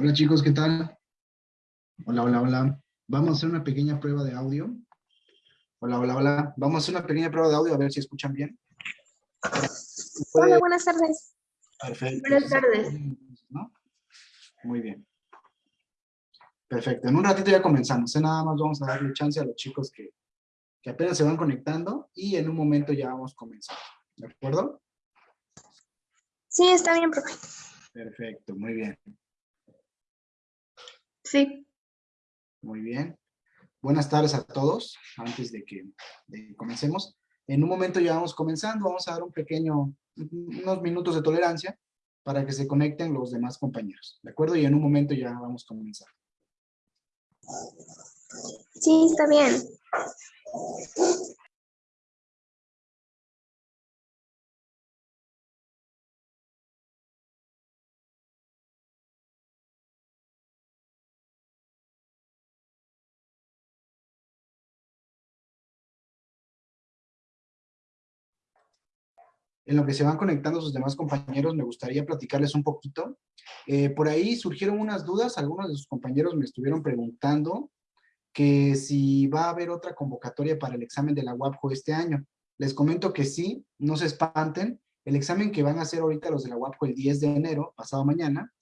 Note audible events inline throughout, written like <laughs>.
Hola chicos, ¿qué tal? Hola, hola, hola. Vamos a hacer una pequeña prueba de audio. Hola, hola, hola. Vamos a hacer una pequeña prueba de audio a ver si escuchan bien. Hola, buenas tardes. Perfecto. Buenas tardes. ¿No? Muy bien. Perfecto. En un ratito ya comenzamos. ¿eh? Nada más vamos a darle chance a los chicos que, que apenas se van conectando y en un momento ya vamos a comenzar. ¿De acuerdo? Sí, está bien, profe. Perfecto, muy bien. Sí. Muy bien. Buenas tardes a todos. Antes de que de comencemos, en un momento ya vamos comenzando. Vamos a dar un pequeño, unos minutos de tolerancia para que se conecten los demás compañeros. ¿De acuerdo? Y en un momento ya vamos a comenzar. Sí, está bien. En lo que se van conectando sus demás compañeros, me gustaría platicarles un poquito. Eh, por ahí surgieron unas dudas, algunos de sus compañeros me estuvieron preguntando que si va a haber otra convocatoria para el examen de la UAPJO este año. Les comento que sí, no se espanten, el examen que van a hacer ahorita los de la UAPJO el 10 de enero, pasado mañana,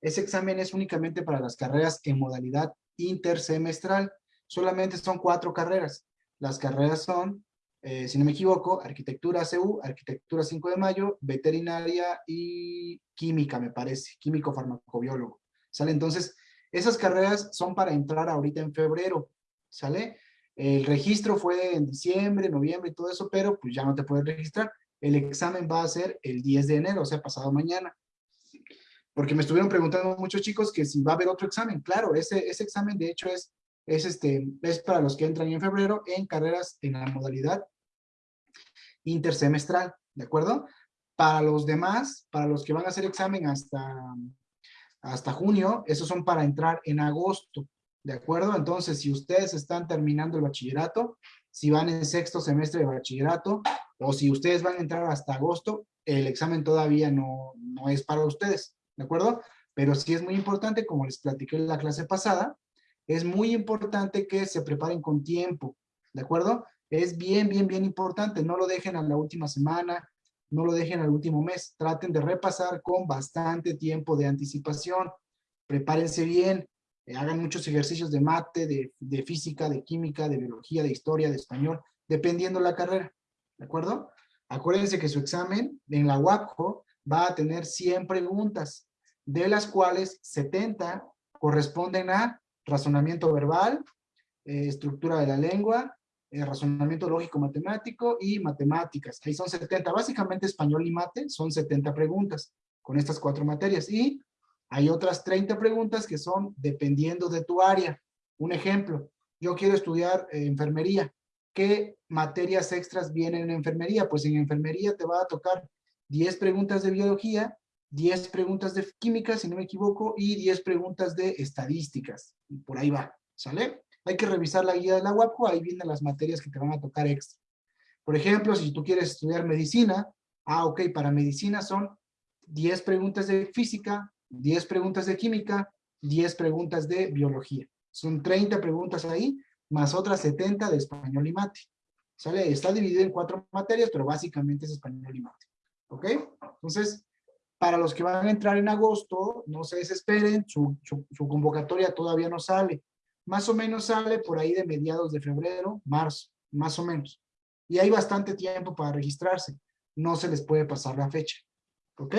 ese examen es únicamente para las carreras en modalidad intersemestral. Solamente son cuatro carreras. Las carreras son eh, si no me equivoco, arquitectura CU, arquitectura 5 de mayo, veterinaria y química, me parece, químico farmacobiólogo. ¿Sale? Entonces, esas carreras son para entrar ahorita en febrero, ¿sale? El registro fue en diciembre, noviembre y todo eso, pero pues ya no te puedes registrar. El examen va a ser el 10 de enero, o sea, pasado mañana. Porque me estuvieron preguntando muchos chicos que si va a haber otro examen. Claro, ese, ese examen de hecho es es, este, es para los que entran en febrero en carreras en la modalidad intersemestral, ¿de acuerdo? Para los demás, para los que van a hacer examen hasta, hasta junio, esos son para entrar en agosto, ¿de acuerdo? Entonces, si ustedes están terminando el bachillerato, si van en sexto semestre de bachillerato, o si ustedes van a entrar hasta agosto, el examen todavía no, no es para ustedes, ¿de acuerdo? Pero sí es muy importante, como les platiqué en la clase pasada, es muy importante que se preparen con tiempo, ¿de acuerdo? Es bien, bien, bien importante, no lo dejen a la última semana, no lo dejen al último mes, traten de repasar con bastante tiempo de anticipación, prepárense bien, eh, hagan muchos ejercicios de mate, de, de, física, de química, de biología, de historia, de español, dependiendo la carrera, ¿de acuerdo? Acuérdense que su examen en la UAPJO va a tener 100 preguntas, de las cuales 70 corresponden a razonamiento verbal, eh, estructura de la lengua, eh, razonamiento lógico-matemático y matemáticas. Ahí son 70, básicamente español y mate, son 70 preguntas con estas cuatro materias. Y hay otras 30 preguntas que son dependiendo de tu área. Un ejemplo, yo quiero estudiar eh, enfermería. ¿Qué materias extras vienen en enfermería? Pues en enfermería te va a tocar 10 preguntas de biología, 10 preguntas de química, si no me equivoco, y 10 preguntas de estadísticas. Y por ahí va, ¿sale? Hay que revisar la guía de la UAPCO, ahí vienen las materias que te van a tocar extra. Por ejemplo, si tú quieres estudiar medicina, ah, ok, para medicina son 10 preguntas de física, 10 preguntas de química, 10 preguntas de biología. Son 30 preguntas ahí, más otras 70 de español y mate. ¿Sale? Está dividido en cuatro materias, pero básicamente es español y mate. ¿Ok? Entonces, para los que van a entrar en agosto, no se desesperen, su, convocatoria todavía no sale. Más o menos sale por ahí de mediados de febrero, marzo, más o menos. Y hay bastante tiempo para registrarse. No se les puede pasar la fecha. ¿Ok?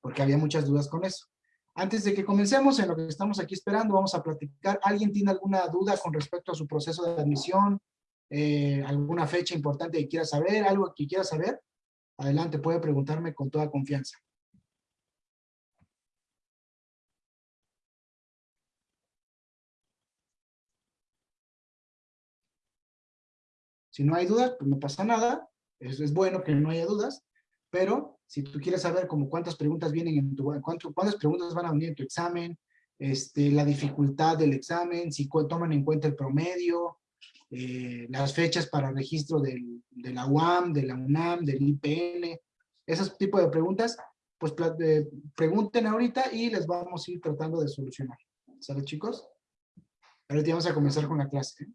Porque había muchas dudas con eso. Antes de que comencemos, en lo que estamos aquí esperando, vamos a platicar. ¿Alguien tiene alguna duda con respecto a su proceso de admisión? Eh, ¿Alguna fecha importante que quiera saber? ¿Algo que quiera saber? Adelante, puede preguntarme con toda confianza. Si no hay dudas, pues no pasa nada. Es bueno que no haya dudas. Pero si tú quieres saber como cuántas preguntas vienen en tu, cuántas preguntas van a venir en tu examen, este, la dificultad del examen, si toman en cuenta el promedio, eh, las fechas para registro del, de la UAM, de la UNAM, del IPN, esos tipos de preguntas, pues eh, pregunten ahorita y les vamos a ir tratando de solucionar. ¿Sale, chicos? Ahorita vamos a comenzar con la clase. ¿eh?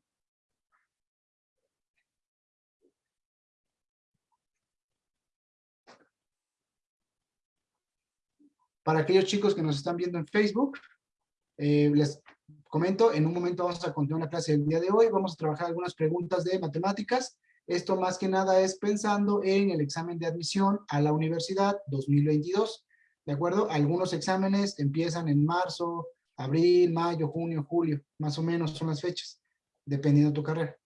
Para aquellos chicos que nos están viendo en Facebook, eh, les comento, en un momento vamos a continuar la clase del día de hoy, vamos a trabajar algunas preguntas de matemáticas. Esto más que nada es pensando en el examen de admisión a la universidad 2022. ¿De acuerdo? Algunos exámenes empiezan en marzo, abril, mayo, junio, julio, más o menos son las fechas, dependiendo de tu carrera.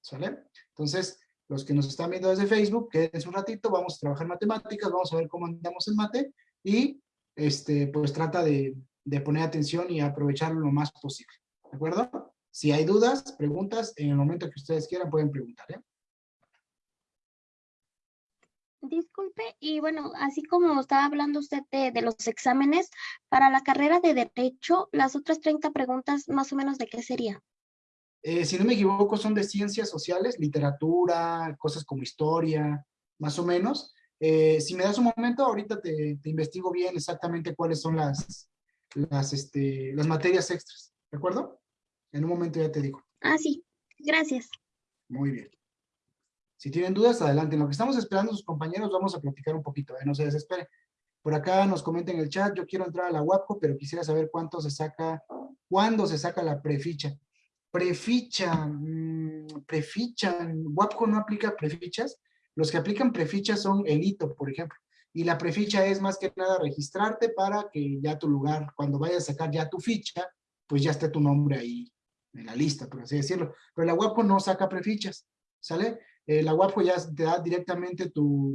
¿Sale? Entonces, los que nos están viendo desde Facebook, quédense un ratito, vamos a trabajar matemáticas, vamos a ver cómo andamos en mate y este, pues trata de, poner atención y aprovecharlo lo más posible. ¿De acuerdo? Si hay dudas, preguntas, en el momento que ustedes quieran pueden preguntar. ¿eh? Disculpe, y bueno, así como estaba hablando usted de, los exámenes, para la carrera de Derecho, las otras 30 preguntas, más o menos, ¿de qué sería? Eh, si no me equivoco, son de ciencias sociales, literatura, cosas como historia, más o menos. Eh, si me das un momento, ahorita te, investigo bien exactamente cuáles son las, las, este, las materias extras, ¿de acuerdo? En un momento ya te digo. Ah, sí. Gracias. Muy bien. Si tienen dudas, adelante. En lo que estamos esperando sus compañeros, vamos a platicar un poquito, ¿eh? no se desespere. Por acá nos comenten en el chat, yo quiero entrar a la WAPCO, pero quisiera saber cuánto se saca, cuándo se saca la preficha. Preficha, mmm, preficha, WAPCO no aplica prefichas, los que aplican prefichas son el hito, por ejemplo. Y la preficha es más que nada registrarte para que ya tu lugar, cuando vayas a sacar ya tu ficha, pues ya esté tu nombre ahí en la lista, por así decirlo. Pero la WAPO no saca prefichas, ¿sale? Eh, la WAPO ya te da directamente tu,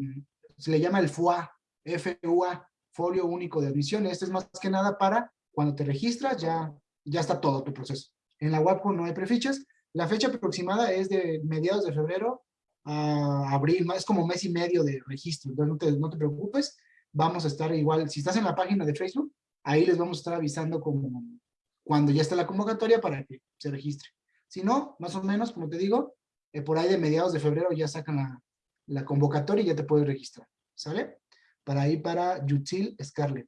se le llama el FUA, FUA, Folio Único de Admisión. Este es más que nada para cuando te registras, ya, ya está todo tu proceso. En la WAPO no hay prefichas. La fecha aproximada es de mediados de febrero a abril, es como mes y medio de registro, entonces no te, no te preocupes, vamos a estar igual, si estás en la página de Facebook, ahí les vamos a estar avisando como cuando ya está la convocatoria para que se registre. Si no, más o menos, como te digo, eh, por ahí de mediados de febrero ya sacan la, la convocatoria y ya te puedes registrar, ¿sale? Para ir para Yutil Scarlett.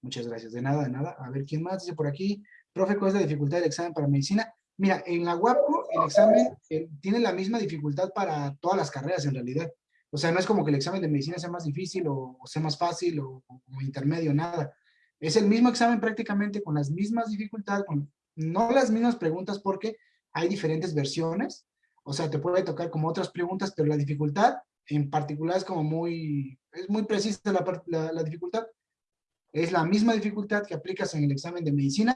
Muchas gracias, de nada, de nada. A ver, ¿quién más dice por aquí? Profe, ¿cuál es la dificultad del examen para medicina? Mira, en la WAPO el examen eh, tiene la misma dificultad para todas las carreras en realidad. O sea, no es como que el examen de medicina sea más difícil o, sea más fácil o, intermedio, nada. Es el mismo examen prácticamente con las mismas dificultades, con, no las mismas preguntas porque hay diferentes versiones. O sea, te puede tocar como otras preguntas, pero la dificultad en particular es como muy, es muy precisa la, la dificultad. Es la misma dificultad que aplicas en el examen de medicina,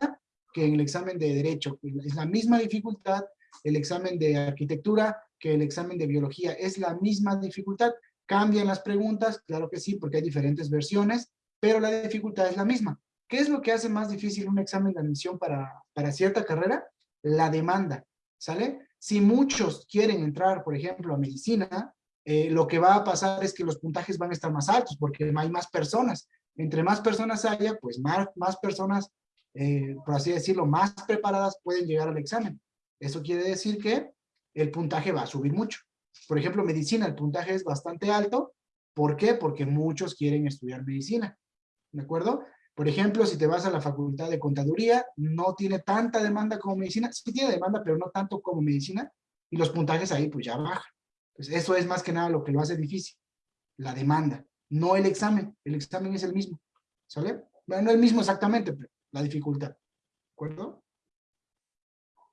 que en el examen de Derecho. Es la misma dificultad el examen de Arquitectura que el examen de Biología. Es la misma dificultad. ¿Cambian las preguntas? Claro que sí, porque hay diferentes versiones, pero la dificultad es la misma. ¿Qué es lo que hace más difícil un examen de admisión para, para cierta carrera? La demanda, ¿sale? Si muchos quieren entrar, por ejemplo, a medicina, eh, lo que va a pasar es que los puntajes van a estar más altos porque hay más personas. Entre más personas haya, pues más, más personas eh, por así decirlo, más preparadas pueden llegar al examen. Eso quiere decir que el puntaje va a subir mucho. Por ejemplo, medicina, el puntaje es bastante alto. ¿Por qué? Porque muchos quieren estudiar medicina. ¿De acuerdo? Por ejemplo, si te vas a la facultad de contaduría, no tiene tanta demanda como medicina. Sí tiene demanda, pero no tanto como medicina. Y los puntajes ahí pues ya bajan. Pues eso es más que nada lo que lo hace difícil. La demanda, no el examen. El examen es el mismo. ¿Sale? Bueno, no el mismo exactamente, pero la dificultad. ¿De acuerdo?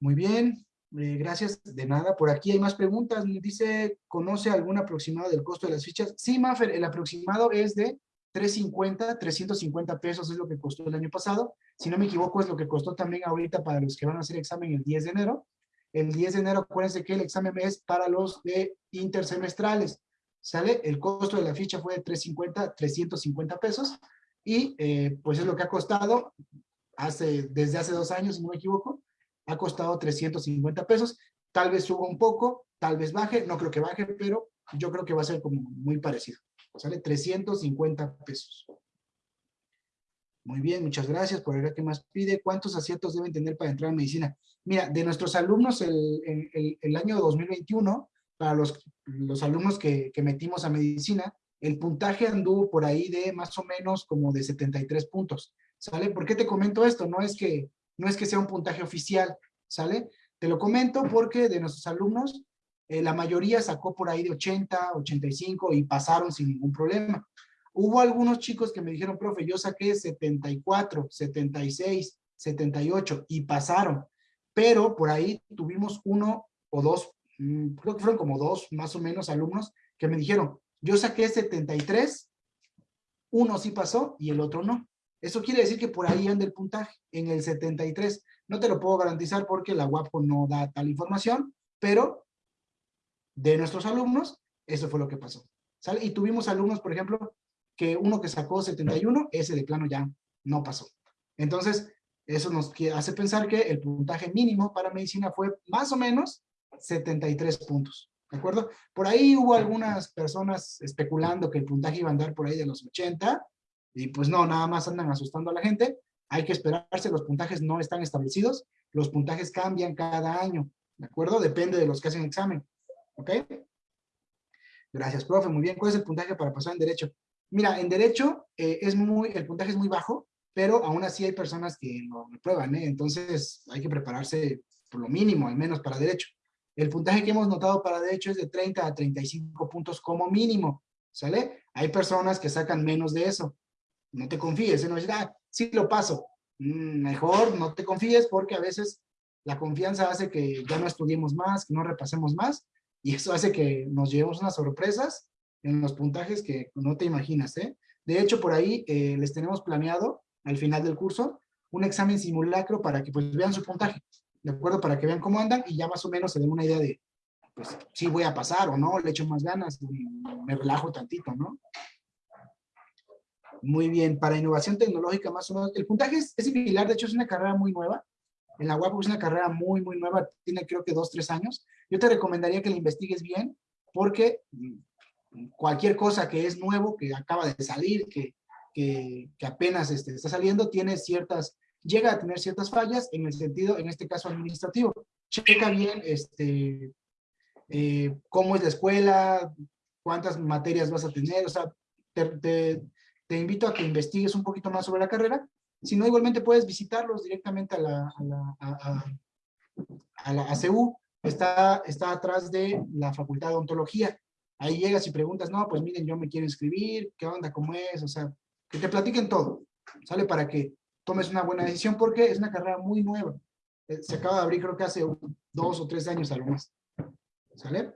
Muy bien, eh, gracias. De nada, por aquí hay más preguntas. Dice, ¿conoce algún aproximado del costo de las fichas? Sí, Maffer, el aproximado es de 350, 350 pesos es lo que costó el año pasado. Si no me equivoco, es lo que costó también ahorita para los que van a hacer examen el 10 de enero. El 10 de enero, acuérdense que el examen es para los de intersemestrales. ¿Sale? El costo de la ficha fue de 350, 350 pesos y eh, pues es lo que ha costado hace, desde hace dos años, si no me equivoco, ha costado 350 pesos, tal vez suba un poco, tal vez baje, no creo que baje, pero yo creo que va a ser como muy parecido, sale 350 pesos. Muy bien, muchas gracias por ver qué más pide. ¿Cuántos aciertos deben tener para entrar a medicina? Mira, de nuestros alumnos el, el, el año 2021, para los, los alumnos que, que metimos a medicina, el puntaje anduvo por ahí de más o menos como de 73 puntos, ¿sale? ¿Por qué te comento esto? No es que, no es que sea un puntaje oficial, ¿sale? Te lo comento porque de nuestros alumnos, eh, la mayoría sacó por ahí de 80, 85 y pasaron sin ningún problema. Hubo algunos chicos que me dijeron, profe, yo saqué 74, 76, 78 y pasaron, pero por ahí tuvimos uno o dos, mm, creo que fueron como dos más o menos alumnos que me dijeron, yo saqué 73, uno sí pasó y el otro no. Eso quiere decir que por ahí anda el puntaje, en el 73. No te lo puedo garantizar porque la UAPO no da tal información, pero de nuestros alumnos, eso fue lo que pasó. Y tuvimos alumnos, por ejemplo, que uno que sacó 71, ese de plano ya no pasó. Entonces, eso nos hace pensar que el puntaje mínimo para medicina fue más o menos 73 puntos. ¿De acuerdo? Por ahí hubo algunas personas especulando que el puntaje iba a andar por ahí de los 80, y pues no, nada más andan asustando a la gente. Hay que esperarse, los puntajes no están establecidos, los puntajes cambian cada año, ¿de acuerdo? Depende de los que hacen examen, ¿ok? Gracias, profe. Muy bien. ¿Cuál es el puntaje para pasar en Derecho? Mira, en Derecho eh, es muy, el puntaje es muy bajo, pero aún así hay personas que lo reprueban, ¿eh? Entonces hay que prepararse por lo mínimo, al menos para Derecho. El puntaje que hemos notado para Derecho es de 30 a 35 puntos como mínimo, ¿sale? Hay personas que sacan menos de eso. No te confíes, no es, ah, sí lo paso. Mm, mejor no te confíes porque a veces la confianza hace que ya no estudiemos más, que no repasemos más, y eso hace que nos llevemos unas sorpresas en los puntajes que no te imaginas, ¿eh? De hecho, por ahí eh, les tenemos planeado, al final del curso, un examen simulacro para que pues vean su puntaje, ¿de acuerdo? Para que vean cómo andan y ya más o menos se den una idea de, pues, si voy a pasar o no, le echo más ganas, me relajo tantito, ¿no? Muy bien, para innovación tecnológica más o menos, el puntaje es, similar, de hecho es una carrera muy nueva, en la UAP es una carrera muy, muy nueva, tiene creo que dos, tres años. Yo te recomendaría que la investigues bien, porque cualquier cosa que es nuevo, que acaba de salir, que, que, apenas este, está saliendo, tiene ciertas, llega a tener ciertas fallas en el sentido, en este caso administrativo. Checa bien este, eh, cómo es la escuela, cuántas materias vas a tener, o sea, te, invito a que investigues un poquito más sobre la carrera, si no, igualmente puedes visitarlos directamente a la, a la ACU, está, está atrás de la Facultad de Ontología, Ahí llegas y preguntas, no, pues miren, yo me quiero inscribir, ¿qué onda, cómo es? O sea, que te platiquen todo, ¿sale? Para que tomes una buena decisión porque es una carrera muy nueva. Eh, se acaba de abrir creo que hace dos o tres años a lo más. ¿Sale?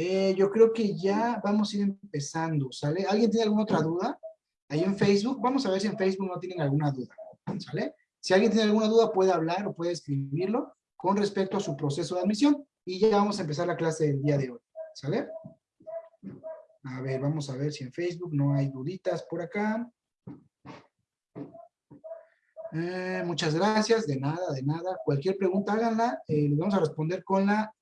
Eh, yo creo que ya vamos a ir empezando, ¿sale? ¿Alguien tiene alguna otra duda? Ahí en Facebook, vamos a ver si en Facebook no tienen alguna duda, ¿sale? Si alguien tiene alguna duda puede hablar o puede escribirlo con respecto a su proceso de admisión y ya vamos a empezar la clase del día de hoy, ¿sale? A ver, vamos a ver si en Facebook no hay duditas por acá. Eh, muchas gracias, de nada, de nada. Cualquier pregunta háganla, eh, les vamos a responder con, la,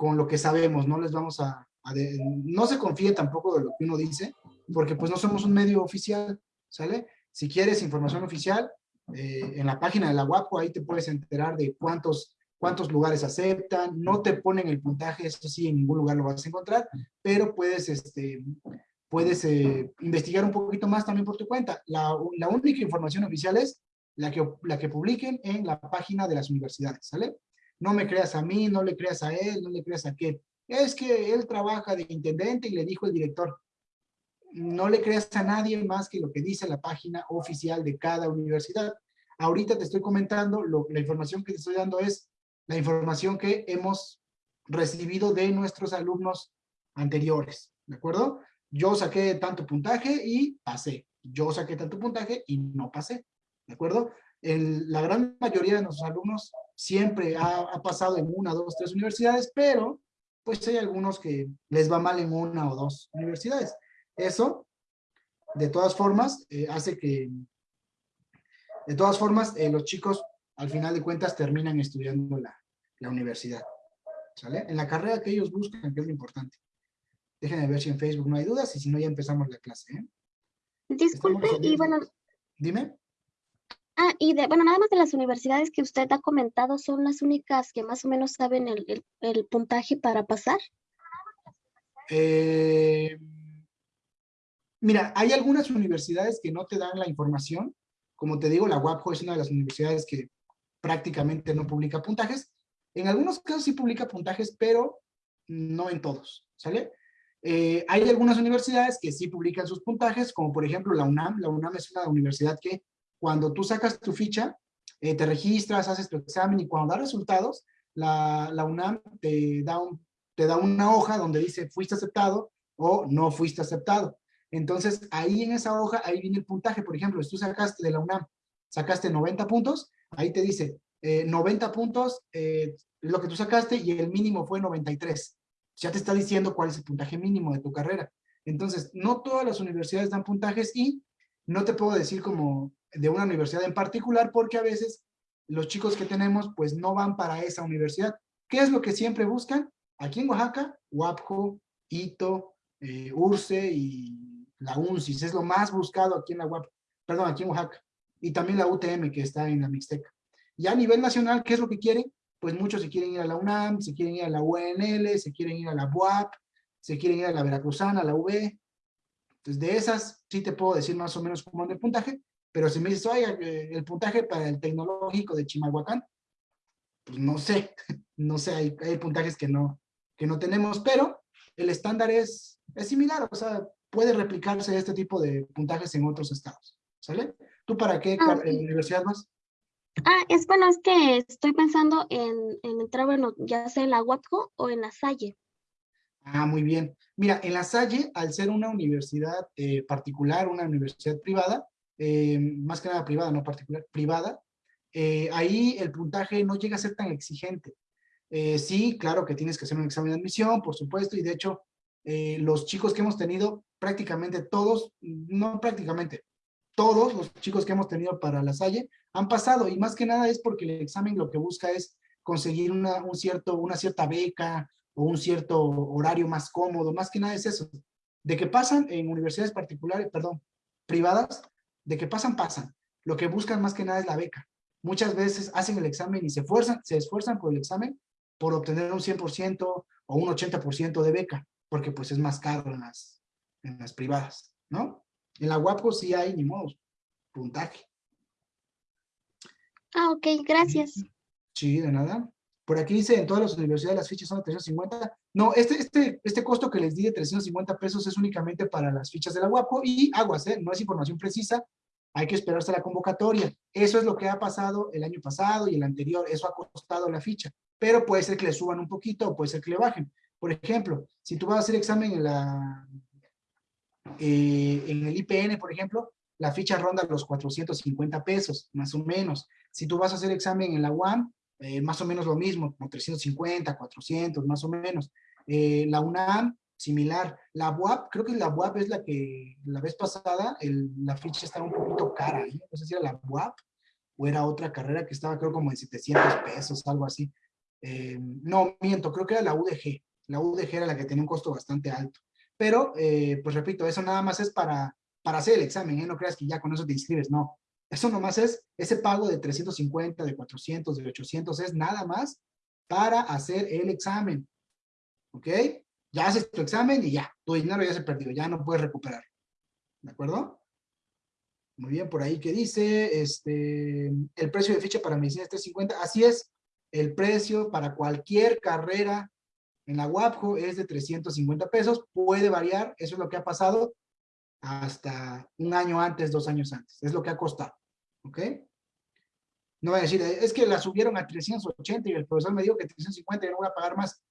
con lo que sabemos, no les vamos a, no se confíe tampoco de lo que uno dice, porque pues no somos un medio oficial, ¿sale? Si quieres información oficial, eh, en la página de la UAPO ahí te puedes enterar de cuántos cuántos lugares aceptan, no te ponen el puntaje, eso sí, en ningún lugar lo vas a encontrar, pero puedes, este, puedes eh, investigar un poquito más también por tu cuenta. La, la, única información oficial es la que, la que publiquen en la página de las universidades, ¿sale? No me creas a mí, no le creas a él, no le creas a aquel. Es que él trabaja de intendente y le dijo el director. No le creas a nadie más que lo que dice la página oficial de cada universidad. Ahorita te estoy comentando, lo, la información que te estoy dando es la información que hemos recibido de nuestros alumnos anteriores, ¿de acuerdo? Yo saqué tanto puntaje y pasé. Yo saqué tanto puntaje y no pasé, ¿de acuerdo? la gran mayoría de nuestros alumnos siempre ha, pasado en una, dos, tres universidades, pero pues hay algunos que les va mal en una o dos universidades. Eso, de todas formas, eh, hace que, de todas formas, eh, los chicos al final de cuentas terminan estudiando la, la universidad. ¿Sale? En la carrera que ellos buscan, que es lo importante. Déjenme ver si en Facebook no hay dudas y si no ya empezamos la clase. ¿eh? Disculpe, y bueno... Dime. Ah, y bueno, nada más de las universidades que usted ha comentado, ¿son las únicas que más o menos saben el, el, puntaje para pasar? Eh, mira, hay algunas universidades que no te dan la información. Como te digo, la UAPJO es una de las universidades que prácticamente no publica puntajes. En algunos casos sí publica puntajes, pero no en todos, ¿sale? Eh, hay algunas universidades que sí publican sus puntajes, como por ejemplo la UNAM. La UNAM es una universidad que cuando tú sacas tu ficha, eh, te registras, haces tu examen y cuando da resultados, la, UNAM te da, un, te da una hoja donde dice fuiste aceptado o no fuiste aceptado. Entonces, ahí en esa hoja, ahí viene el puntaje. Por ejemplo, si tú sacaste de la UNAM, sacaste 90 puntos, ahí te dice 90 eh, puntos, eh, lo que tú sacaste y el mínimo fue 93 ya te está diciendo cuál es el puntaje mínimo de tu carrera. Entonces, no todas las universidades dan puntajes y no te puedo decir como de una universidad en particular porque a veces los chicos que tenemos pues no van para esa universidad. ¿Qué es lo que siempre buscan? Aquí en Oaxaca, UAPJO, ITO, eh, URCE y la UNCIS. Es lo más buscado aquí en la UAP, perdón, aquí en Oaxaca. Y también la UTM que está en la Mixteca. Y a nivel nacional, ¿qué es lo que quieren? pues muchos se quieren ir a la UNAM, se quieren ir a la UNL, se quieren ir a la BUAP, se quieren ir a la Veracruzana, a la UB. Entonces, de esas sí te puedo decir más o menos cómo es el puntaje, pero si me dices, oiga, eh, el puntaje para el tecnológico de Chimalhuacán, pues no sé, <laughs> no sé, hay, hay puntajes que no, que no tenemos, pero el estándar es, es similar, o sea, puede replicarse este tipo de puntajes en otros estados, ¿sale? ¿Tú para qué ah, universidad vas? Ah, es bueno, es que estoy pensando en, entrar, bueno, ya sea en la UAPCO o en la Salle. Ah, muy bien. Mira, en la Salle, al ser una universidad eh, particular, una universidad privada, eh, más que nada privada, no particular, privada, eh, ahí el puntaje no llega a ser tan exigente. sí, claro que tienes que hacer un examen de admisión, por supuesto, y de hecho, los chicos que hemos tenido, prácticamente todos, no prácticamente, todos los chicos que hemos tenido para la Salle han pasado y más que nada es porque el examen lo que busca es conseguir una, un cierto, una cierta beca o un cierto horario más cómodo, más que nada es eso. De que pasan en universidades particulares, perdón, privadas, de que pasan, pasan. Lo que buscan más que nada es la beca. Muchas veces hacen el examen y se esfuerzan, se esfuerzan por el examen por obtener un 100% o un 80% de beca, porque pues es más caro en las, en las privadas, ¿no? En la UAPCO sí hay, ni modo, puntaje. Ah, ok, gracias. Sí, de nada. Por aquí dice, en todas las universidades las fichas son de 350. No, este, este, este costo que les di de 350 pesos es únicamente para las fichas de la UAPCO y aguas, ¿eh? no es información precisa, hay que esperarse la convocatoria. Eso es lo que ha pasado el año pasado y el anterior, eso ha costado la ficha, pero puede ser que le suban un poquito o puede ser que le bajen. Por ejemplo, si tú vas a hacer examen en la eh, en el IPN, por ejemplo, la ficha ronda los 450 pesos, más o menos. Si tú vas a hacer examen en la UAM, eh, más o menos lo mismo, como 350, 400, más o menos. Eh, la UNAM, similar. La UAP, creo que la UAP es la que la vez pasada la ficha estaba un poquito cara. No sé si era la UAP o era otra carrera que estaba creo como de 700 pesos, algo así. no, miento, creo que era la UDG. La UDG era la que tenía un costo bastante alto. Pero, eh, pues repito, eso nada más es para, para hacer el examen, ¿eh? No creas que ya con eso te inscribes, no. Eso nomás es, ese pago de 350, de 400, de 800, es nada más para hacer el examen. ¿Ok? Ya haces tu examen y ya, tu dinero ya se perdió, ya no puedes recuperar. ¿De acuerdo? Muy bien, por ahí que dice, este, el precio de ficha para medicina es 350. Así es, el precio para cualquier carrera en la WAPJO es de 350 pesos, puede variar, eso es lo que ha pasado hasta un año antes, dos años antes, es lo que ha costado, ¿ok? No voy a decir, es que la subieron a 380 y el profesor me dijo que 350 y no voy a pagar más.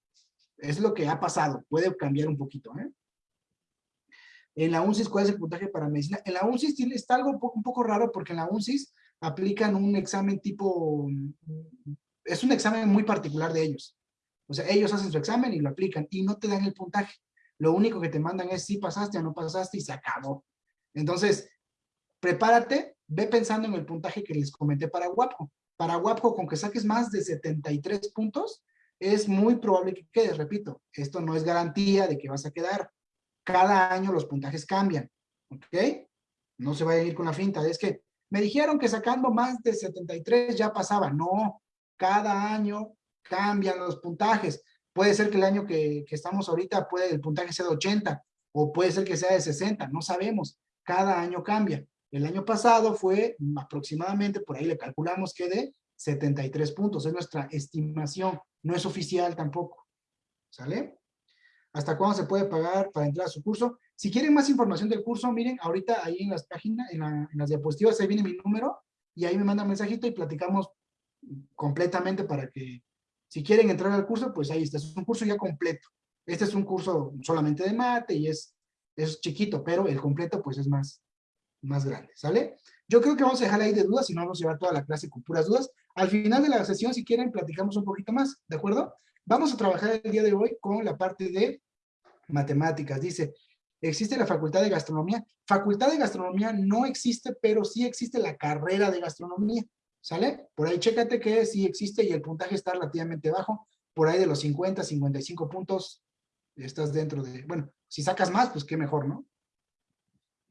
Es lo que ha pasado, puede cambiar un poquito, ¿eh? En la UNCIS, ¿cuál es el puntaje para medicina? En la UNCIS está algo un poco, raro porque en la UNCIS aplican un examen tipo, es un examen muy particular de ellos. O sea, ellos hacen su examen y lo aplican y no te dan el puntaje. Lo único que te mandan es si pasaste o no pasaste y se acabó. Entonces, prepárate, ve pensando en el puntaje que les comenté para Guapo. Para Guapo, con que saques más de 73 puntos, es muy probable que quedes. Repito, esto no es garantía de que vas a quedar. Cada año los puntajes cambian. ¿Ok? No se vayan a ir con la finta. Es que me dijeron que sacando más de 73 ya pasaba. No, cada año cambian los puntajes. Puede ser que el año que, estamos ahorita, el puntaje sea de 80, o puede ser que sea de 60, no sabemos. Cada año cambia. El año pasado fue aproximadamente, por ahí le calculamos que de 73 puntos, es nuestra estimación, no es oficial tampoco. ¿Sale? ¿Hasta cuándo se puede pagar para entrar a su curso? Si quieren más información del curso, miren, ahorita ahí en las páginas, en, en las diapositivas, ahí viene mi número, y ahí me mandan mensajito y platicamos completamente para que, si quieren entrar al curso, pues ahí está, es un curso ya completo. Este es un curso solamente de mate y es, es chiquito, pero el completo pues es más, más grande, ¿sale? Yo creo que vamos a dejar ahí de dudas, si no vamos a llevar toda la clase con puras dudas. Al final de la sesión, si quieren, platicamos un poquito más, ¿de acuerdo? Vamos a trabajar el día de hoy con la parte de matemáticas. Dice, ¿existe la facultad de gastronomía? Facultad de gastronomía no existe, pero sí existe la carrera de gastronomía, ¿sale? Por ahí chécate que sí existe y el puntaje está relativamente bajo, por ahí de los 50, 55 puntos, estás dentro de, bueno, si sacas más, pues qué mejor, ¿no?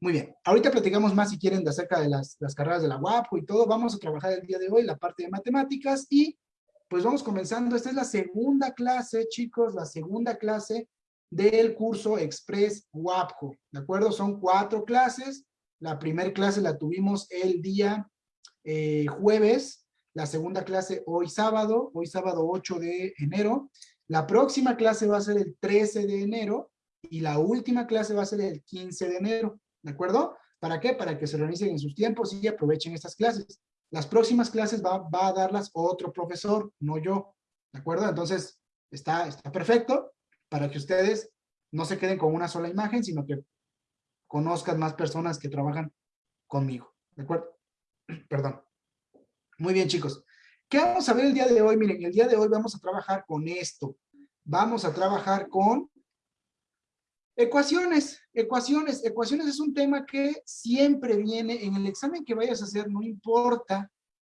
Muy bien, ahorita platicamos más si quieren de acerca de las, las carreras de la UAPO y todo, vamos a trabajar el día de hoy la parte de matemáticas y pues vamos comenzando, esta es la segunda clase, chicos, la segunda clase del curso Express WAPCO, ¿de acuerdo? Son cuatro clases, la primera clase la tuvimos el día eh, jueves, la segunda clase hoy sábado, hoy sábado 8 de enero, la próxima clase va a ser el 13 de enero y la última clase va a ser el 15 de enero, ¿de acuerdo? ¿Para qué? Para que se organicen en sus tiempos y aprovechen estas clases. Las próximas clases va, a darlas otro profesor, no yo, ¿de acuerdo? Entonces, está, está perfecto para que ustedes no se queden con una sola imagen, sino que conozcan más personas que trabajan conmigo, ¿de acuerdo? <clears throat> Perdón. Muy bien, chicos. ¿Qué vamos a ver el día de hoy? Miren, el día de hoy vamos a trabajar con esto. Vamos a trabajar con ecuaciones. Ecuaciones. Ecuaciones es un tema que siempre viene en el examen que vayas a hacer, no importa.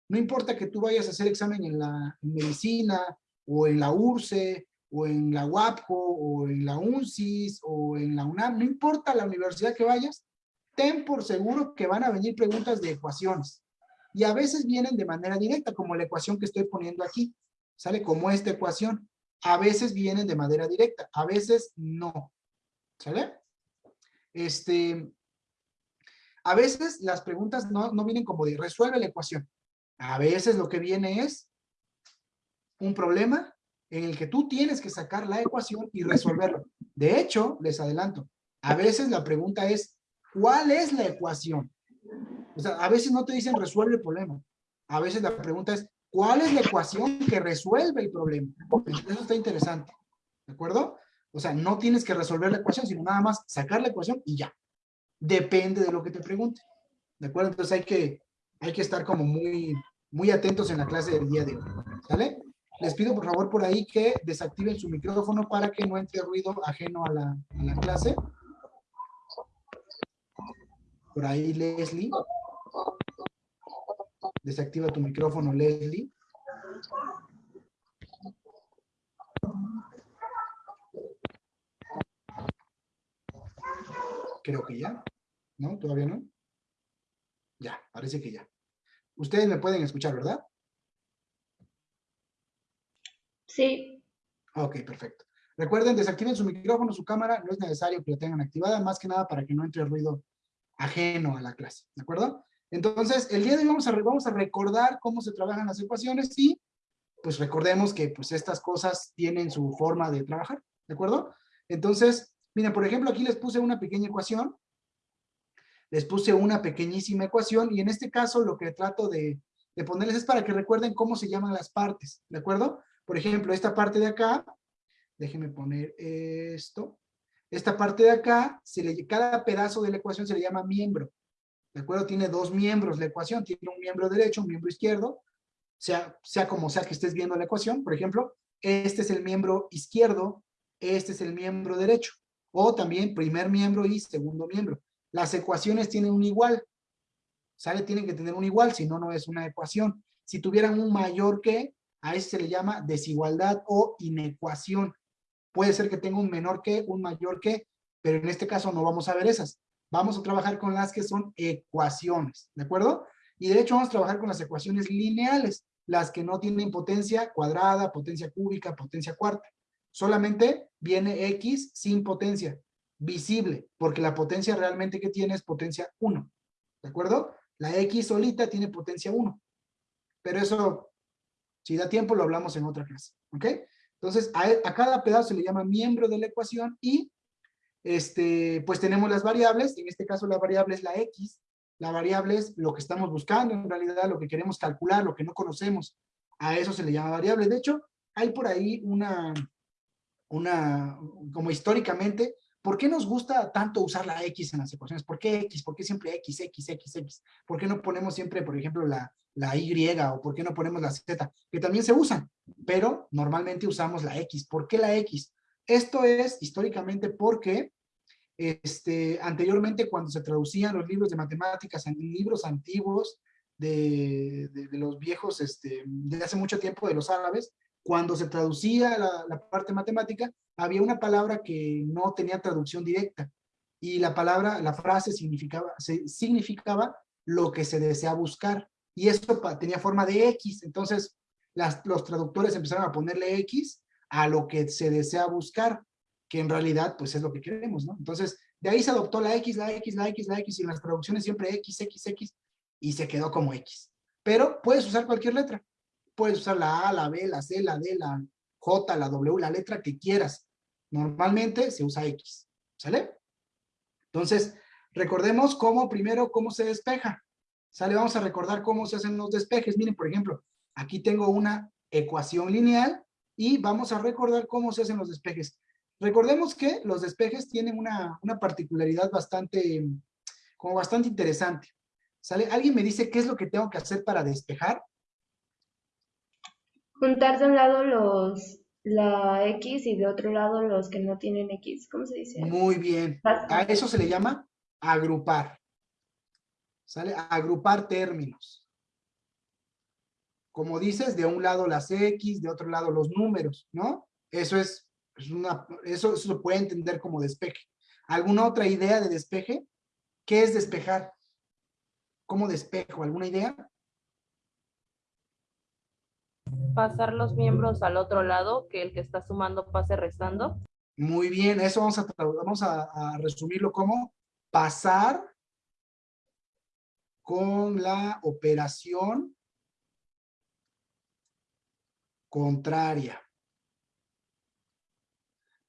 No importa que tú vayas a hacer examen en la medicina, o en la URCE, o en la UAPCO, o en la UNCIS, o en la UNAM, no importa la universidad que vayas, ten por seguro que van a venir preguntas de ecuaciones y a veces vienen de manera directa, como la ecuación que estoy poniendo aquí, ¿sale? Como esta ecuación. A veces vienen de manera directa, a veces no, ¿sale? Este, a veces las preguntas no, no vienen como de resuelve la ecuación. A veces lo que viene es un problema en el que tú tienes que sacar la ecuación y resolverlo. De hecho, les adelanto, a veces la pregunta es, ¿cuál es la ecuación? O sea, a veces no te dicen resuelve el problema. A veces la pregunta es, ¿cuál es la ecuación que resuelve el problema? Eso está interesante. ¿De acuerdo? O sea, no tienes que resolver la ecuación, sino nada más sacar la ecuación y ya. Depende de lo que te pregunte. ¿De acuerdo? Entonces hay que, hay que estar como muy, muy atentos en la clase del día de hoy. ¿Sale? Les pido por favor por ahí que desactiven su micrófono para que no entre ruido ajeno a la, a la clase. Por ahí, Leslie. Desactiva tu micrófono, Leslie. Creo que ya. ¿No? ¿Todavía no? Ya, parece que ya. Ustedes me pueden escuchar, ¿verdad? Sí. Ok, perfecto. Recuerden, desactiven su micrófono, su cámara, no es necesario que la tengan activada, más que nada para que no entre ruido ajeno a la clase, ¿de acuerdo? Entonces, el día de hoy vamos a, vamos a recordar cómo se trabajan las ecuaciones y pues recordemos que pues estas cosas tienen su forma de trabajar, ¿de acuerdo? Entonces, miren, por ejemplo, aquí les puse una pequeña ecuación, les puse una pequeñísima ecuación y en este caso lo que trato de, ponerles es para que recuerden cómo se llaman las partes, ¿de acuerdo? Por ejemplo, esta parte de acá, déjenme poner esto, esta parte de acá, cada pedazo de la ecuación se le llama miembro. ¿De acuerdo? Tiene dos miembros la ecuación. Tiene un miembro derecho, un miembro izquierdo. Sea, sea como sea que estés viendo la ecuación. Por ejemplo, este es el miembro izquierdo, este es el miembro derecho. O también primer miembro y segundo miembro. Las ecuaciones tienen un igual. ¿Sale? Tienen que tener un igual, si no, no es una ecuación. Si tuvieran un mayor que, a ese se le llama desigualdad o inecuación. Puede ser que tenga un menor que, un mayor que, pero en este caso no vamos a ver esas. Vamos a trabajar con las que son ecuaciones, ¿de acuerdo? Y de hecho vamos a trabajar con las ecuaciones lineales, las que no tienen potencia cuadrada, potencia cúbica, potencia cuarta. Solamente viene X sin potencia, visible, porque la potencia realmente que tiene es potencia 1. ¿De acuerdo? La X solita tiene potencia 1. Pero eso, si da tiempo, lo hablamos en otra clase. ¿Ok? Entonces, a, cada pedazo se le llama miembro de la ecuación y este, pues tenemos las variables, en este caso la variable es la X, la variable es lo que estamos buscando, en realidad lo que queremos calcular, lo que no conocemos, a eso se le llama variable. De hecho, hay por ahí una, una, como históricamente, ¿por qué nos gusta tanto usar la X en las ecuaciones? ¿Por qué X? ¿Por qué siempre X, X, X, X? ¿Por qué no ponemos siempre, por ejemplo, la, la Y o por qué no ponemos la Z? Que también se usan, pero normalmente usamos la X. ¿Por qué la X? Esto es históricamente porque este, anteriormente cuando se traducían los libros de matemáticas en libros antiguos de, de, los viejos, este, de hace mucho tiempo de los árabes, cuando se traducía la, la, parte matemática, había una palabra que no tenía traducción directa. Y la palabra, la frase significaba, significaba lo que se desea buscar. Y eso tenía forma de X. Entonces, las, los traductores empezaron a ponerle X a lo que se desea buscar, que en realidad pues es lo que queremos, ¿no? Entonces, de ahí se adoptó la X, la X, la X, la X, y en las traducciones siempre X, X, X, y se quedó como X. Pero puedes usar cualquier letra. Puedes usar la A, la B, la C, la D, la J, la W, la letra que quieras. Normalmente se usa X, ¿sale? Entonces, recordemos cómo, primero, cómo se despeja. ¿Sale? Vamos a recordar cómo se hacen los despejes. Miren, por ejemplo, aquí tengo una ecuación lineal y vamos a recordar cómo se hacen los despejes. Recordemos que los despejes tienen una, una particularidad bastante, como bastante interesante. ¿Sale? ¿Alguien me dice qué es lo que tengo que hacer para despejar? Juntar de un lado los, la X y de otro lado los que no tienen X. ¿Cómo se dice? Muy bien. A eso se le llama agrupar. ¿Sale? Agrupar términos como dices, de un lado las X, de otro lado los números, ¿no? Eso es, una, eso, eso se puede entender como despeje. ¿Alguna otra idea de despeje? ¿Qué es despejar? ¿Cómo despejo? ¿Alguna idea? Pasar los miembros al otro lado, que el que está sumando pase restando. Muy bien, eso vamos a, vamos a, resumirlo como pasar con la operación contraria.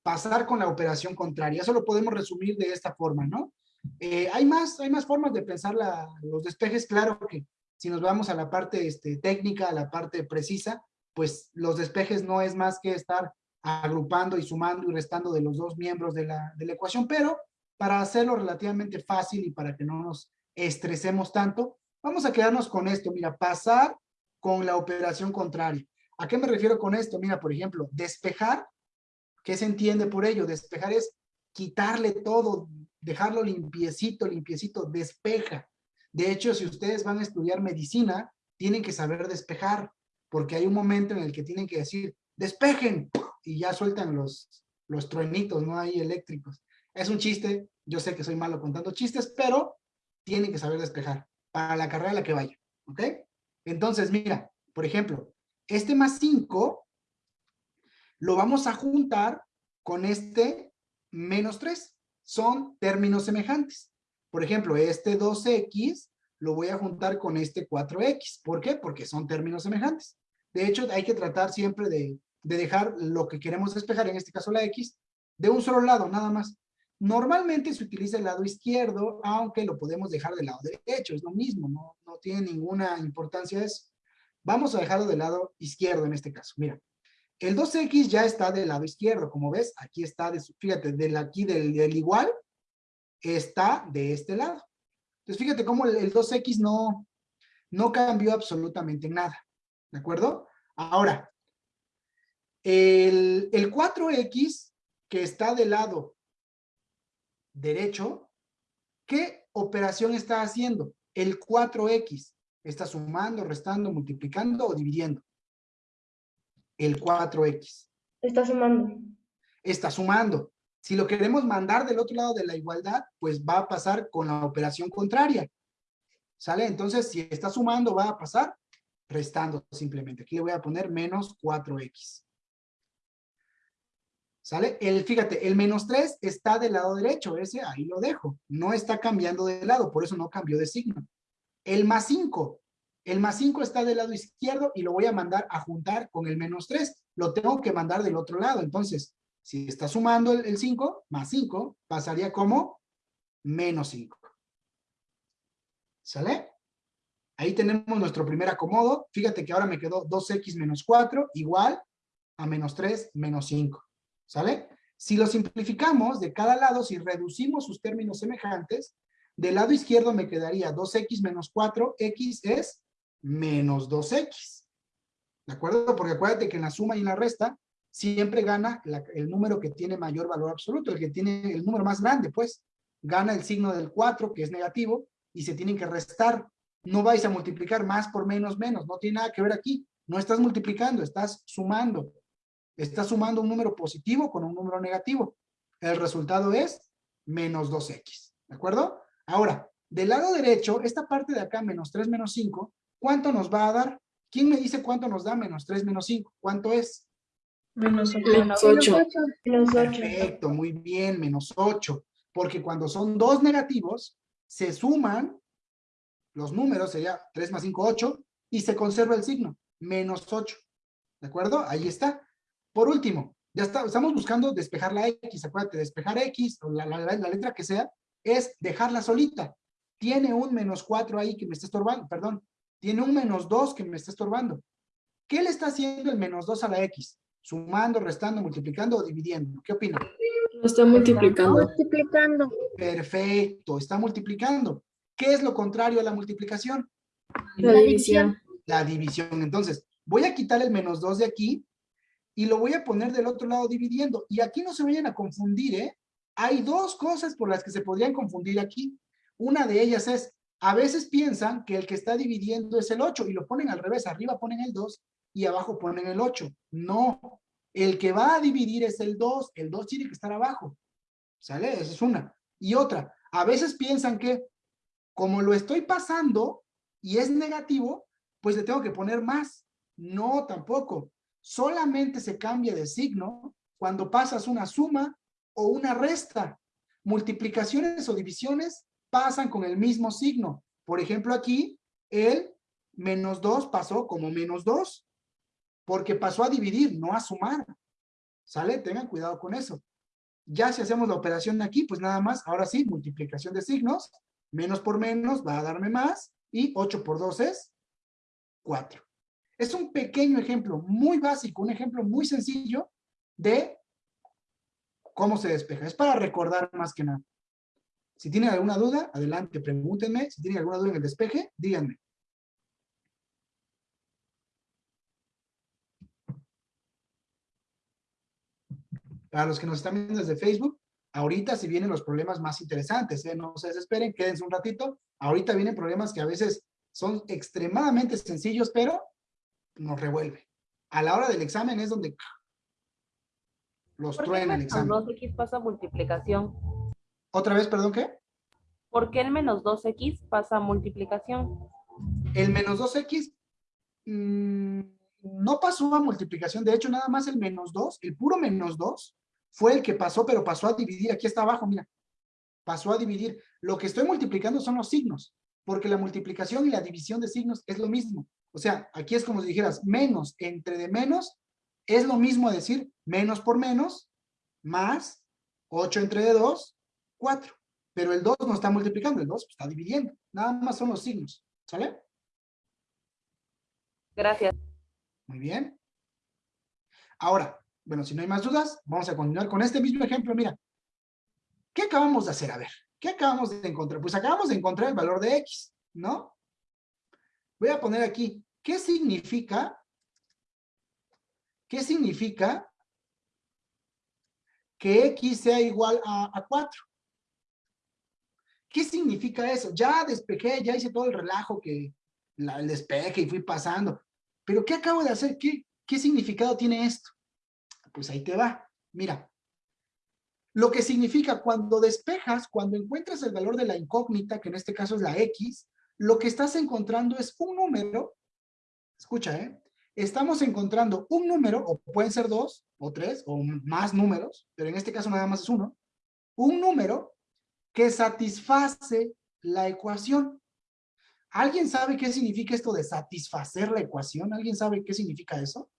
Pasar con la operación contraria. Eso lo podemos resumir de esta forma, ¿no? Eh, hay, más, hay más formas de pensar los despejes. Claro que si nos vamos a la parte este, técnica, a la parte precisa, pues los despejes no es más que estar agrupando y sumando y restando de los dos miembros de la, de la ecuación, pero para hacerlo relativamente fácil y para que no nos estresemos tanto, vamos a quedarnos con esto. Mira, pasar con la operación contraria. ¿A qué me refiero con esto? Mira, por ejemplo, despejar, ¿qué se entiende por ello? Despejar es quitarle todo, dejarlo limpiecito, limpiecito, despeja. De hecho, si ustedes van a estudiar medicina, tienen que saber despejar, porque hay un momento en el que tienen que decir, despejen, y ya sueltan los, los truenitos, no hay eléctricos. Es un chiste, yo sé que soy malo contando chistes, pero tienen que saber despejar para la carrera a la que vaya, ¿ok? Entonces, mira, por ejemplo, este más 5 lo vamos a juntar con este menos 3. Son términos semejantes. Por ejemplo, este 2x lo voy a juntar con este 4x. ¿Por qué? Porque son términos semejantes. De hecho, hay que tratar siempre de, de dejar lo que queremos despejar, en este caso la x, de un solo lado, nada más. Normalmente se utiliza el lado izquierdo, aunque lo podemos dejar del lado derecho, es lo mismo, no, no tiene ninguna importancia eso. Vamos a dejarlo del lado izquierdo en este caso. Mira, el 2x ya está del lado izquierdo. Como ves, aquí está, de, fíjate, del aquí del, del, igual, está de este lado. Entonces, fíjate cómo el, el 2x no, no cambió absolutamente nada. ¿De acuerdo? Ahora, el, el 4x que está del lado derecho, ¿qué operación está haciendo? El 4x Está sumando, restando, multiplicando o dividiendo. El 4x. Está sumando. Está sumando. Si lo queremos mandar del otro lado de la igualdad, pues va a pasar con la operación contraria. ¿Sale? Entonces, si está sumando, va a pasar restando simplemente. Aquí le voy a poner menos 4x. ¿Sale? El, fíjate, el menos 3 está del lado derecho, ese ahí lo dejo. No está cambiando de lado, por eso no cambió de signo. El más 5, el más 5 está del lado izquierdo y lo voy a mandar a juntar con el menos 3. Lo tengo que mandar del otro lado. Entonces, si está sumando el 5, más 5, pasaría como menos 5. ¿Sale? Ahí tenemos nuestro primer acomodo. Fíjate que ahora me quedó 2x menos 4 igual a menos 3 menos 5. ¿Sale? Si lo simplificamos de cada lado, si reducimos sus términos semejantes, del lado izquierdo me quedaría 2x menos 4, x es menos 2x. ¿De acuerdo? Porque acuérdate que en la suma y en la resta siempre gana el número que tiene mayor valor absoluto, el que tiene el número más grande, pues. Gana el signo del 4, que es negativo, y se tienen que restar. No vais a multiplicar más por menos, menos. No tiene nada que ver aquí. No estás multiplicando, estás sumando. Está sumando un número positivo con un número negativo. El resultado es menos 2x. ¿De acuerdo? Ahora, del lado derecho, esta parte de acá, menos 3 menos 5, ¿cuánto nos va a dar? ¿Quién me dice cuánto nos da menos 3 menos 5? ¿Cuánto es? Menos 8. Perfecto, muy bien, menos 8. Porque cuando son dos negativos, se suman los números, sería 3 más 5, 8, y se conserva el signo, menos 8. ¿De acuerdo? Ahí está. Por último, ya está, estamos buscando despejar la X, acuérdate, despejar X, o la, la, letra que sea, es dejarla solita. Tiene un menos 4 ahí que me está estorbando, perdón, tiene un menos 2 que me está estorbando. ¿Qué le está haciendo el menos 2 a la X? Sumando, restando, multiplicando o dividiendo. ¿Qué opina? Lo está multiplicando. Multiplicando. Perfecto, está multiplicando. ¿Qué es lo contrario a la multiplicación? La división. La división. Entonces, voy a quitar el menos 2 de aquí y lo voy a poner del otro lado dividiendo. Y aquí no se vayan a confundir, ¿eh? Hay dos cosas por las que se podrían confundir aquí. Una de ellas es, a veces piensan que el que está dividiendo es el 8 y lo ponen al revés, arriba ponen el 2 y abajo ponen el 8. No, el que va a dividir es el 2, el 2 tiene que estar abajo. ¿Sale? Esa es una. Y otra, a veces piensan que como lo estoy pasando y es negativo, pues le tengo que poner más. No, tampoco solamente se cambia de signo cuando pasas una suma o una resta. Multiplicaciones o divisiones pasan con el mismo signo. Por ejemplo, aquí el menos 2 pasó como menos 2, porque pasó a dividir, no a sumar. ¿Sale? Tengan cuidado con eso. Ya si hacemos la operación aquí, pues nada más, ahora sí, multiplicación de signos, menos por menos va a darme más, y 8 por 2 es 4. Es un pequeño ejemplo, muy básico, un ejemplo muy sencillo de cómo se despeja. Es para recordar más que nada. Si tienen alguna duda, adelante, pregúntenme. Si tienen alguna duda en el despeje, díganme. Para los que nos están viendo desde Facebook, ahorita si vienen los problemas más interesantes, ¿eh? no se desesperen, quédense un ratito. Ahorita vienen problemas que a veces son extremadamente sencillos, pero nos revuelve. A la hora del examen es donde los truena el examen. ¿Por qué el menos 2x pasa a multiplicación? ¿Otra vez, perdón, qué? ¿Por qué el menos 2x pasa a multiplicación? El menos 2x mm, no pasó a multiplicación. De hecho, nada más el menos 2, el puro menos 2, fue el que pasó, pero pasó a dividir. Aquí está abajo, mira. Pasó a dividir. Lo que estoy multiplicando son los signos, porque la multiplicación y la división de signos es lo mismo. O sea, aquí es como si dijeras menos entre de menos, es lo mismo decir menos por menos, más 8 entre de 2, 4. Pero el 2 no está multiplicando, el 2 está dividiendo. Nada más son los signos. ¿Sale? Gracias. Muy bien. Ahora, bueno, si no hay más dudas, vamos a continuar con este mismo ejemplo. Mira, ¿qué acabamos de hacer? A ver, ¿qué acabamos de encontrar? Pues acabamos de encontrar el valor de X, ¿no? Voy a poner aquí, ¿qué significa? ¿Qué significa que X sea igual a, 4? ¿Qué significa eso? Ya despejé, ya hice todo el relajo que el despeje y fui pasando. Pero ¿qué acabo de hacer? ¿Qué, ¿Qué significado tiene esto? Pues ahí te va. Mira, lo que significa cuando despejas, cuando encuentras el valor de la incógnita, que en este caso es la X, lo que estás encontrando es un número, escucha, ¿eh? estamos encontrando un número, o pueden ser dos, o tres, o más números, pero en este caso nada más es uno, un número que satisface la ecuación. ¿Alguien sabe qué significa esto de satisfacer la ecuación? ¿Alguien sabe qué significa eso?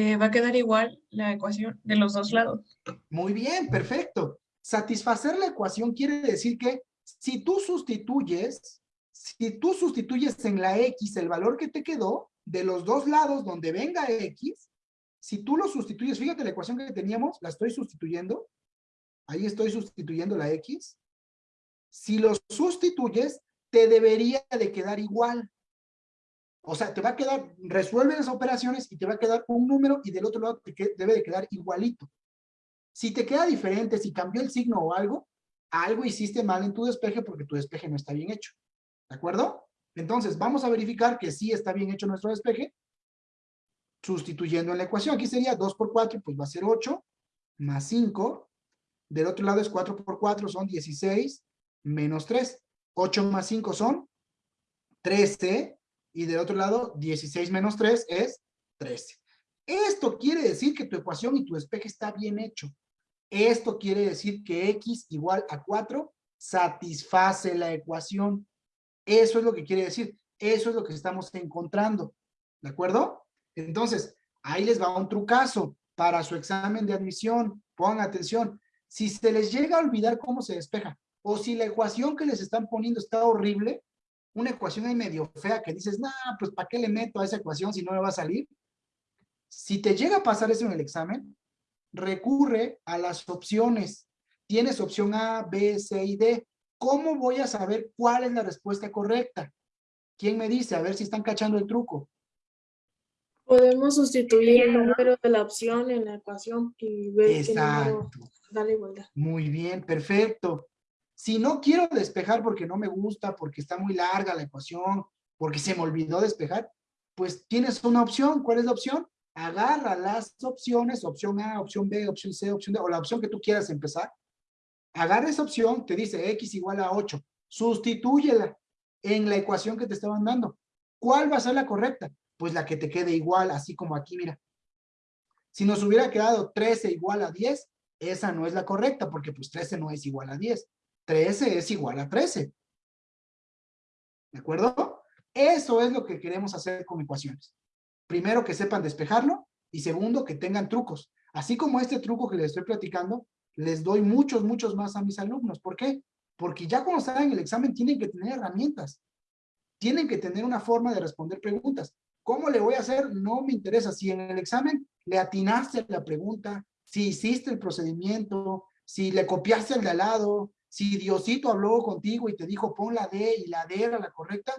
Eh, va a quedar igual la ecuación de los dos lados. Muy bien, perfecto. Satisfacer la ecuación quiere decir que si tú sustituyes, si tú sustituyes en la X el valor que te quedó, de los dos lados donde venga X, si tú lo sustituyes, fíjate la ecuación que teníamos, la estoy sustituyendo, ahí estoy sustituyendo la X, si lo sustituyes, te debería de quedar igual. O sea, te va a quedar, resuelve las operaciones y te va a quedar un número y del otro lado te debe de quedar igualito. Si te queda diferente, si cambió el signo o algo, algo hiciste mal en tu despeje porque tu despeje no está bien hecho. ¿De acuerdo? Entonces, vamos a verificar que sí está bien hecho nuestro despeje, sustituyendo en la ecuación. Aquí sería 2 por 4, pues va a ser 8, más 5. Del otro lado es 4 por 4, son 16, menos 3. 8 más 5 son 13, y del otro lado 16 menos 3 es 13. Esto quiere decir que tu ecuación y tu despeje está bien hecho. Esto quiere decir que x igual a 4 satisface la ecuación. Eso es lo que quiere decir. Eso es lo que estamos encontrando. ¿De acuerdo? Entonces, ahí les va un trucazo para su examen de admisión. Pongan atención. Si se les llega a olvidar cómo se despeja, o si la ecuación que les están poniendo está horrible, una ecuación ahí medio fea que dices, nah, pues ¿para qué le meto a esa ecuación si no me va a salir? Si te llega a pasar eso en el examen, recurre a las opciones. Tienes opción A, B, C y D. ¿Cómo voy a saber cuál es la respuesta correcta? ¿Quién me dice? A ver si están cachando el truco. Podemos sustituir el número de la opción en la ecuación y ver qué número Exacto. da la igualdad. Muy bien, perfecto. Si no quiero despejar porque no me gusta, porque está muy larga la ecuación, porque se me olvidó despejar, pues tienes una opción. ¿Cuál es la opción? Agarra las opciones, opción A, opción B, opción C, opción D, o la opción que tú quieras empezar. Agarra esa opción, te dice X igual a 8. Sustitúyela en la ecuación que te estaban dando. ¿Cuál va a ser la correcta? Pues la que te quede igual, así como aquí, mira. Si nos hubiera quedado 13 igual a 10, esa no es la correcta, porque pues 13 no es igual a 10. 13 es igual a 13. ¿De acuerdo? Eso es lo que queremos hacer con ecuaciones. Primero, que sepan despejarlo, y segundo, que tengan trucos. Así como este truco que les estoy platicando, les doy muchos, muchos más a mis alumnos. ¿Por qué? Porque ya cuando están en el examen tienen que tener herramientas. Tienen que tener una forma de responder preguntas. ¿Cómo le voy a hacer? No me interesa. Si en el examen le atinaste la pregunta, si hiciste el procedimiento, si le copiaste al de al lado, si Diosito habló contigo y te dijo pon la D y la D era la correcta,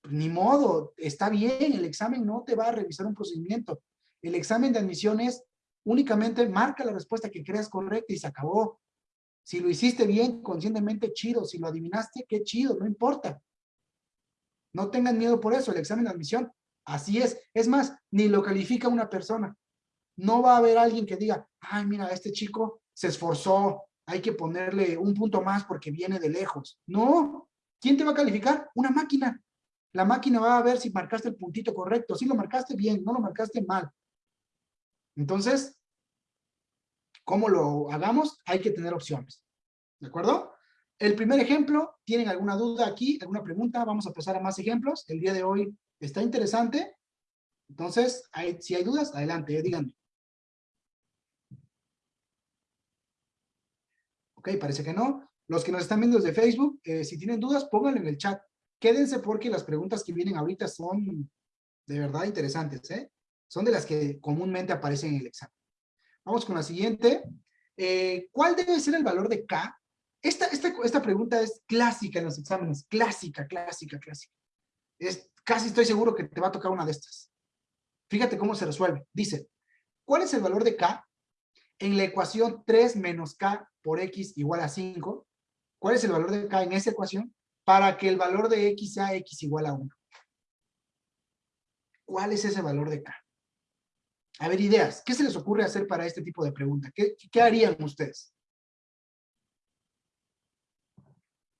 pues ni modo, está bien, el examen no te va a revisar un procedimiento. El examen de admisión es únicamente marca la respuesta que creas correcta y se acabó. Si lo hiciste bien, conscientemente, chido. Si lo adivinaste, qué chido, no importa. No tengan miedo por eso, el examen de admisión, así es. Es más, ni lo califica una persona. No va a haber alguien que diga, ay, mira, este chico se esforzó, hay que ponerle un punto más porque viene de lejos. No, ¿quién te va a calificar? Una máquina. La máquina va a ver si marcaste el puntito correcto. Si lo marcaste bien, no lo marcaste mal. Entonces, ¿cómo lo hagamos? Hay que tener opciones. ¿De acuerdo? El primer ejemplo, ¿tienen alguna duda aquí? ¿Alguna pregunta? Vamos a pasar a más ejemplos. El día de hoy está interesante. Entonces, si hay dudas, adelante, eh, díganme. Ok, parece que no. Los que nos están viendo desde Facebook, eh, si tienen dudas, pónganlo en el chat. Quédense porque las preguntas que vienen ahorita son de verdad interesantes, ¿eh? Son de las que comúnmente aparecen en el examen. Vamos con la siguiente. Eh, ¿Cuál debe ser el valor de K? Esta, esta, esta pregunta es clásica en los exámenes. Clásica, clásica, clásica. Es, casi estoy seguro que te va a tocar una de estas. Fíjate cómo se resuelve. Dice, ¿cuál es el valor de K en la ecuación 3 menos K por X igual a 5? ¿Cuál es el valor de K en esa ecuación? Para que el valor de X sea X igual a 1. ¿Cuál es ese valor de K? A ver, ideas. ¿Qué se les ocurre hacer para este tipo de pregunta? ¿Qué, qué harían ustedes?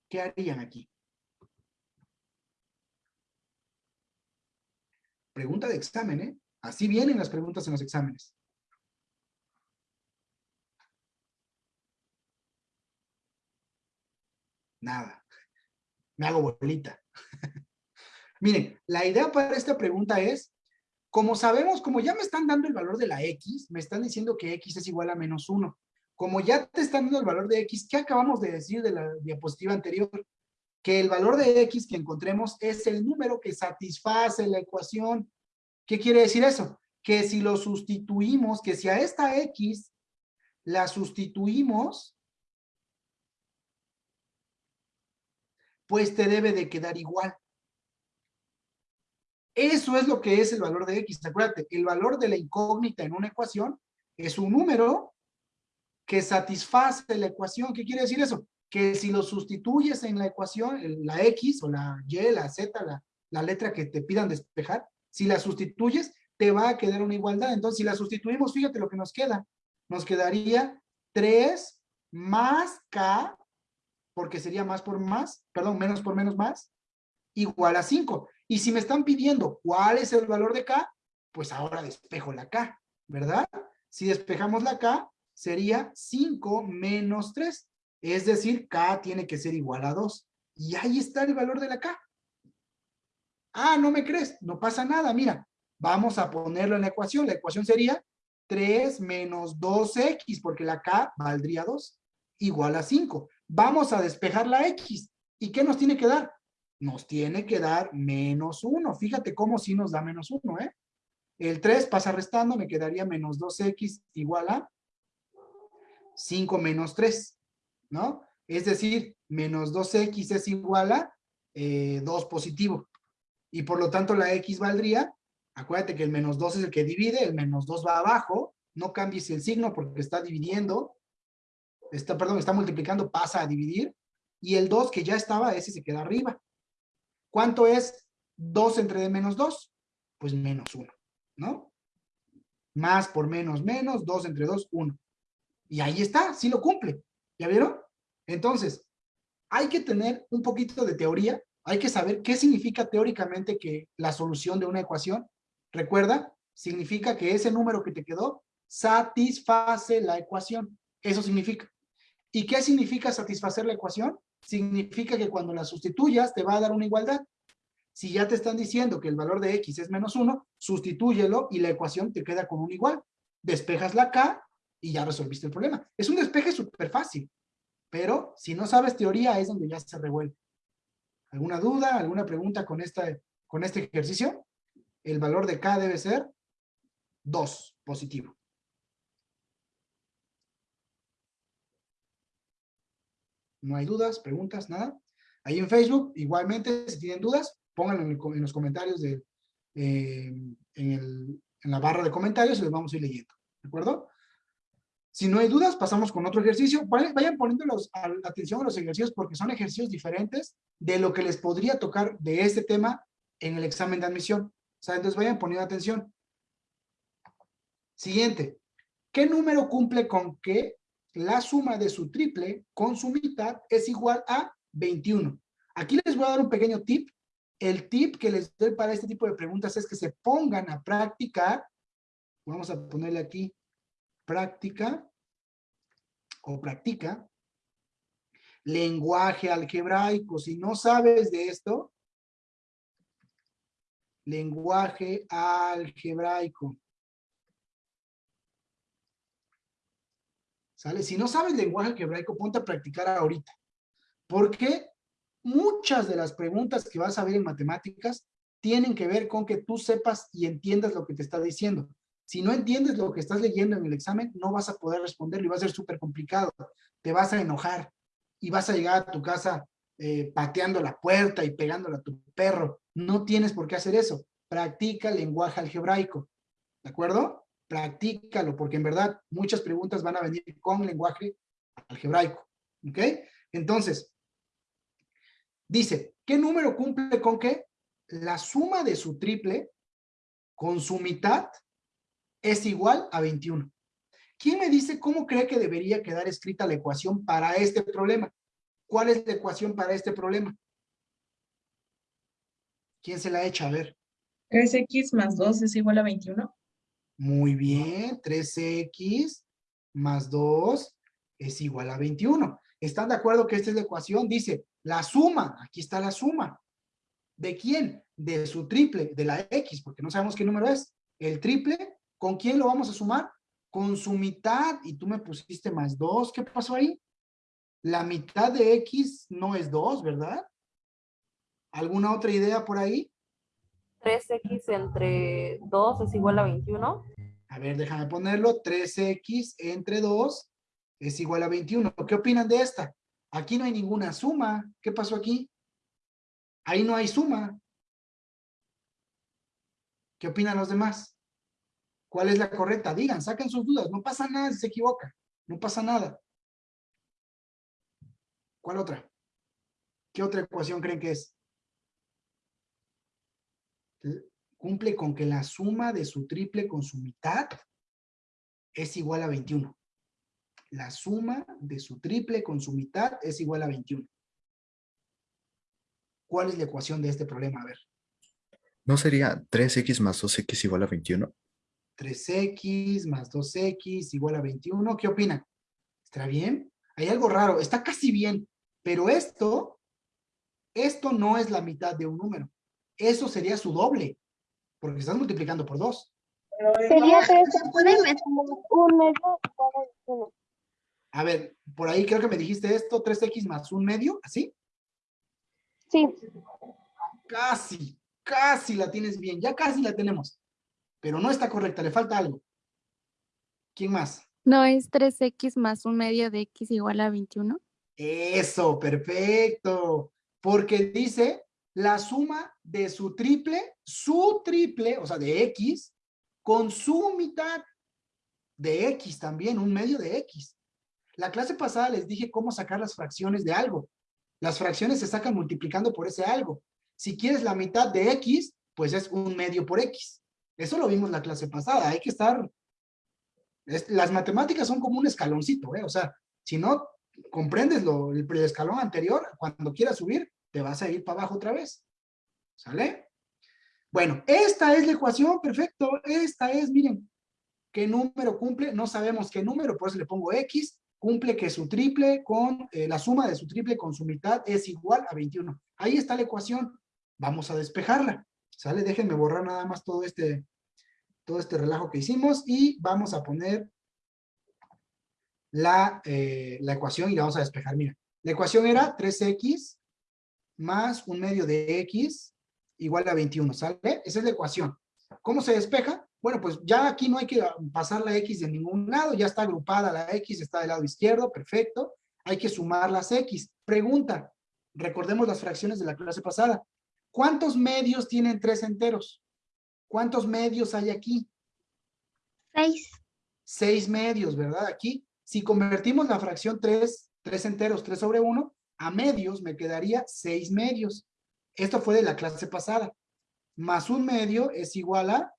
¿Qué harían aquí? Pregunta de examen, ¿eh? Así vienen las preguntas en los exámenes. Nada. Me hago bolita. <laughs> Miren, la idea para esta pregunta es, como sabemos, como ya me están dando el valor de la X, me están diciendo que X es igual a menos 1. Como ya te están dando el valor de X, ¿qué acabamos de decir de la diapositiva anterior? Que el valor de X que encontremos es el número que satisface la ecuación. ¿Qué quiere decir eso? Que si lo sustituimos, que si a esta X la sustituimos, pues te debe de quedar igual. Eso es lo que es el valor de X. Acuérdate, el valor de la incógnita en una ecuación es un número que satisface la ecuación. ¿Qué quiere decir eso? Que si lo sustituyes en la ecuación, la X o la Y, la Z, la, la letra que te pidan despejar, si la sustituyes, te va a quedar una igualdad. Entonces, si la sustituimos, fíjate lo que nos queda. Nos quedaría 3 más K porque sería más por más, perdón, menos por menos más, igual a 5. Y si me están pidiendo cuál es el valor de K, pues ahora despejo la K, ¿verdad? Si despejamos la K, sería 5 menos 3. Es decir, K tiene que ser igual a 2. Y ahí está el valor de la K. Ah, ¿no me crees? No pasa nada, mira. Vamos a ponerlo en la ecuación. La ecuación sería 3 menos 2x, porque la K valdría 2, igual a 5 vamos a despejar la X. ¿Y qué nos tiene que dar? Nos tiene que dar menos 1. Fíjate cómo sí nos da menos 1, ¿eh? El 3 pasa restando, me quedaría menos 2X igual a 5 menos 3, ¿no? Es decir, menos 2X es igual a 2 eh, positivo. Y por lo tanto la X valdría, acuérdate que el menos 2 es el que divide, el menos 2 va abajo, no cambies el signo porque está dividiendo, está, perdón, está multiplicando, pasa a dividir, y el 2 que ya estaba, ese se queda arriba. ¿Cuánto es 2 entre menos 2? Pues menos 1, ¿no? Más por menos menos, 2 entre 2, 1. Y ahí está, sí lo cumple. ¿Ya vieron? Entonces, hay que tener un poquito de teoría, hay que saber qué significa teóricamente que la solución de una ecuación, recuerda, significa que ese número que te quedó satisface la ecuación. Eso significa. ¿Y qué significa satisfacer la ecuación? Significa que cuando la sustituyas te va a dar una igualdad. Si ya te están diciendo que el valor de x es menos 1, sustitúyelo y la ecuación te queda con un igual. Despejas la k y ya resolviste el problema. Es un despeje súper fácil, pero si no sabes teoría es donde ya se revuelve. ¿Alguna duda, alguna pregunta con, esta, con este ejercicio? El valor de k debe ser 2, positivo. No hay dudas, preguntas, nada. Ahí en Facebook, igualmente, si tienen dudas, pónganlo en, los comentarios de, eh, en, la barra de comentarios y los vamos a ir leyendo. ¿De acuerdo? Si no hay dudas, pasamos con otro ejercicio. Vayan poniendo atención a los ejercicios porque son ejercicios diferentes de lo que les podría tocar de este tema en el examen de admisión. O sea, entonces vayan poniendo atención. Siguiente. ¿Qué número cumple con qué la suma de su triple con su mitad es igual a 21. Aquí les voy a dar un pequeño tip. El tip que les doy para este tipo de preguntas es que se pongan a practicar. Vamos a ponerle aquí práctica o practica lenguaje algebraico. Si no sabes de esto, lenguaje algebraico. ¿Sale? Si no sabes lenguaje algebraico, ponte a practicar ahorita. Porque muchas de las preguntas que vas a ver en matemáticas tienen que ver con que tú sepas y entiendas lo que te está diciendo. Si no entiendes lo que estás leyendo en el examen, no vas a poder responderlo y va a ser súper complicado. Te vas a enojar y vas a llegar a tu casa eh, pateando la puerta y pegándole a tu perro. No tienes por qué hacer eso. Practica lenguaje algebraico. ¿De acuerdo? Practícalo, porque en verdad muchas preguntas van a venir con lenguaje algebraico. ¿Ok? Entonces, dice, ¿qué número cumple con qué? La suma de su triple con su mitad es igual a 21. ¿Quién me dice cómo cree que debería quedar escrita la ecuación para este problema? ¿Cuál es la ecuación para este problema? ¿Quién se la echa? A ver. 3x más 2 es igual a 21. Muy bien, 3x más 2 es igual a 21. ¿Están de acuerdo que esta es la ecuación? Dice, la suma, aquí está la suma. ¿De quién? De su triple, de la x, porque no sabemos qué número es. El triple, ¿con quién lo vamos a sumar? Con su mitad, y tú me pusiste más 2. ¿Qué pasó ahí? La mitad de x no es 2, ¿verdad? ¿Alguna otra idea por ahí? 3x entre 2 es igual a 21. A ver, déjame ponerlo. 3x entre 2 es igual a 21. ¿Qué opinan de esta? Aquí no hay ninguna suma. ¿Qué pasó aquí? Ahí no hay suma. ¿Qué opinan los demás? ¿Cuál es la correcta? Digan, saquen sus dudas. No pasa nada si se equivoca. No pasa nada. ¿Cuál otra? ¿Qué otra ecuación creen que es? Cumple con que la suma de su triple con su mitad es igual a 21. La suma de su triple con su mitad es igual a 21. ¿Cuál es la ecuación de este problema? A ver. ¿No sería 3x más 2x igual a 21? 3x más 2x igual a 21. ¿Qué opinan? ¿Está bien? Hay algo raro. Está casi bien. Pero esto, esto no es la mitad de un número. Eso sería su doble. Porque estás multiplicando por 2. Sería 3x más un medio igual a 21. A ver, por ahí creo que me dijiste esto, 3x más un medio, ¿así? Sí, Casi, casi la tienes bien. Ya casi la tenemos. Pero no está correcta, le falta algo. ¿Quién más? ¿No es 3x más un medio de x igual a 21? Eso, perfecto. Porque dice la suma de su triple, su triple, o sea, de x, con su mitad de x también, un medio de x. La clase pasada les dije cómo sacar las fracciones de algo. Las fracciones se sacan multiplicando por ese algo. Si quieres la mitad de x, pues es un medio por x. Eso lo vimos la clase pasada. Hay que estar... es- las matemáticas son como un escaloncito, ¿eh? O sea, si no comprendes lo, el, el escalón anterior, cuando quieras subir, te vas a ir para abajo otra vez. ¿Sale? Bueno, esta es la ecuación, perfecto. Esta es, miren, qué número cumple, no sabemos qué número, por eso le pongo X, cumple que su triple con, eh, la suma de su triple con su mitad es igual a 21. Ahí está la ecuación, vamos a despejarla, ¿sale? Déjenme borrar nada más todo este, todo este relajo que hicimos y vamos a poner la, eh, la ecuación y la vamos a despejar. Mira, la ecuación era 3x más un medio de x igual a 21, ¿sale? Esa es la ecuación. ¿Cómo se despeja? Bueno, pues ya aquí no hay que pasar la x de ningún lado, ya está agrupada la x, está del lado izquierdo, perfecto. Hay que sumar las x. Pregunta, recordemos las fracciones de la clase pasada. ¿Cuántos medios tienen tres enteros? ¿Cuántos medios hay aquí? 6. Seis medios, ¿verdad? Aquí, si convertimos la fracción 3, 3 enteros, 3 sobre 1, a medios me quedaría 6 medios. Esto fue de la clase pasada. Más un medio es igual a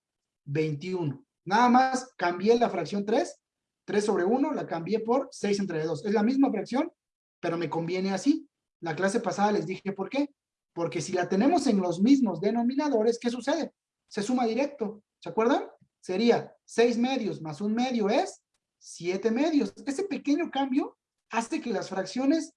21. Nada más cambié la fracción 3, 3 sobre 1, la cambié por 6 entre 2. Es la misma fracción, pero me conviene así. La clase pasada les dije por qué. Porque si la tenemos en los mismos denominadores, ¿qué sucede? Se suma directo. ¿Se acuerdan? Sería 6 medios más un medio es 7 medios. Ese pequeño cambio hace que las fracciones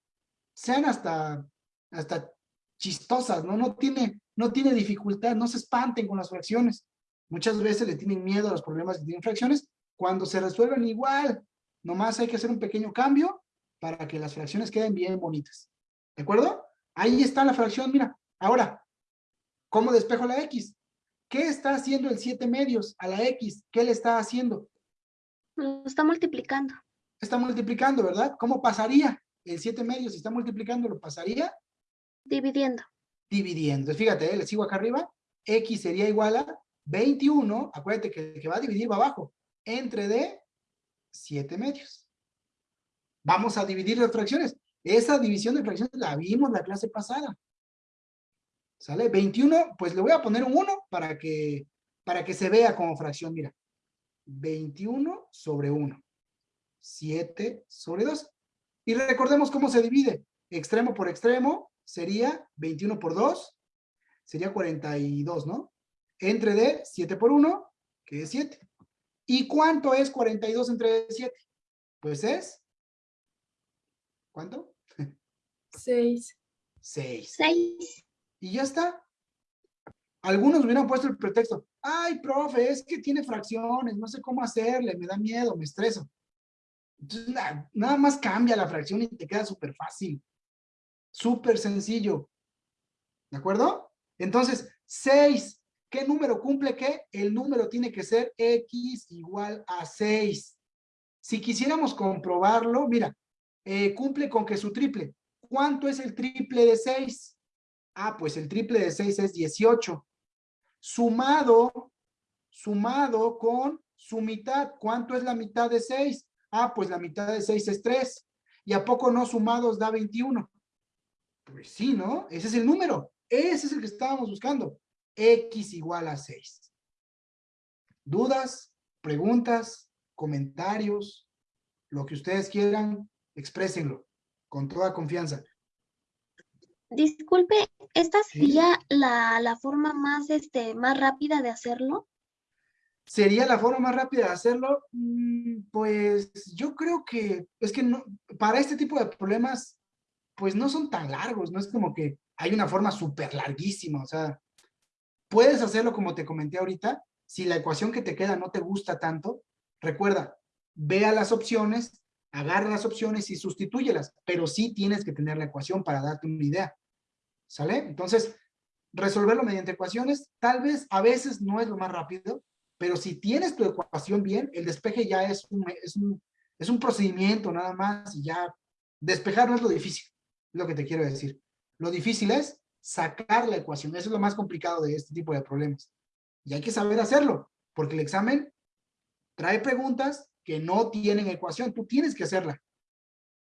sean hasta, hasta chistosas, ¿no? No tiene, no tiene dificultad, no se espanten con las fracciones. Muchas veces le tienen miedo a los problemas que tienen fracciones. Cuando se resuelven igual, nomás hay que hacer un pequeño cambio para que las fracciones queden bien bonitas. ¿De acuerdo? Ahí está la fracción, mira. Ahora, ¿cómo despejo la X? ¿Qué está haciendo el 7 medios a la X? ¿Qué le está haciendo? Lo está multiplicando. Está multiplicando, ¿verdad? ¿Cómo pasaría? El 7 medios, si está multiplicando, lo pasaría Dividiendo. dividiendo. Fíjate, ¿eh? le sigo acá arriba. X sería igual a 21, acuérdate que el que va a dividir va abajo, entre de 7 medios. Vamos a dividir las fracciones. Esa división de fracciones la vimos la clase pasada. ¿Sale? 21, pues le voy a poner un 1 para que, para que se vea como fracción, mira. 21 sobre 1. 7 sobre 2. Y recordemos cómo se divide. Extremo por extremo sería 21 por 2, sería 42, ¿no? entre D, 7 por 1, que es 7. ¿Y cuánto es 42 entre 7? Pues es, ¿cuánto? 6. 6. 6. Y ya está. Algunos hubieran puesto el pretexto, ay, profe, es que tiene fracciones, no sé cómo hacerle, me da miedo, me estreso. Nada más cambia la fracción y te queda súper fácil. Súper sencillo. ¿De acuerdo? Entonces, 6. ¿Qué número cumple qué? El número tiene que ser x igual a 6. Si quisiéramos comprobarlo, mira, eh, cumple con que su triple. ¿Cuánto es el triple de 6? Ah, pues el triple de 6 es 18. Sumado, sumado con su mitad. ¿Cuánto es la mitad de 6? Ah, pues la mitad de 6 es 3. ¿Y a poco no sumados da 21? Pues sí, ¿no? Ese es el número. Ese es el que estábamos buscando. X igual a 6. ¿Dudas? ¿Preguntas? ¿Comentarios? Lo que ustedes quieran, exprésenlo con toda confianza. Disculpe, ¿esta Sí. sería la, la forma más, este, más rápida de hacerlo? ¿Sería la forma más rápida de hacerlo? Mm, Pues yo creo que es que no, para este tipo de problemas, pues no son tan largos, no es como que hay una forma súper larguísima, o sea, puedes hacerlo como te comenté ahorita, si la ecuación que te queda no te gusta tanto, recuerda, vea las opciones, agarra las opciones y sustitúyelas, pero sí tienes que tener la ecuación para darte una idea, ¿sale? Entonces, resolverlo mediante ecuaciones, tal vez a veces no es lo más rápido, pero si tienes tu ecuación bien, el despeje ya es un, es un, es un procedimiento nada más y ya despejar no es lo difícil, es lo que te quiero decir. Lo difícil es sacar la ecuación, eso es lo más complicado de este tipo de problemas. Y hay que saber hacerlo, porque el examen trae preguntas que no tienen ecuación, tú tienes que hacerla.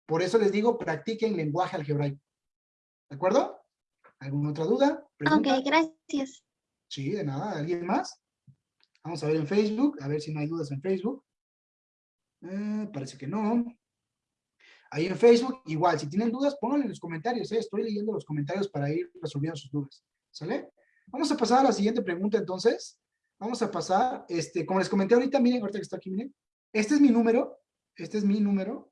Por eso les digo, practiquen lenguaje algebraico. ¿De acuerdo? ¿Alguna otra duda? ¿Pregunta? Ok, gracias. Sí, de nada. ¿Alguien más? Vamos a ver en Facebook, a ver si no hay dudas en Facebook. Eh, parece que no. Ahí en Facebook, igual, si tienen dudas, pónganlo en los comentarios. eh, Estoy leyendo los comentarios para ir resolviendo sus dudas. ¿Sale? Vamos a pasar a la siguiente pregunta entonces. Vamos a pasar, este, como les comenté ahorita, miren, ahorita que está aquí, miren. Este es mi número. Este es mi número.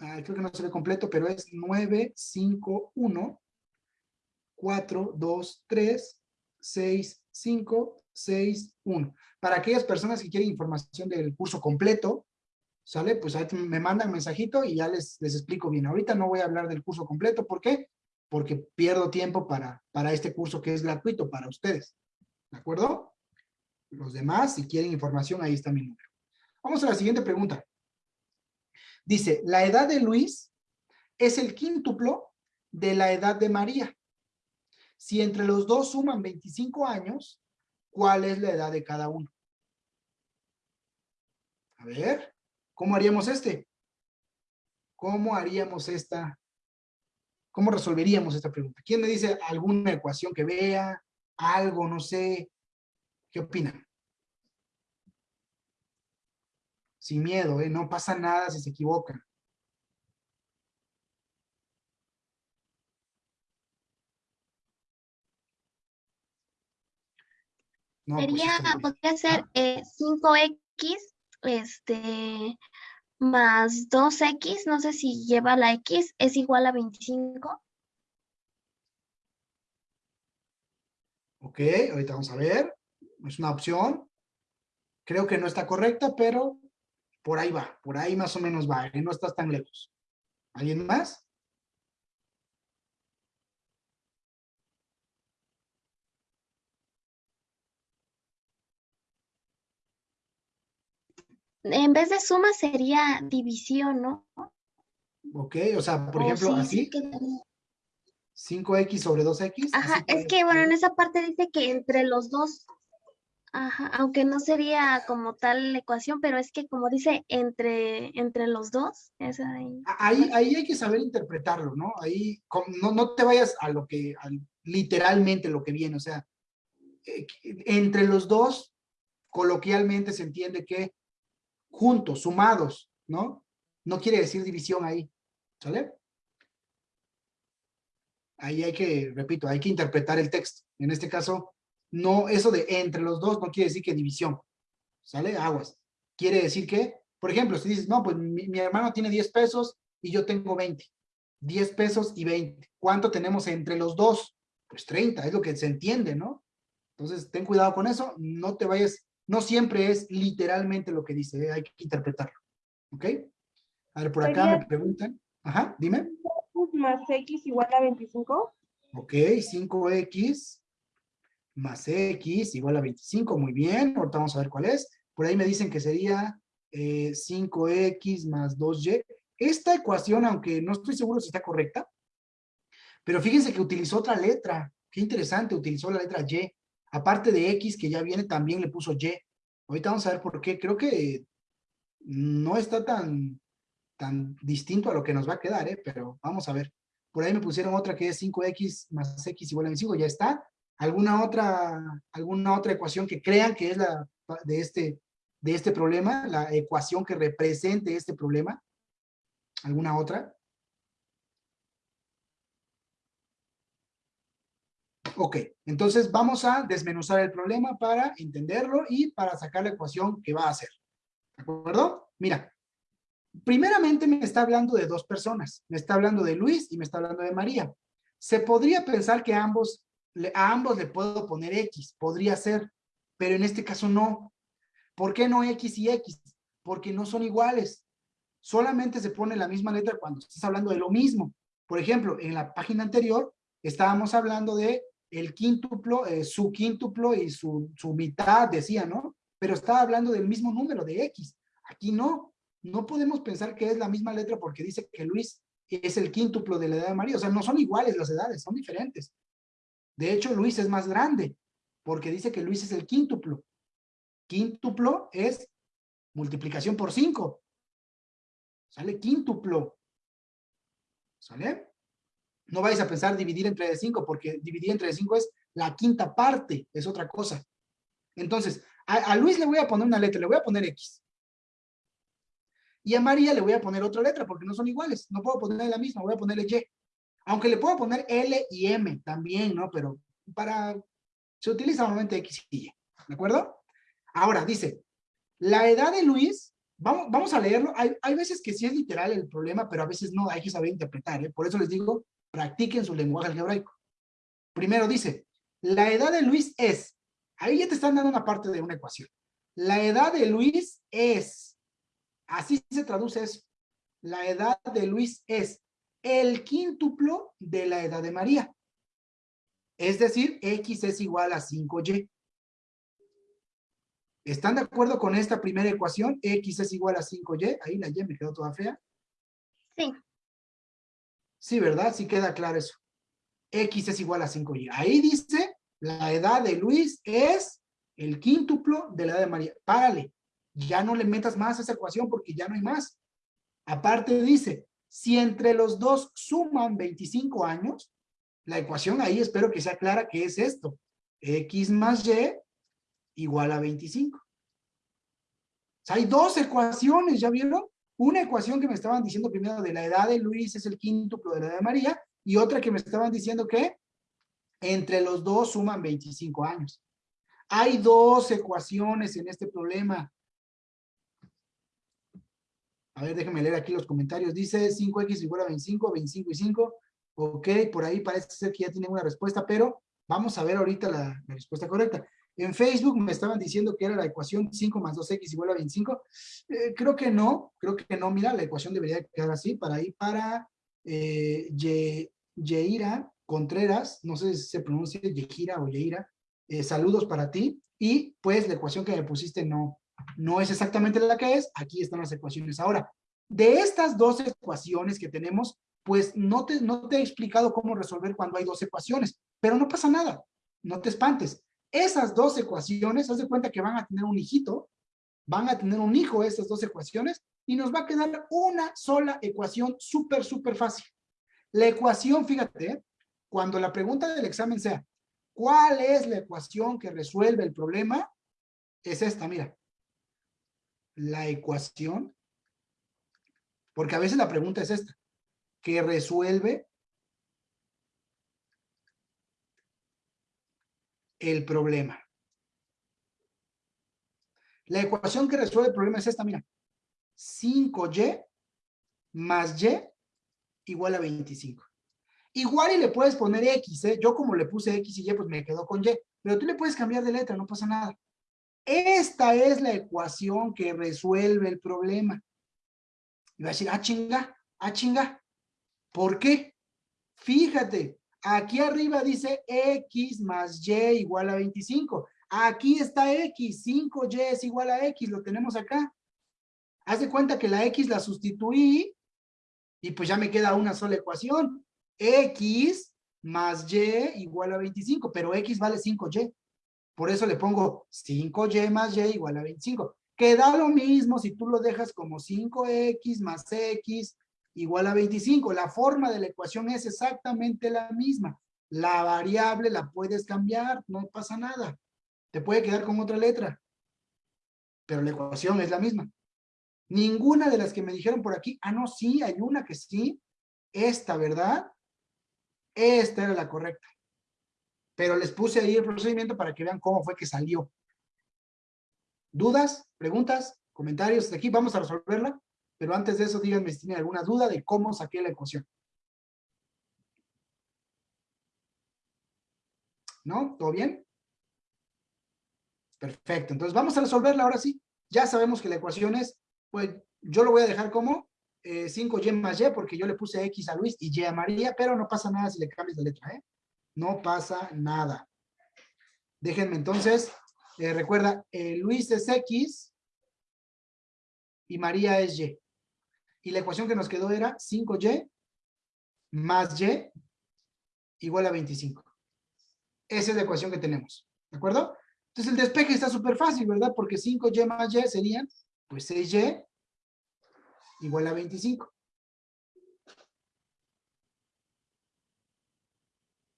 Ah, creo que no se ve completo, pero es 951 4, 2, 3, 6, 5, 6, 1. Para aquellas personas que quieren información del curso completo, ¿sale? Pues ahí me mandan mensajito y ya les, les explico bien. Ahorita no voy a hablar del curso completo, ¿por qué? Porque pierdo tiempo para, para este curso que es gratuito para ustedes. ¿De acuerdo? Los demás, si quieren información, ahí está mi número. Vamos a la siguiente pregunta. Dice, la edad de Luis es el quíntuplo de la edad de María. Si entre los dos suman 25 años, ¿cuál es la edad de cada uno? A ver, ¿cómo haríamos este? ¿Cómo haríamos esta? ¿Cómo resolveríamos esta pregunta? ¿Quién me dice alguna ecuación que vea? Algo, no sé. ¿Qué opinan? Sin miedo, ¿eh? No pasa nada si se equivocan. No, pues Sería, podría ser Ah. eh, 5x, este, más 2x, no sé si lleva la x, es igual a 25. Ok, ahorita vamos a ver. Es una opción. Creo que no está correcta, pero por ahí va. Por ahí más o menos va. ¿eh? No estás tan lejos. ¿Alguien más? En vez de suma sería división, ¿no? Ok, o sea, por ejemplo, sí, sí así, quedaría. 5x sobre 2x. Ajá, es que bueno, en esa parte dice que entre los dos, ajá, aunque no sería como tal la ecuación, pero es que como dice entre, entre los dos, esa ahí. A- Ahí, ahí hay que saber interpretarlo, ¿no? Ahí no, no te vayas a lo que, al- literalmente lo que viene, o sea, eh, entre los dos, coloquialmente se entiende que juntos, sumados, ¿no? No quiere decir división ahí, ¿sale? Ahí hay que, repito, hay que interpretar el texto. En este caso, No, eso de entre los dos no quiere decir que división. ¿Sale? Aguas. Quiere decir que, por ejemplo, si dices, no, pues mi, mi hermano tiene 10 pesos y yo tengo 20. 10 pesos y 20. ¿Cuánto tenemos entre los dos? Pues 30, es lo que se entiende, ¿no? Entonces, ten cuidado con eso, no te vayas, no siempre es literalmente lo que dice, ¿eh? hay que interpretarlo, ¿ok? A ver, por acá me preguntan, ajá, dime. más x igual a 25. Ok, 5x más x igual a 25, muy bien, ahorita vamos a ver cuál es. Por ahí me dicen que sería eh, 5x más 2y. Esta ecuación, aunque no estoy seguro si está correcta, pero fíjense que utilizó otra letra. Qué interesante, utilizó la letra y. Aparte de x, que ya viene, también le puso y. Ahorita vamos a ver por qué. Creo que no está tan, tan distinto a lo que nos va a quedar, ¿eh? pero vamos a ver. Por ahí me pusieron otra que es 5x más x igual a 25, ya está. ¿Alguna otra, alguna otra ecuación que crean que es la de este, de este problema? La ecuación que represente este problema. ¿Alguna otra? Ok, entonces vamos a desmenuzar el problema para entenderlo y para sacar la ecuación que va a hacer. ¿De acuerdo? Mira, primeramente me está hablando de dos personas. Me está hablando de Luis y me está hablando de María. Se podría pensar que ambos, a ambos le puedo poner X, podría ser, pero en este caso no. ¿Por qué no X y X? Porque no son iguales. Solamente se pone la misma letra cuando estás hablando de lo mismo. Por ejemplo, en la página anterior estábamos hablando de el quíntuplo, eh, su quíntuplo y su, su mitad, decía, ¿no? Pero estaba hablando del mismo número de X. Aquí no. No podemos pensar que es la misma letra porque dice que Luis es el quíntuplo de la edad de María. O sea, no son iguales las edades, son diferentes. De hecho, Luis es más grande porque dice que Luis es el quíntuplo. Quíntuplo es multiplicación por 5. Sale quíntuplo. ¿Sale? No vais a pensar dividir entre 5 porque dividir entre 5 es la quinta parte, es otra cosa. Entonces, a, Luis le voy a poner una letra, le voy a poner X. Y a María le voy a poner otra letra porque no son iguales. No puedo ponerle la misma, voy a ponerle Y. Aunque le puedo poner L y M también, ¿no? Pero para... Se utiliza normalmente X y Y. ¿De acuerdo? Ahora, dice, la edad de Luis, vamos, vamos a leerlo. Hay, hay veces que sí es literal el problema, pero a veces no, hay que saber interpretar. ¿eh? Por eso les digo, practiquen su lenguaje algebraico. Primero dice, la edad de Luis es, ahí ya te están dando una parte de una ecuación. La edad de Luis es, así se traduce eso. La edad de Luis es el quíntuplo de la edad de María. Es decir, X es igual a 5Y. ¿Están de acuerdo con esta primera ecuación? X es igual a 5Y. Ahí la Y me quedó toda fea. Sí. Sí, ¿verdad? Sí queda claro eso. X es igual a 5Y. Ahí dice, la edad de Luis es el quíntuplo de la edad de María. Párale. Ya no le metas más a esa ecuación porque ya no hay más. Aparte dice, si entre los dos suman 25 años, la ecuación ahí espero que sea clara que es esto. X más Y igual a 25. O sea, hay dos ecuaciones, ¿ya vieron? Una ecuación que me estaban diciendo primero de la edad de Luis es el quíntuplo de la edad de María y otra que me estaban diciendo que entre los dos suman 25 años. Hay dos ecuaciones en este problema. A ver, déjenme leer aquí los comentarios. Dice 5x igual a 25, 25 y 5. Ok, por ahí parece ser que ya tienen una respuesta, pero vamos a ver ahorita la, la respuesta correcta. En Facebook me estaban diciendo que era la ecuación 5 más 2x igual a 25. Eh, creo que no, creo que no. Mira, la ecuación debería quedar así para ir para eh, Ye- Yeira Contreras, no sé si se pronuncia Yegira o Yeira. Eh, saludos para ti. Y pues la ecuación que me pusiste no, no es exactamente la que es. Aquí están las ecuaciones. Ahora, de estas dos ecuaciones que tenemos, pues no te, no te he explicado cómo resolver cuando hay dos ecuaciones, pero no pasa nada, no te espantes. Esas dos ecuaciones, haz de cuenta que van a tener un hijito, van a tener un hijo esas dos ecuaciones, y nos va a quedar una sola ecuación súper, súper fácil. La ecuación, fíjate, cuando la pregunta del examen sea, ¿cuál es la ecuación que resuelve el problema? Es esta, mira. La ecuación, porque a veces la pregunta es esta, que resuelve el problema. La ecuación que resuelve el problema es esta, mira. 5y más y igual a 25. Igual y le puedes poner x, ¿eh? Yo como le puse x y y, pues me quedo con y. Pero tú le puedes cambiar de letra, no pasa nada. Esta es la ecuación que resuelve el problema. Y va a decir, ah, chinga, ah, chinga. ¿Por qué? Fíjate, aquí arriba dice x más y igual a 25. Aquí está x, 5y es igual a x, lo tenemos acá. Haz de cuenta que la x la sustituí y pues ya me queda una sola ecuación. x más y igual a 25, pero x vale 5y. Por eso le pongo 5y más y igual a 25. Queda lo mismo si tú lo dejas como 5x más x igual a 25. La forma de la ecuación es exactamente la misma. La variable la puedes cambiar, no pasa nada. Te puede quedar con otra letra. Pero la ecuación es la misma. Ninguna de las que me dijeron por aquí, ah, no, sí, hay una que sí. Esta, ¿verdad? Esta era la correcta. Pero les puse ahí el procedimiento para que vean cómo fue que salió. ¿Dudas? ¿Preguntas? ¿Comentarios? De aquí vamos a resolverla. Pero antes de eso, díganme si tienen alguna duda de cómo saqué la ecuación. ¿No? ¿Todo bien? Perfecto. Entonces vamos a resolverla ahora sí. Ya sabemos que la ecuación es, pues yo lo voy a dejar como 5y eh, más y, porque yo le puse x a Luis y y a María, pero no pasa nada si le cambias de letra, ¿eh? No pasa nada. Déjenme entonces, eh, recuerda, eh, Luis es x y María es y. Y la ecuación que nos quedó era 5y más y igual a 25. Esa es la ecuación que tenemos, ¿de acuerdo? Entonces el despeje está súper fácil, ¿verdad? Porque 5y más y serían, pues 6y igual a 25.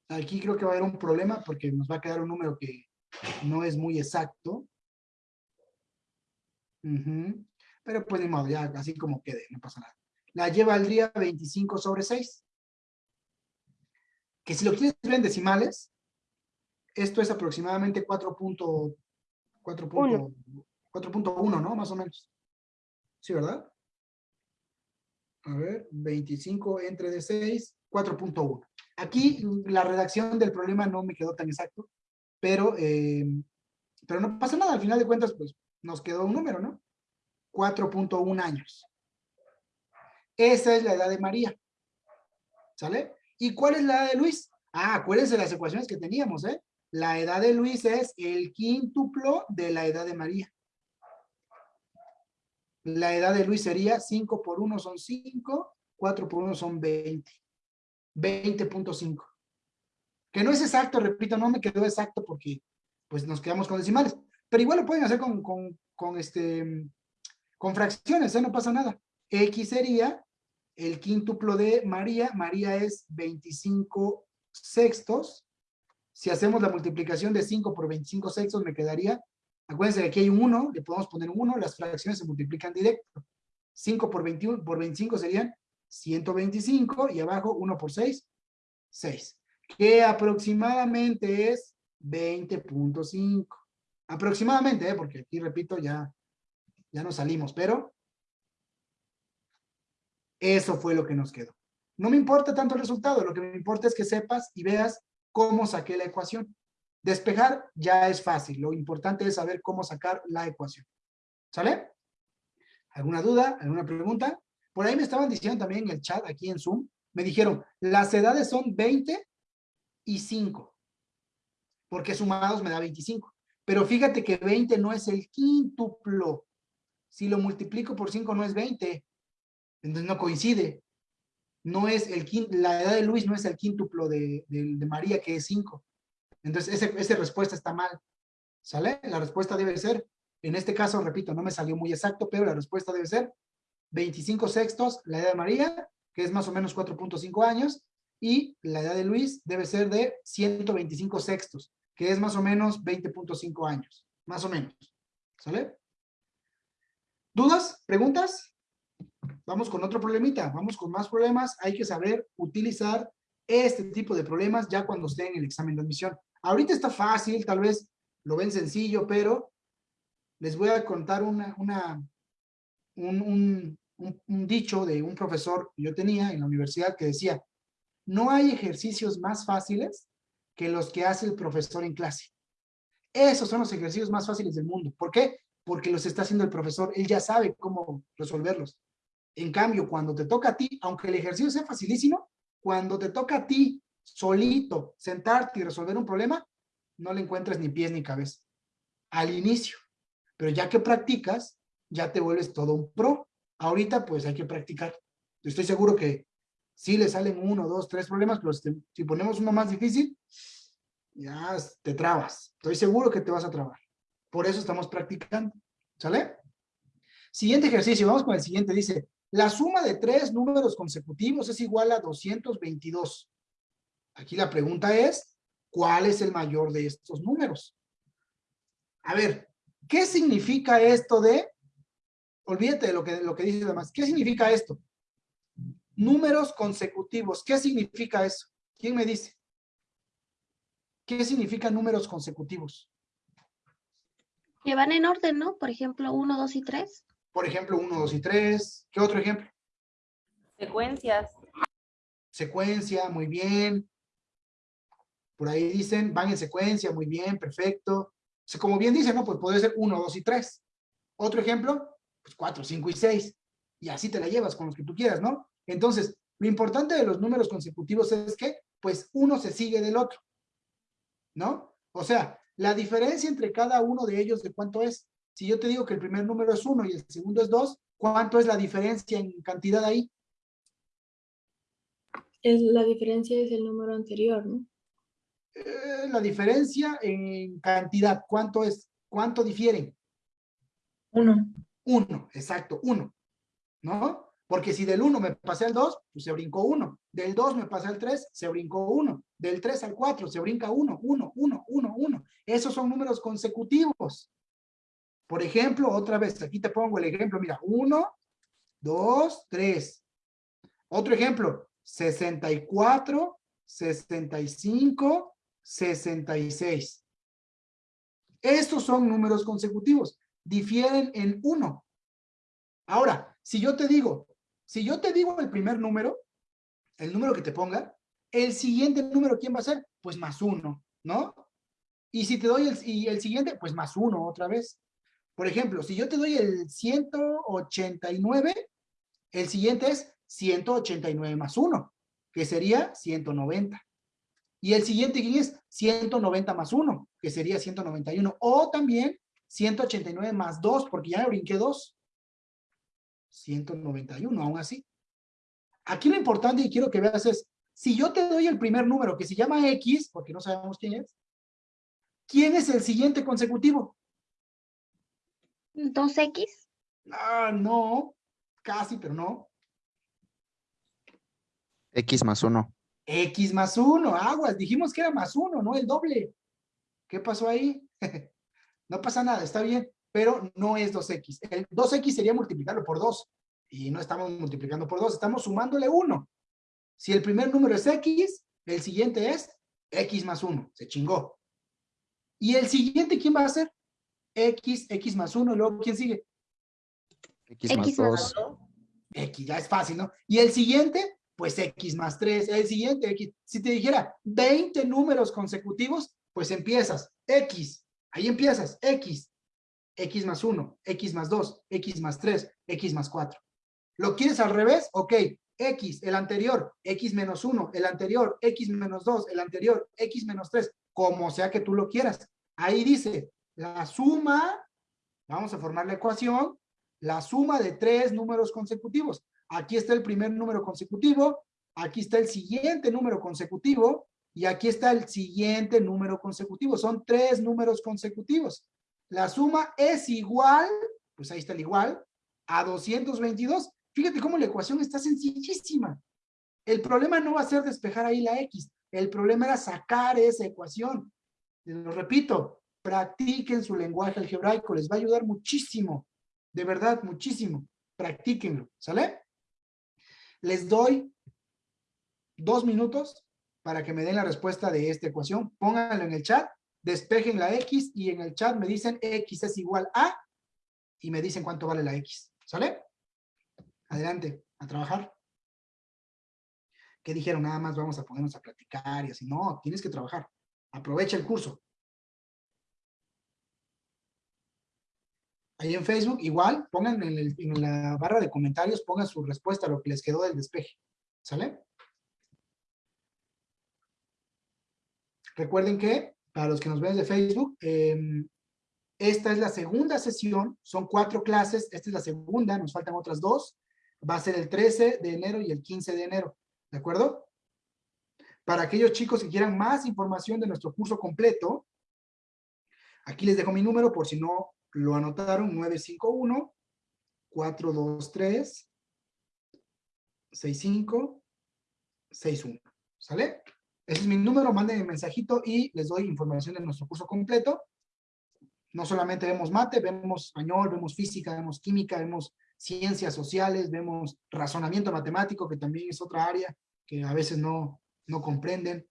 Aquí creo que va a haber un problema porque nos va a quedar un número que no es muy exacto. Pero pues ni modo, ya así como quede, no pasa nada. La lleva al día 25 sobre 6. Que si lo quieres ver en decimales, esto es aproximadamente 4.1, ¿no? Más o menos. ¿Sí, verdad? A ver, 25 entre de 6, 4.1. Aquí la redacción del problema no me quedó tan exacto, pero, eh, pero no pasa nada. Al final de cuentas, pues nos quedó un número, ¿no? 4.1 años. Esa es la edad de María. ¿Sale? ¿Y cuál es la edad de Luis? Ah, acuérdense las ecuaciones que teníamos, ¿eh? La edad de Luis es el quíntuplo de la edad de María. La edad de Luis sería 5 por 1 son 5, 4 por 1 son 20. 20.5. Que no es exacto, repito, no me quedó exacto porque pues nos quedamos con decimales. Pero igual lo pueden hacer con, con, este, con fracciones, ¿eh? no pasa nada. X sería el quíntuplo de María. María es 25 sextos si hacemos la multiplicación de 5 por 25 sextos, me quedaría, acuérdense que aquí hay un 1, le podemos poner un 1, las fracciones se multiplican directo. 5 por, 21, por 25 serían 125 y abajo 1 por 6, 6. Que aproximadamente es 20.5. Aproximadamente, ¿eh? porque aquí repito, ya, ya nos salimos, pero eso fue lo que nos quedó. No me importa tanto el resultado, lo que me importa es que sepas y veas cómo saqué la ecuación. Despejar ya es fácil, lo importante es saber cómo sacar la ecuación. ¿Sale? ¿Alguna duda? ¿Alguna pregunta? Por ahí me estaban diciendo también en el chat, aquí en Zoom, me dijeron, las edades son 20 y 5, porque sumados me da 25. Pero fíjate que 20 no es el quíntuplo. Si lo multiplico por 5 no es 20. Entonces no coincide no es el la edad de Luis no es el quíntuplo de, María, que es 5. Entonces, esa respuesta está mal. ¿Sale? La respuesta debe ser, en este caso, repito, no me salió muy exacto, pero la respuesta debe ser 25 sextos, la edad de María, que es más o menos 4.5 años, y la edad de Luis debe ser de 125 sextos, que es más o menos 20.5 años, más o menos. ¿Sale? ¿Dudas? ¿Preguntas? Vamos con otro problemita, vamos con más problemas. Hay que saber utilizar este tipo de problemas ya cuando estén en el examen de admisión. Ahorita está fácil, tal vez lo ven sencillo, pero les voy a contar una, una, un, un, un, un dicho de un profesor que yo tenía en la universidad que decía, no hay ejercicios más fáciles que los que hace el profesor en clase. Esos son los ejercicios más fáciles del mundo. ¿Por qué? Porque los está haciendo el profesor. Él ya sabe cómo resolverlos. En cambio, cuando te toca a ti, aunque el ejercicio sea facilísimo, cuando te toca a ti solito sentarte y resolver un problema, no le encuentras ni pies ni cabeza. Al inicio. Pero ya que practicas, ya te vuelves todo un pro. Ahorita pues hay que practicar. Estoy seguro que sí le salen uno, dos, tres problemas, pero si, si ponemos uno más difícil, ya te trabas. Estoy seguro que te vas a trabar. Por eso estamos practicando. ¿Sale? Siguiente ejercicio, vamos con el siguiente. Dice, la suma de tres números consecutivos es igual a 222. Aquí la pregunta es, ¿cuál es el mayor de estos números? A ver, ¿qué significa esto de, olvídate de lo que, lo que dice además, ¿qué significa esto? Números consecutivos, ¿qué significa eso? ¿Quién me dice? ¿Qué significa números consecutivos? Que van en orden, ¿no? Por ejemplo, 1, 2 y 3. Por ejemplo, 1, 2 y 3. ¿Qué otro ejemplo? Secuencias. Secuencia, muy bien. Por ahí dicen, van en secuencia, muy bien, perfecto. O sea, como bien dicen, ¿no? Pues puede ser 1, 2 y 3. Otro ejemplo, pues 4, 5 y 6. Y así te la llevas con los que tú quieras, ¿no? Entonces, lo importante de los números consecutivos es que, pues, uno se sigue del otro. ¿No? O sea, la diferencia entre cada uno de ellos, ¿de cuánto es? Si yo te digo que el primer número es 1 y el segundo es 2, ¿cuánto es la diferencia en cantidad ahí? Es, la diferencia es el número anterior, ¿no? Eh, la diferencia en cantidad, ¿cuánto es? ¿Cuánto difieren? Uno. Uno, exacto, uno. ¿No? Porque si del 1 me pasé al 2, pues se brincó 1. Del 2 me pasé al 3, se brincó 1. Del 3 al 4 se brinca 1, 1, 1, 1, 1. Esos son números consecutivos. Por ejemplo, otra vez, aquí te pongo el ejemplo, mira, 1, 2, 3. Otro ejemplo, 64, 65, 66. Estos son números consecutivos, difieren en 1. Ahora, si yo te digo, si yo te digo el primer número, el número que te ponga, el siguiente número, ¿quién va a ser? Pues más 1, ¿no? Y si te doy el, y el siguiente, pues más 1 otra vez. Por ejemplo, si yo te doy el 189, el siguiente es 189 más 1, que sería 190. Y el siguiente, ¿quién es? 190 más 1, que sería 191. O también 189 más 2, porque ya me brinqué 2. 191, aún así. Aquí lo importante y quiero que veas es, si yo te doy el primer número que se llama X, porque no sabemos quién es, ¿quién es el siguiente consecutivo? 2X. Ah, no, casi, pero no. X más 1. X más 1, aguas, dijimos que era más 1, no el doble. ¿Qué pasó ahí? <laughs> no pasa nada, está bien, pero no es 2X. El 2X sería multiplicarlo por 2, y no estamos multiplicando por 2, estamos sumándole 1. Si el primer número es X, el siguiente es X más 1, se chingó. ¿Y el siguiente quién va a ser? X, X más 1, luego ¿quién sigue? X más X más 2. X, ya es fácil, ¿no? Y el siguiente, pues X más 3, el siguiente X. Si te dijera 20 números consecutivos, pues empiezas X, ahí empiezas X, X más 1, X más 2, X más 3, X más 4. ¿Lo quieres al revés? Ok, X, el anterior, X menos 1, el anterior, X menos 2, el anterior, X menos 3, como sea que tú lo quieras. Ahí dice, la suma, vamos a formar la ecuación, la suma de tres números consecutivos. Aquí está el primer número consecutivo, aquí está el siguiente número consecutivo, y aquí está el siguiente número consecutivo. Son tres números consecutivos. La suma es igual, pues ahí está el igual, a 222. Fíjate cómo la ecuación está sencillísima. El problema no va a ser despejar ahí la X. El problema era sacar esa ecuación. Lo repito, practiquen su lenguaje algebraico. Les va a ayudar muchísimo. De verdad, muchísimo. Practíquenlo. ¿Sale? Les doy dos minutos para que me den la respuesta de esta ecuación. Pónganlo en el chat, despejen la X y en el chat me dicen X es igual a y me dicen cuánto vale la X. ¿Sale? Adelante, a trabajar. ¿Qué dijeron? Nada más vamos a ponernos a platicar y así. No, tienes que trabajar. Aprovecha el curso. Ahí en Facebook, igual, pongan en, la barra de comentarios, pongan su respuesta a lo que les quedó del despeje. ¿Sale? Recuerden que, para los que nos ven de Facebook, em, esta es la segunda sesión, son cuatro clases, esta es la segunda, nos faltan otras dos. Va a ser el 13 de enero y el 15 de enero, ¿de acuerdo? Para aquellos chicos que quieran más información de nuestro curso completo, aquí les dejo mi número por si no lo anotaron, 951 423 65 61, ¿sale? Ese es mi número, manden el mensajito y les doy información de nuestro curso completo. No solamente vemos mate, vemos español, vemos física, vemos química, vemos ciencias sociales, vemos razonamiento matemático, que también es otra área que a veces no, no comprenden.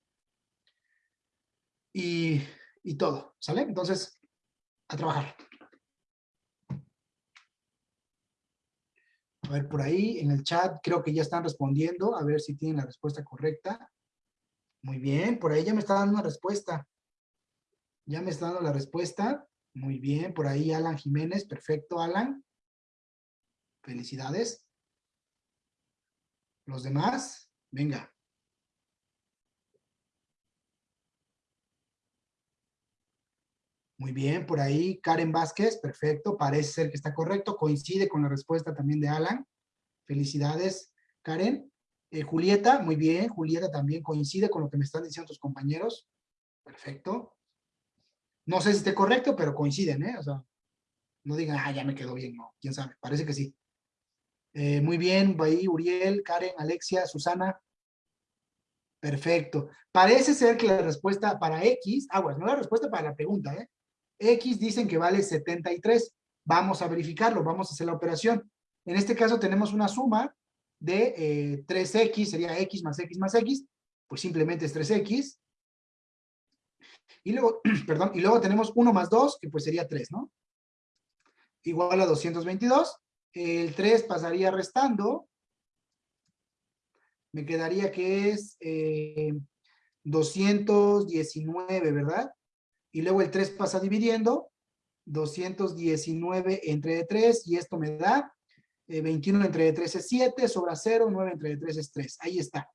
Y, y todo, ¿sale? Entonces, a trabajar. A ver, por ahí en el chat creo que ya están respondiendo, a ver si tienen la respuesta correcta. Muy bien, por ahí ya me está dando una respuesta. Ya me está dando la respuesta. Muy bien, por ahí Alan Jiménez, perfecto Alan. Felicidades. Los demás, venga. Muy bien, por ahí Karen Vázquez, perfecto, parece ser que está correcto, coincide con la respuesta también de Alan. Felicidades, Karen. Eh, Julieta, muy bien, Julieta también coincide con lo que me están diciendo tus compañeros. Perfecto. No sé si esté correcto, pero coinciden, ¿eh? O sea, no digan, ah, ya me quedó bien, no, quién sabe, parece que sí. Eh, muy bien, ahí Uriel, Karen, Alexia, Susana. Perfecto. Parece ser que la respuesta para X, aguas, no la respuesta para la pregunta, ¿eh? X dicen que vale 73. Vamos a verificarlo, vamos a hacer la operación. En este caso tenemos una suma de eh, 3X, sería X más X más X, pues simplemente es 3X. Y luego, <clears throat> perdón, y luego tenemos 1 más 2, que pues sería 3, ¿no? Igual a 222. El 3 pasaría restando. Me quedaría que es eh, 219, ¿verdad? Y luego el 3 pasa dividiendo. 219 entre 3, y esto me da eh, 21 entre 3 es 7, sobra 0, 9 entre 3 es 3. Ahí está.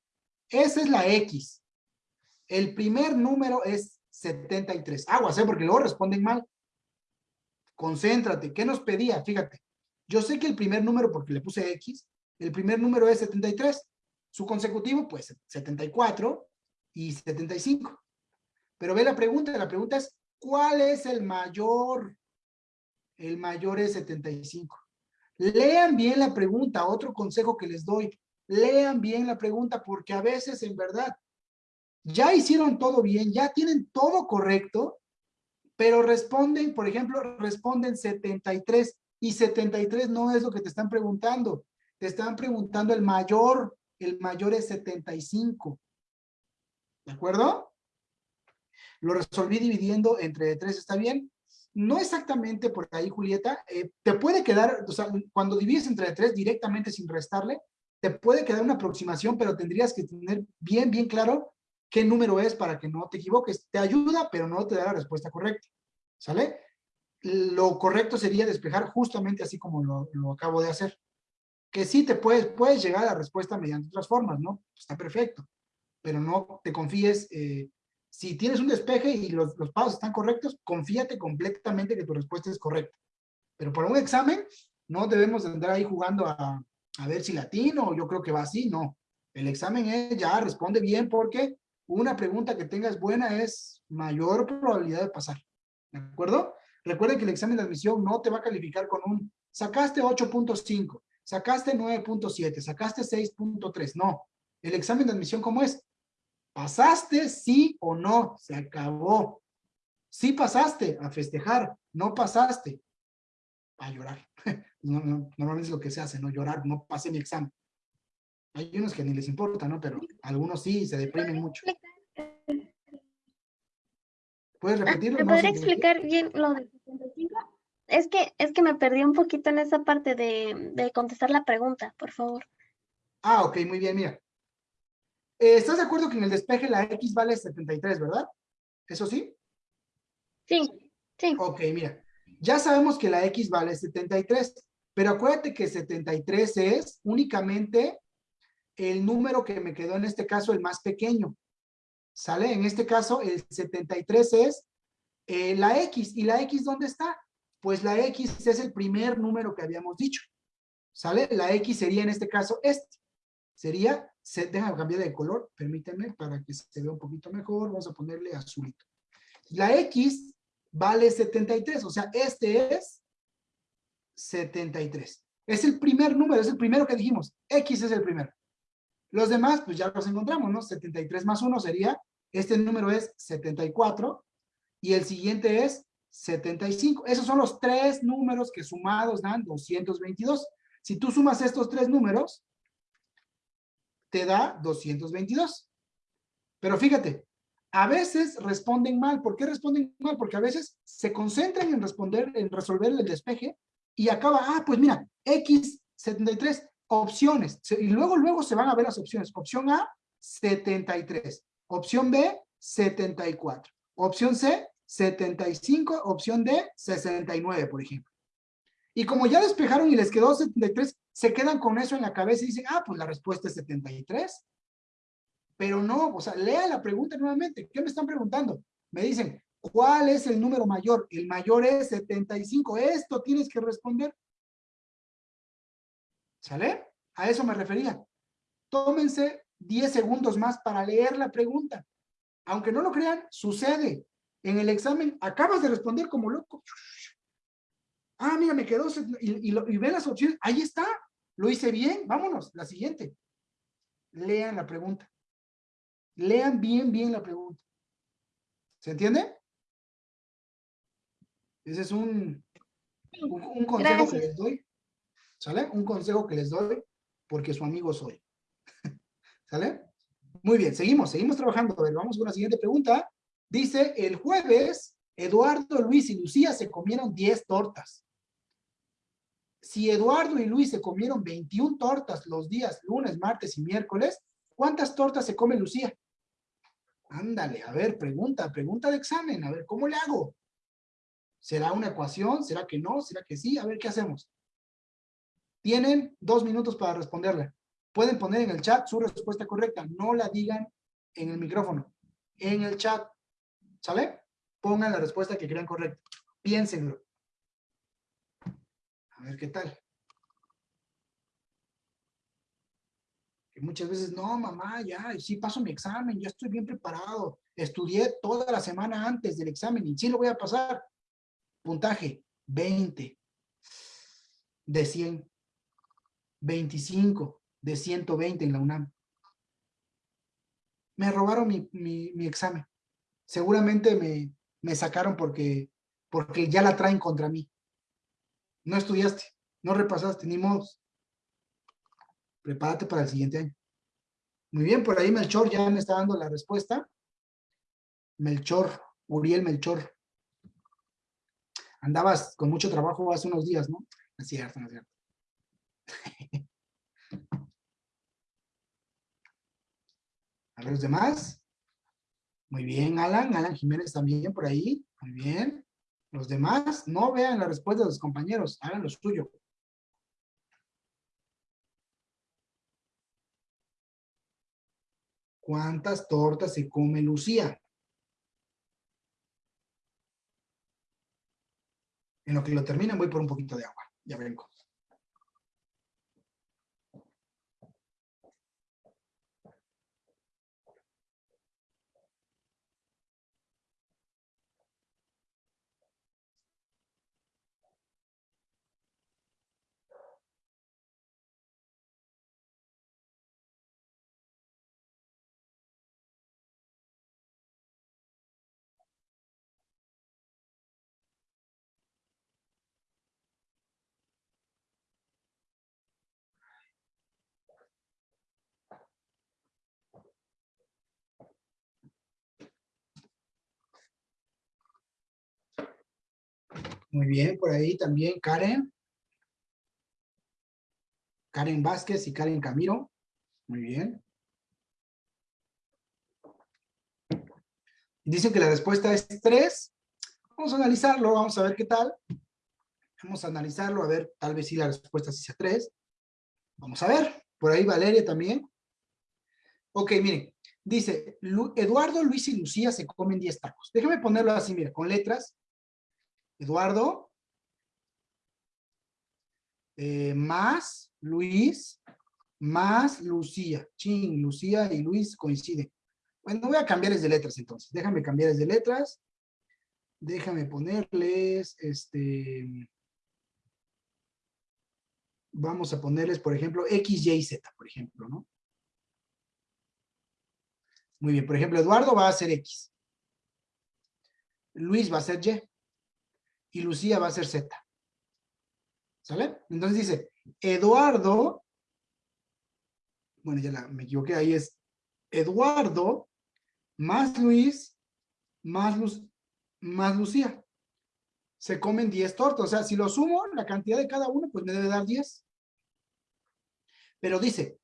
Esa es la X. El primer número es 73. Aguas, ¿eh? Porque luego responden mal. Concéntrate. ¿Qué nos pedía? Fíjate. Yo sé que el primer número, porque le puse X, el primer número es 73. Su consecutivo, pues, 74 y 75. Pero ve la pregunta. La pregunta es, ¿cuál es el mayor? El mayor es 75. Lean bien la pregunta, otro consejo que les doy. Lean bien la pregunta porque a veces en verdad ya hicieron todo bien, ya tienen todo correcto, pero responden, por ejemplo, responden 73 y 73 no es lo que te están preguntando. Te están preguntando el mayor, el mayor es 75. ¿De acuerdo? Lo resolví dividiendo entre 3, ¿está bien? No exactamente por ahí, Julieta. Eh, te puede quedar, o sea, cuando divides entre 3 directamente sin restarle, te puede quedar una aproximación, pero tendrías que tener bien, bien claro qué número es para que no te equivoques. Te ayuda, pero no te da la respuesta correcta. ¿Sale? Lo correcto sería despejar justamente así como lo, lo acabo de hacer. Que sí te puedes, puedes llegar a la respuesta mediante otras formas, ¿no? Está perfecto. Pero no te confíes, eh, si tienes un despeje y los, los pasos están correctos, confíate completamente que tu respuesta es correcta. Pero para un examen, no debemos de andar ahí jugando a, a ver si latino yo creo que va así, no. El examen es ya, responde bien porque una pregunta que tengas buena es mayor probabilidad de pasar. ¿De acuerdo? Recuerden que el examen de admisión no te va a calificar con un, sacaste 8.5, sacaste 9.7, sacaste 6.3, no. El examen de admisión, ¿cómo es? ¿Pasaste sí o no? Se acabó. Sí pasaste, a festejar. No pasaste, a llorar. <laughs> No, no, normalmente es lo que se hace, ¿no? Llorar, no pasé mi examen. Hay unos que ni les importa, ¿no? Pero algunos sí, se deprimen mucho. ¿Puedes Ah, repetirlo? ¿Me podría explicar bien lo de 75? Es que, es que me perdí un poquito en esa parte de, de contestar la pregunta, por favor. Ah, ok, muy bien, mira. Eh, ¿Estás de acuerdo que en el despeje la X vale 73, verdad? ¿Eso sí? Sí, sí. Ok, mira. Ya sabemos que la X vale 73, pero acuérdate que 73 es únicamente el número que me quedó en este caso el más pequeño. ¿Sale? En este caso el 73 es eh, la X. ¿Y la X dónde está? Pues la X es el primer número que habíamos dicho. ¿Sale? La X sería en este caso este. Sería, se, déjame cambiar de color, permítanme para que se vea un poquito mejor. Vamos a ponerle azulito. La X vale 73, o sea, este es 73. Es el primer número, es el primero que dijimos. X es el primero. Los demás, pues ya los encontramos, ¿no? 73 más 1 sería, este número es 74 y el siguiente es 75. Esos son los tres números que sumados dan 222. Si tú sumas estos tres números, te da 222. Pero fíjate, a veces responden mal. ¿Por qué responden mal? Porque a veces se concentran en responder, en resolver el despeje y acaba, ah, pues mira, X 73, opciones. Y luego, luego se van a ver las opciones. Opción A, 73. Opción B, 74. Opción C, 75. Opción D, 69, por ejemplo. Y como ya despejaron y les quedó 73, se quedan con eso en la cabeza y dicen, ah, pues la respuesta es 73. Pero no, o sea, lea la pregunta nuevamente. ¿Qué me están preguntando? Me dicen, ¿cuál es el número mayor? El mayor es 75. Esto tienes que responder. ¿Sale? A eso me refería. Tómense 10 segundos más para leer la pregunta. Aunque no lo crean, sucede. En el examen acabas de responder como loco. Ah, mira, me quedó. Y, y, lo- y ve las opciones. Ahí está. Lo hice bien. Vámonos. La siguiente. Lean la pregunta. Lean bien, bien la pregunta. ¿Se entiende? Ese es un, un, un consejo que les doy. ¿Sale? Un consejo que les doy porque su amigo soy. <laughs> ¿Sale? Muy bien, seguimos, seguimos trabajando. A ver, vamos con la siguiente pregunta. Dice, el jueves, Eduardo, Luis y Lucía se comieron 10 tortas. Si Eduardo y Luis se comieron 21 tortas los días lunes, martes y miércoles, ¿cuántas tortas se come Lucía? Ándale, a ver, pregunta, pregunta de examen, a ver, ¿cómo le hago? ¿Será una ecuación? ¿Será que no? ¿Será que sí? A ver, ¿qué hacemos? Tienen dos minutos para responderla. Pueden poner en el chat su respuesta correcta. No la digan en el micrófono. En el chat. ¿Sale? Pongan la respuesta que crean correcta. Piénsenlo. A ver qué tal. Muchas veces, no, mamá, ya, sí paso mi examen, ya estoy bien preparado. Estudié toda la semana antes del examen y sí lo voy a pasar. Puntaje, 20 de 100. 25 de 120 en la UNAM. Me robaron mi, mi- mi examen. Seguramente me, me sacaron porque, porque ya la traen contra mí. No estudiaste, no repasaste, ni modos. Prepárate para el siguiente año. Muy bien, por ahí Melchor ya me está dando la respuesta. Melchor, Uriel Melchor. Andabas con mucho trabajo hace unos días, ¿no? Es cierto, no es cierto. <laughs> A los demás. Muy bien, Alan. Alan Jiménez también por ahí. Muy bien. Los demás, no vean la respuesta de los compañeros. Hagan lo suyo. ¿Cuántas tortas se come Lucía? En lo que lo terminan voy por un poquito de agua. Ya vengo. Muy bien, por ahí también Karen. Karen Vázquez y Karen Camiro. Muy bien. Dicen que la respuesta es 3. Vamos a analizarlo, vamos a ver qué tal. Vamos a analizarlo, a ver, tal vez sí la respuesta sí sea 3. Vamos a ver. Por ahí Valeria también. Ok, miren. Dice, Eduardo, Luis y Lucía se comen 10 tacos. Déjame ponerlo así, mira, con letras. Eduardo. Eh, más Luis. Más Lucía. Chin, Lucía y Luis coinciden. Bueno, voy a cambiarles de letras entonces. Déjame cambiarles de letras. Déjame ponerles, este... Vamos a ponerles, por ejemplo, X, Y, Z, por ejemplo, ¿no? Muy bien, por ejemplo, Eduardo va a ser X. Luis va a ser Y. Y Lucía va a ser Z. ¿Sale? Entonces dice, Eduardo, bueno, ya me equivoqué, ahí es Eduardo más Luis más, más Lucía. Se comen 10 tortas. O sea, si lo sumo, la cantidad de cada uno, pues me debe dar 10. Pero dice,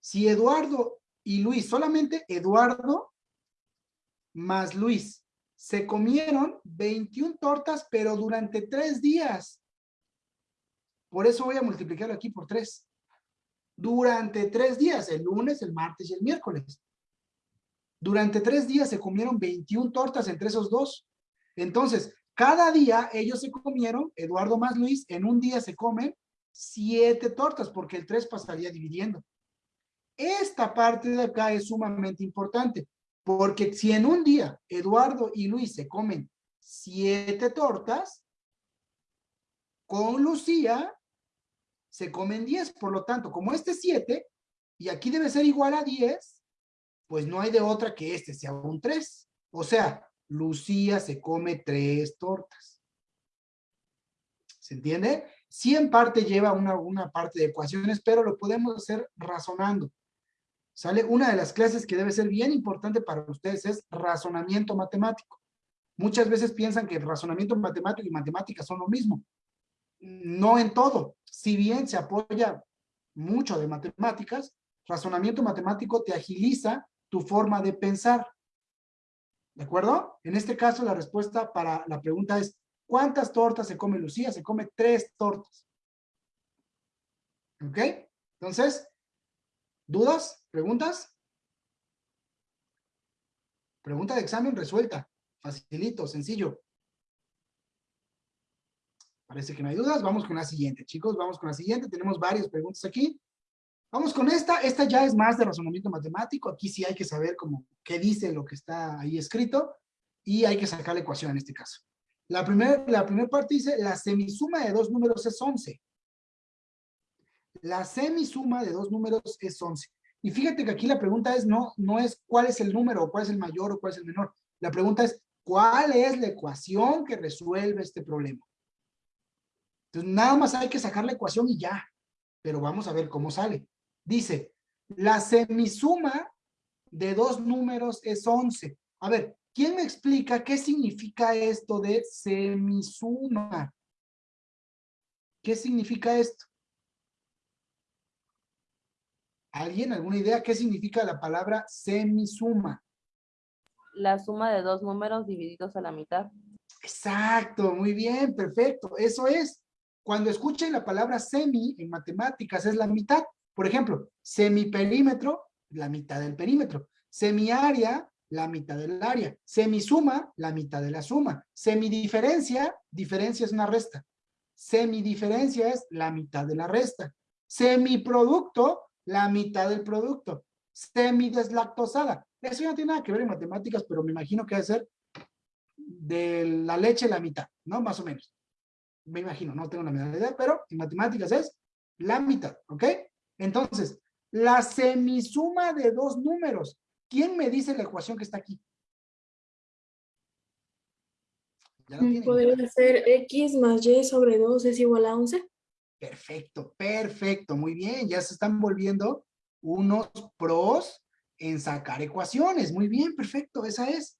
si Eduardo y Luis, solamente Eduardo más Luis, se comieron 21 tortas, pero durante tres días. Por eso voy a multiplicarlo aquí por tres. Durante tres días, el lunes, el martes y el miércoles. Durante tres días se comieron 21 tortas entre esos dos. Entonces, cada día ellos se comieron, Eduardo más Luis, en un día se comen siete tortas, porque el tres pasaría dividiendo. Esta parte de acá es sumamente importante, porque si en un día Eduardo y Luis se comen siete tortas, con Lucía se comen diez. Por lo tanto, como este es siete, y aquí debe ser igual a diez, pues no hay de otra que este sea un tres. O sea, Lucía se come tres tortas. ¿Se entiende? Sí en parte lleva una, una parte de ecuaciones, pero lo podemos hacer razonando. ¿Sale? Una de las clases que debe ser bien importante para ustedes es razonamiento matemático. Muchas veces piensan que razonamiento matemático y matemáticas son lo mismo. No en todo. Si bien se apoya mucho de matemáticas, razonamiento matemático te agiliza tu forma de pensar. ¿De acuerdo? En este caso la respuesta para la pregunta es ¿cuántas tortas se come Lucía? Se come tres tortas. ¿Ok? Entonces, ¿Dudas? ¿Preguntas? Pregunta de examen resuelta. Facilito, sencillo. Parece que no hay dudas. Vamos con la siguiente, chicos. Vamos con la siguiente. Tenemos varias preguntas aquí. Vamos con esta. Esta ya es más de razonamiento matemático. Aquí sí hay que saber cómo, qué dice lo que está ahí escrito. Y hay que sacar la ecuación en este caso. La primera la parte dice, la semisuma de dos números es 11. La semisuma de dos números es 11. Y fíjate que aquí la pregunta es no, no es cuál es el número, o cuál es el mayor, o cuál es el menor. La pregunta es, ¿cuál es la ecuación que resuelve este problema? Entonces, nada más hay que sacar la ecuación y ya. Pero vamos a ver cómo sale. Dice, la semisuma de dos números es 11. A ver, ¿quién me explica qué significa esto de semisuma? ¿Qué significa esto? ¿Alguien? ¿Alguna idea? ¿Qué significa la palabra semisuma? La suma de dos números divididos a la mitad. Exacto, muy bien, perfecto. Eso es. Cuando escuchen la palabra semi en matemáticas es la mitad. Por ejemplo, semiperímetro, la mitad del perímetro. Semiárea, la mitad del área. Semisuma, la mitad de la suma. Semidiferencia, diferencia es una resta. Semidiferencia es la mitad de la resta. Semiproducto, la mitad del producto. Semideslactosada. Eso ya no tiene nada que ver en matemáticas, pero me imagino que debe ser de la leche la mitad, ¿no? Más o menos. Me imagino, no tengo la menor idea, pero en matemáticas es la mitad, ¿ok? Entonces, la semisuma de dos números. ¿Quién me dice la ecuación que está aquí? Podría ser x más y sobre 2 es igual a 11. Perfecto, perfecto, muy bien. Ya se están volviendo unos pros en sacar ecuaciones. Muy bien, perfecto, esa es.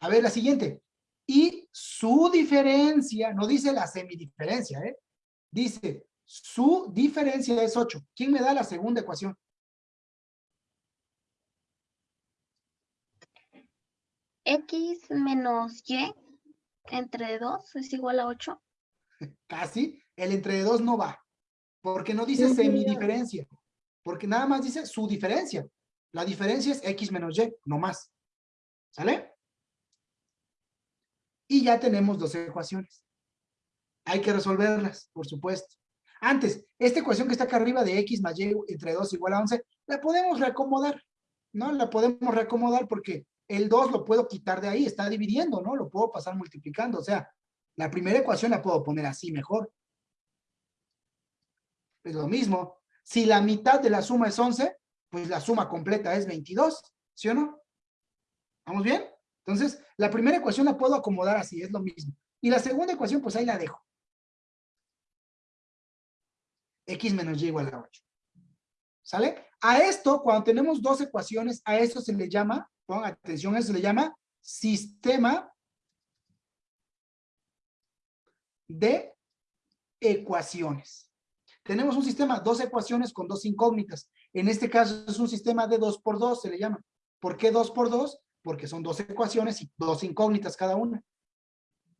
A ver, la siguiente. Y su diferencia, no dice la semidiferencia, ¿eh? Dice, su diferencia es 8. ¿Quién me da la segunda ecuación? X menos Y entre 2 es igual a 8. <laughs> Casi. El entre 2 no va. Porque no dice semidiferencia. Porque nada más dice su diferencia. La diferencia es X menos Y, no más. ¿Sale? Y ya tenemos dos ecuaciones. Hay que resolverlas, por supuesto. Antes, esta ecuación que está acá arriba de X más Y entre 2 igual a 11, la podemos reacomodar, ¿no? La podemos reacomodar porque el 2 lo puedo quitar de ahí, está dividiendo, ¿no? Lo puedo pasar multiplicando, o sea, la primera ecuación la puedo poner así mejor. Es lo mismo. Si la mitad de la suma es 11, pues la suma completa es 22, ¿sí o no? ¿Vamos bien? Entonces, la primera ecuación la puedo acomodar así, es lo mismo. Y la segunda ecuación, pues ahí la dejo. X menos Y igual a 8. ¿Sale? A esto, cuando tenemos dos ecuaciones, a esto se le llama, pongan atención, eso se le llama sistema de ecuaciones. Tenemos un sistema, dos ecuaciones con dos incógnitas. En este caso es un sistema de 2 por 2, se le llama. ¿Por qué 2 por 2? Porque son dos ecuaciones y dos incógnitas cada una.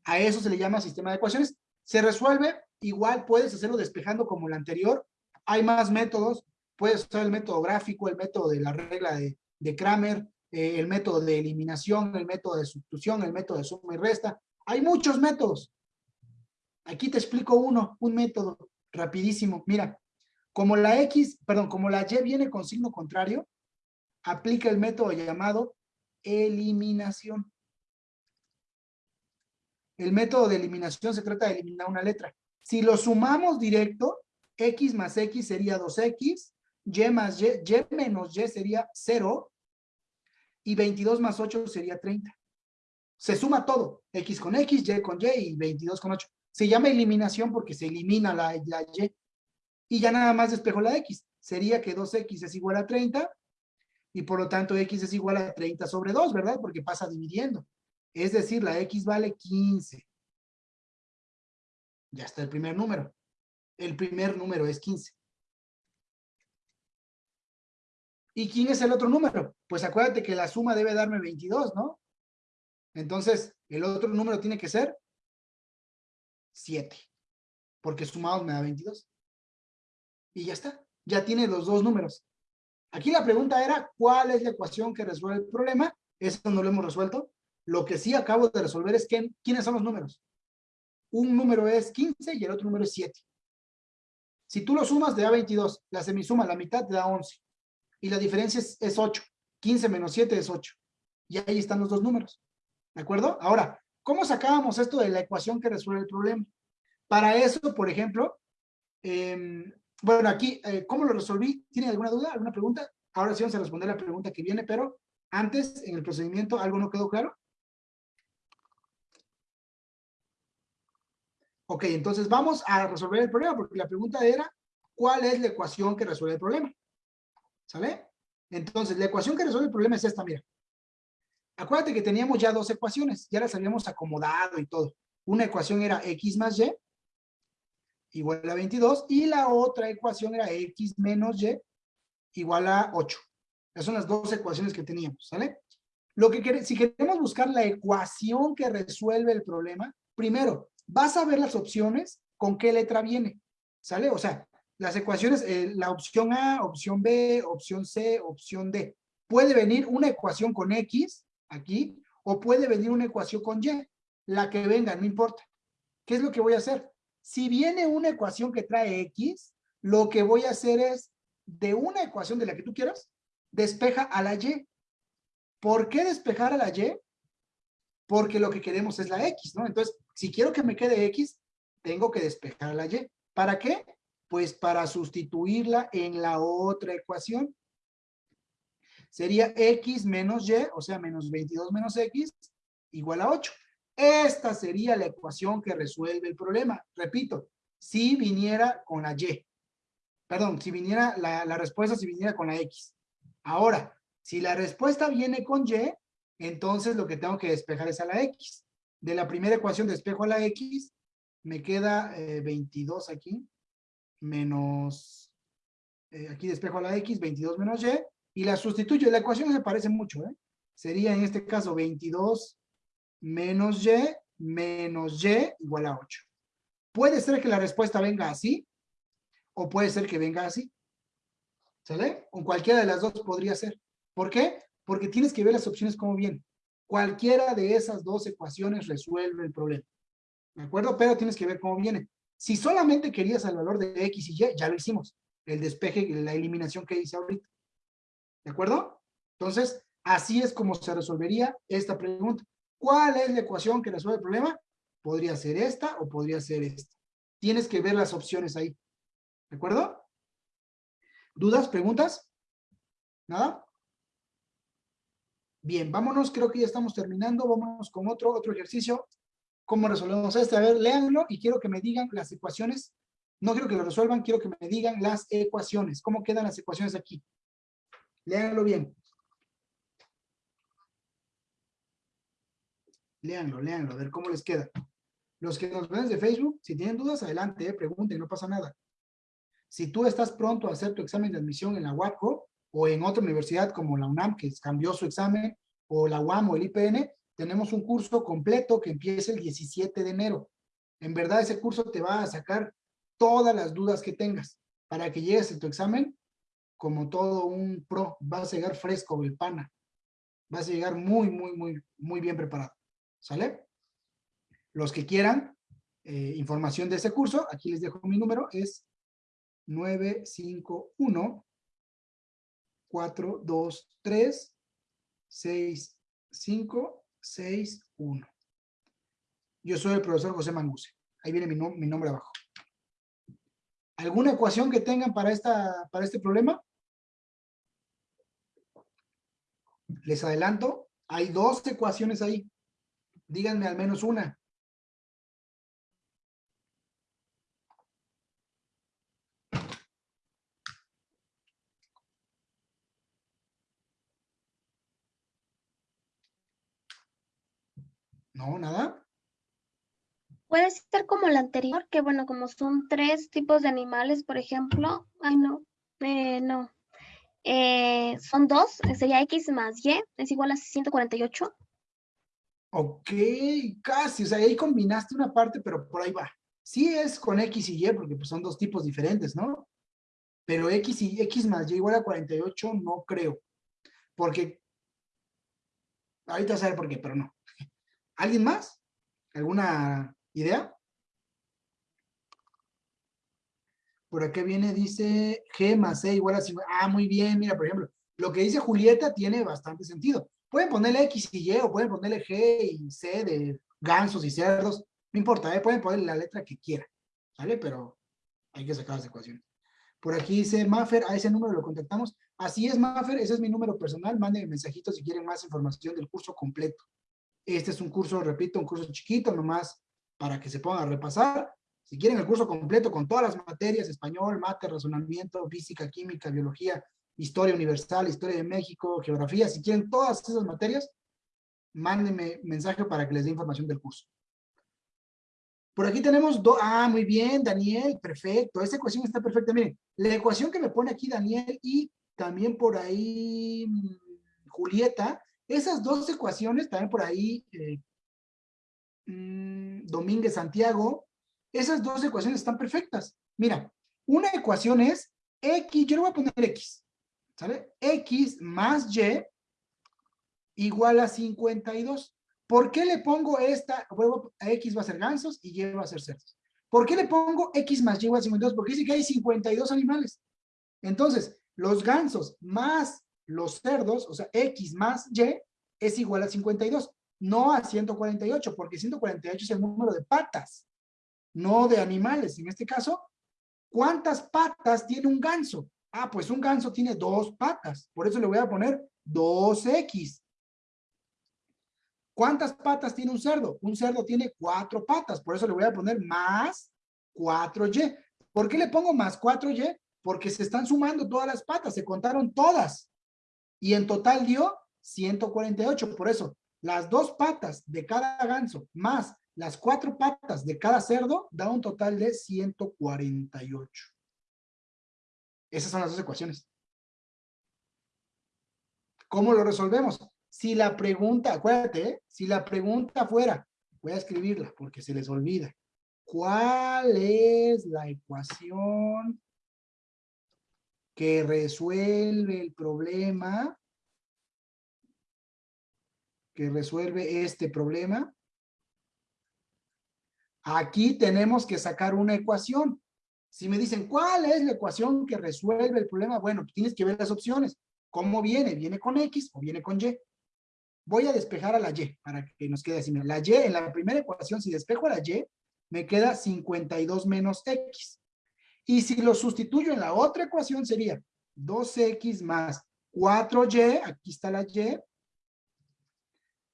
A eso se le llama sistema de ecuaciones. Se resuelve, igual puedes hacerlo despejando como el anterior. Hay más métodos. Puedes usar el método gráfico, el método de la regla de, de Kramer, eh, el método de eliminación, el método de sustitución, el método de suma y resta. Hay muchos métodos. Aquí te explico uno, un método rapidísimo. Mira, como la X, perdón, como la Y viene con signo contrario, aplica el método llamado eliminación. El método de eliminación se trata de eliminar una letra. Si lo sumamos directo, X más X sería 2X, Y más Y, Y menos Y sería 0, y 22 más 8 sería 30. Se suma todo, X con X, Y con Y y 22 con 8. Se llama eliminación porque se elimina la, Y. Y ya nada más despejo la X. Sería que 2X es igual a 30 y por lo tanto X es igual a 30 sobre 2, ¿verdad? Porque pasa dividiendo. Es decir, la X vale 15. Ya está el primer número. El primer número es 15. ¿Y quién es el otro número? Pues acuérdate que la suma debe darme 22, ¿no? Entonces, el otro número tiene que ser 7. Porque sumados me da 22. Y ya está. Ya tiene los dos números. Aquí la pregunta era, ¿cuál es la ecuación que resuelve el problema? Eso no lo hemos resuelto. Lo que sí acabo de resolver es que, quiénes son los números. Un número es 15 y el otro número es 7. Si tú lo sumas, te da 22. La semisuma, la mitad, te da 11. Y la diferencia es, es 8. 15 menos 7 es 8. Y ahí están los dos números. ¿De acuerdo? Ahora, ¿cómo sacábamos esto de la ecuación que resuelve el problema? Para eso, por ejemplo, eh, bueno, aquí, eh, ¿cómo lo resolví? ¿Tiene alguna duda, alguna pregunta? Ahora sí vamos a responder la pregunta que viene, pero antes, en el procedimiento, ¿algo no quedó claro? Ok, entonces vamos a resolver el problema, porque la pregunta era, ¿cuál es la ecuación que resuelve el problema? ¿Sale? Entonces, la ecuación que resuelve el problema es esta, mira. Acuérdate que teníamos ya dos ecuaciones, ya las habíamos acomodado y todo. Una ecuación era x más y igual a 22 y la otra ecuación era x menos y igual a 8. Esas son las dos ecuaciones que teníamos, ¿sale? Lo que si queremos buscar la ecuación que resuelve el problema, primero, vas a ver las opciones con qué letra viene, ¿sale? O sea, las ecuaciones, eh, la opción A, opción B, opción C, opción D. Puede venir una ecuación con X, aquí, o puede venir una ecuación con Y. La que venga, no importa. ¿Qué es lo que voy a hacer? Si viene una ecuación que trae X, lo que voy a hacer es, de una ecuación de la que tú quieras, despeja a la Y. ¿Por qué despejar a la Y? Porque lo que queremos es la X, ¿no? Entonces, si quiero que me quede X, tengo que despejar a la Y. ¿Para qué? Pues para sustituirla en la otra ecuación. Sería X menos Y, o sea, menos 22 menos X, igual a 8. Esta sería la ecuación que resuelve el problema. Repito, si viniera con la Y. Perdón, si viniera la, respuesta, si viniera con la X. Ahora, si la respuesta viene con Y, entonces lo que tengo que despejar es a la X. de la primera ecuación despejo a la X, me queda eh, 22 aquí, menos, eh, aquí despejo a la X, 22 menos Y, y la sustituyo. La ecuación se parece mucho, ¿eh? Sería en este caso 22 menos Y menos Y igual a 8. Puede ser que la respuesta venga así, o puede ser que venga así. ¿Sale? Con cualquiera de las dos podría ser. ¿Por qué? Porque tienes que ver las opciones como vienen. Cualquiera de esas dos ecuaciones resuelve el problema. ¿De acuerdo? Pero tienes que ver cómo viene. Si solamente querías el valor de X y Y, ya lo hicimos. El despeje, la eliminación que hice ahorita. ¿De acuerdo? Entonces, así es como se resolvería esta pregunta. ¿Cuál es la ecuación que resuelve el problema? Podría ser esta o podría ser esta. Tienes que ver las opciones ahí. ¿De acuerdo? ¿Dudas? ¿Preguntas? ¿Nada? Bien, vámonos, creo que ya estamos terminando. Vámonos con otro, otro ejercicio. ¿Cómo resolvemos este? A ver, léanlo y quiero que me digan las ecuaciones. No quiero que lo resuelvan, quiero que me digan las ecuaciones. ¿Cómo quedan las ecuaciones aquí? Léanlo bien. Léanlo, léanlo, a ver cómo les queda. Los que nos ven de Facebook, si tienen dudas, adelante, eh, pregunten, no pasa nada. Si tú estás pronto a hacer tu examen de admisión en la UACO o en otra universidad como la UNAM, que cambió su examen, o la UAM o el IPN, tenemos un curso completo que empieza el 17 de enero. En verdad, ese curso te va a sacar todas las dudas que tengas para que llegues a tu examen como todo un pro. Vas a llegar fresco, el pana. Vas a llegar muy, muy, muy, muy bien preparado. ¿Sale? Los que quieran eh, información de ese curso, aquí les dejo mi número, es 951 423 6561. Yo soy el profesor José Manguse. Ahí viene mi, mi nombre abajo. ¿Alguna ecuación que tengan para, esta, para este problema? Les adelanto, hay dos ecuaciones ahí. Díganme al menos una. No, nada. Puede ser como la anterior, que bueno, como son tres tipos de animales, por ejemplo. Ay, no. Eh, no. Eh, son dos, sería X más Y, es igual a 148. Ok, casi, o sea, ahí combinaste una parte, pero por ahí va. Sí es con X y Y, porque pues, son dos tipos diferentes, ¿no? Pero X y X más Y igual a 48, no creo. Porque, ahorita vas a ver por qué, pero no. <laughs> ¿Alguien más? ¿Alguna idea? Por acá viene, dice G más E igual a 50. Ah, muy bien, mira, por ejemplo, lo que dice Julieta tiene bastante sentido. Pueden ponerle X y Y o pueden ponerle G y C de gansos y cerdos. No importa, ¿eh? pueden ponerle la letra que quieran. ¿Vale? Pero hay que sacar las ecuaciones. Por aquí dice Maffer, a ese número lo contactamos. Así es, Maffer, ese es mi número personal. Manden mensajitos si quieren más información del curso completo. Este es un curso, repito, un curso chiquito nomás para que se pongan a repasar. Si quieren el curso completo con todas las materias, español, mate, razonamiento, física, química, biología, historia universal, historia de México, geografía, si quieren todas esas materias, mándenme mensaje para que les dé información del curso. Por aquí tenemos dos, ah, muy bien, Daniel, perfecto, esa ecuación está perfecta. Miren, la ecuación que me pone aquí Daniel y también por ahí mm, Julieta, esas dos ecuaciones, también por ahí eh, mm, Domínguez Santiago, esas dos ecuaciones están perfectas. Mira, una ecuación es X, yo le voy a poner X, ¿sale? X más Y igual a 52. ¿Por qué le pongo esta? X va a ser gansos y Y va a ser cerdos. ¿Por qué le pongo X más Y igual a 52? Porque dice que hay 52 animales. Entonces, los gansos más los cerdos, o sea, X más Y, es igual a 52. No a 148, porque 148 es el número de patas, no de animales. En este caso, ¿cuántas patas tiene un ganso? Ah, pues un ganso tiene dos patas. Por eso le voy a poner 2X. ¿Cuántas patas tiene un cerdo? Un cerdo tiene cuatro patas. Por eso le voy a poner más 4Y. ¿Por qué le pongo más 4Y? Porque se están sumando todas las patas. Se contaron todas. Y en total dio 148. Por eso las dos patas de cada ganso más las cuatro patas de cada cerdo da un total de 148. Esas son las dos ecuaciones. ¿Cómo lo resolvemos? Si la pregunta, acuérdate, ¿eh? si la pregunta fuera, voy a escribirla porque se les olvida. ¿Cuál es la ecuación que resuelve el problema? Que resuelve este problema. Aquí tenemos que sacar una ecuación. Si me dicen, ¿cuál es la ecuación que resuelve el problema? Bueno, tienes que ver las opciones. ¿Cómo viene? ¿Viene con X o viene con Y? Voy a despejar a la Y para que nos quede así. La Y, en la primera ecuación, si despejo a la Y, me queda 52 menos X. Y si lo sustituyo en la otra ecuación, sería 2X más 4Y, aquí está la Y,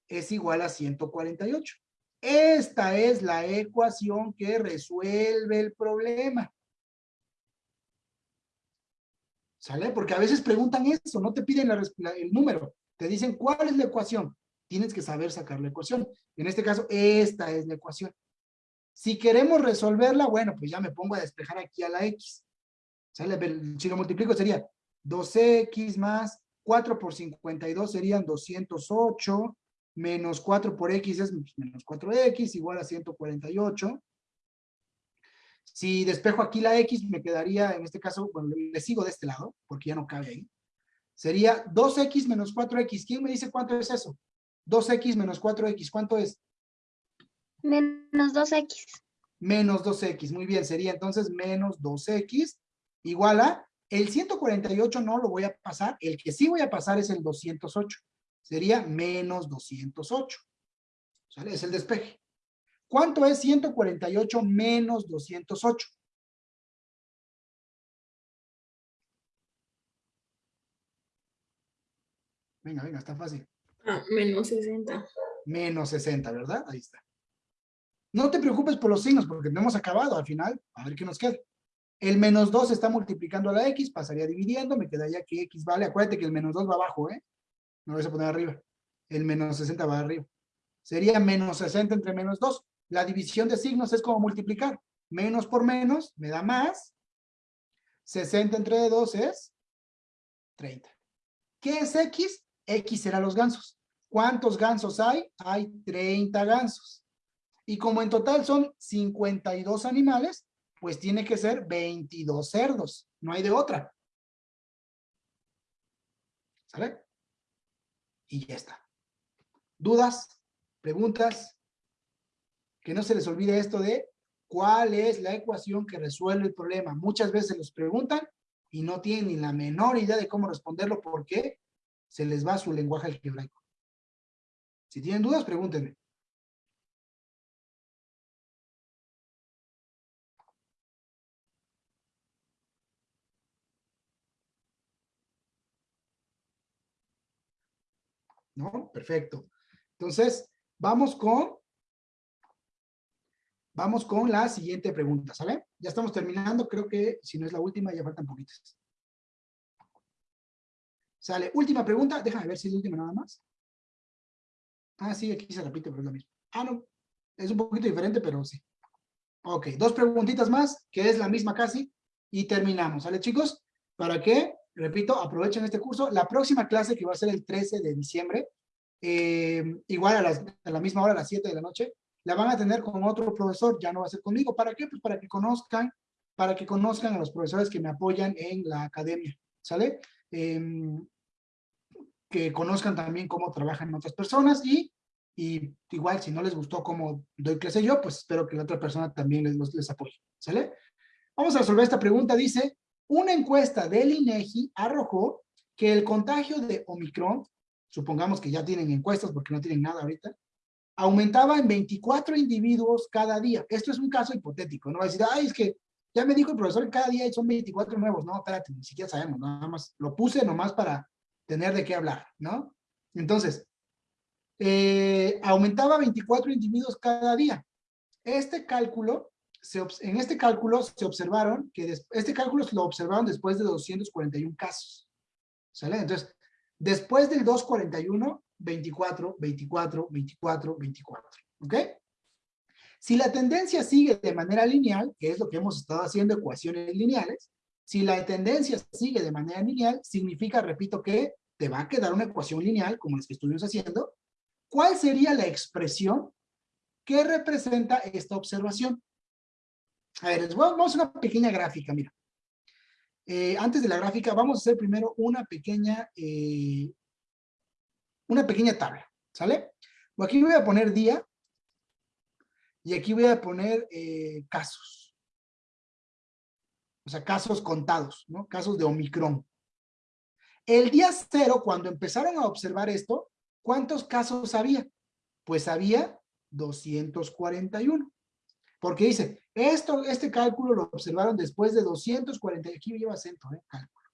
es igual a 148. Esta es la ecuación que resuelve el problema. ¿Sale? Porque a veces preguntan eso, no te piden el número, te dicen cuál es la ecuación. Tienes que saber sacar la ecuación. En este caso, esta es la ecuación. Si queremos resolverla, bueno, pues ya me pongo a despejar aquí a la X. ¿Sale? Si lo multiplico sería 2X más 4 por 52 serían 208, menos 4 por X es menos 4X, igual a 148. Si despejo aquí la X, me quedaría, en este caso, bueno, le sigo de este lado, porque ya no cabe ahí. Sería 2X menos 4X. ¿Quién me dice cuánto es eso? 2X menos 4X, ¿cuánto es? Menos 2X. Menos 2X, muy bien. Sería entonces menos 2X igual a, el 148 no lo voy a pasar, el que sí voy a pasar es el 208. Sería menos 208. ¿Sale? Es el despeje. ¿Cuánto es 148 menos 208? Venga, venga, está fácil. Ah, menos 60. Menos 60, ¿verdad? Ahí está. No te preocupes por los signos, porque no hemos acabado al final. A ver qué nos queda. El menos 2 está multiplicando a la X, pasaría dividiendo, me quedaría que X vale. Acuérdate que el menos 2 va abajo, ¿eh? No lo voy a poner arriba. El menos 60 va arriba. Sería menos 60 entre menos 2. La división de signos es como multiplicar. Menos por menos me da más. 60 entre 2 es 30. ¿Qué es X? X será los gansos. ¿Cuántos gansos hay? Hay 30 gansos. Y como en total son 52 animales, pues tiene que ser 22 cerdos. No hay de otra. ¿Sale? Y ya está. ¿Dudas? ¿Preguntas? Que no se les olvide esto de cuál es la ecuación que resuelve el problema. Muchas veces los preguntan y no tienen ni la menor idea de cómo responderlo porque se les va su lenguaje algebraico. Si tienen dudas, pregúntenme. ¿No? Perfecto. Entonces, vamos con vamos con la siguiente pregunta, ¿sale? Ya estamos terminando, creo que si no es la última, ya faltan poquitas. Sale, última pregunta, déjame ver si es la última nada más. Ah, sí, aquí se repite, pero es la misma. Ah, no, es un poquito diferente, pero sí. Ok, dos preguntitas más, que es la misma casi, y terminamos, ¿sale chicos? Para que repito, aprovechen este curso. La próxima clase, que va a ser el 13 de diciembre, eh, igual a, la misma hora, a las 7 de la noche, la van a tener con otro profesor, ya no va a ser conmigo. ¿Para qué? Pues para que conozcan, para que conozcan a los profesores que me apoyan en la academia, ¿sale? Em, que conozcan también cómo trabajan otras personas y, y igual si no les gustó cómo doy clase yo, pues espero que la otra persona también les, les apoye, ¿sale? Vamos a resolver esta pregunta, dice, una encuesta del INEGI arrojó que el contagio de Omicron, supongamos que ya tienen encuestas porque no tienen nada ahorita, aumentaba en 24 individuos cada día. Esto es un caso hipotético, no va a decir, ay, es que ya me dijo el profesor que cada día son 24 nuevos. No, espérate, ni siquiera sabemos, nada más lo puse nomás para tener de qué hablar, ¿no? Entonces, eh, aumentaba 24 individuos cada día. Este cálculo en este cálculo se observaron que este cálculo lo observaron después de 241 casos. ¿Sale? Entonces, Después del 241, 24, 24, 24, 24. ¿Ok? Si la tendencia sigue de manera lineal, que es lo que hemos estado haciendo ecuaciones lineales, si la tendencia sigue de manera lineal, significa, repito, que te va a quedar una ecuación lineal, como las que estuvimos haciendo. ¿Cuál sería la expresión que representa esta observación? A ver, les a- vamos una pequeña gráfica, mira. Eh, antes de la gráfica, vamos a hacer primero una pequeña, eh, una pequeña tabla, ¿sale? Aquí voy a poner día, y aquí voy a poner eh, casos. O sea, casos contados, ¿no? Casos de Omicron. El día cero, cuando empezaron a observar esto, ¿cuántos casos había? Pues había 241. Porque dice, esto, este cálculo lo observaron después de 240, aquí lleva acento, ¿eh? Cálculo.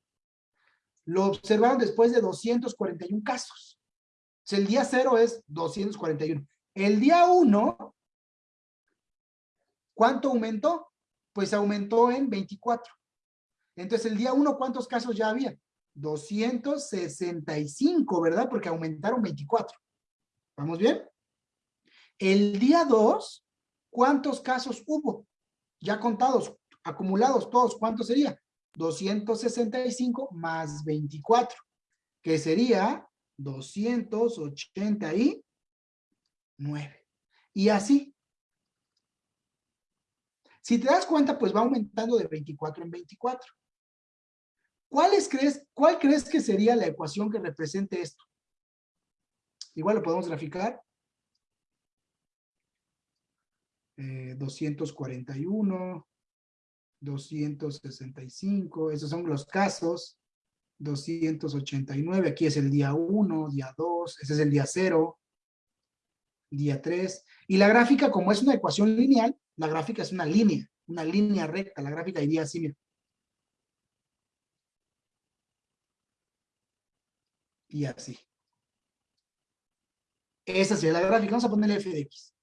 Lo observaron después de 241 casos. O sea, el día cero es 241. El día uno, ¿cuánto aumentó? Pues aumentó en 24. Entonces, el día uno, ¿cuántos casos ya había? 265, ¿verdad? Porque aumentaron 24. ¿Vamos bien? El día 2, ¿cuántos casos hubo? Ya contados, acumulados todos, ¿cuánto sería? 265 más 24, que sería 289. Y así. Si te das cuenta, pues va aumentando de 24 en 24. ¿Cuáles crees, ¿Cuál crees que sería la ecuación que represente esto? Igual lo podemos graficar. Eh, 241, 265, esos son los casos. 289, aquí es el día 1, día 2, ese es el día 0, día 3. Y la gráfica, como es una ecuación lineal, la gráfica es una línea, una línea recta. La gráfica iría así, mira. y así. Esa sería la gráfica. Vamos a ponerle f de x.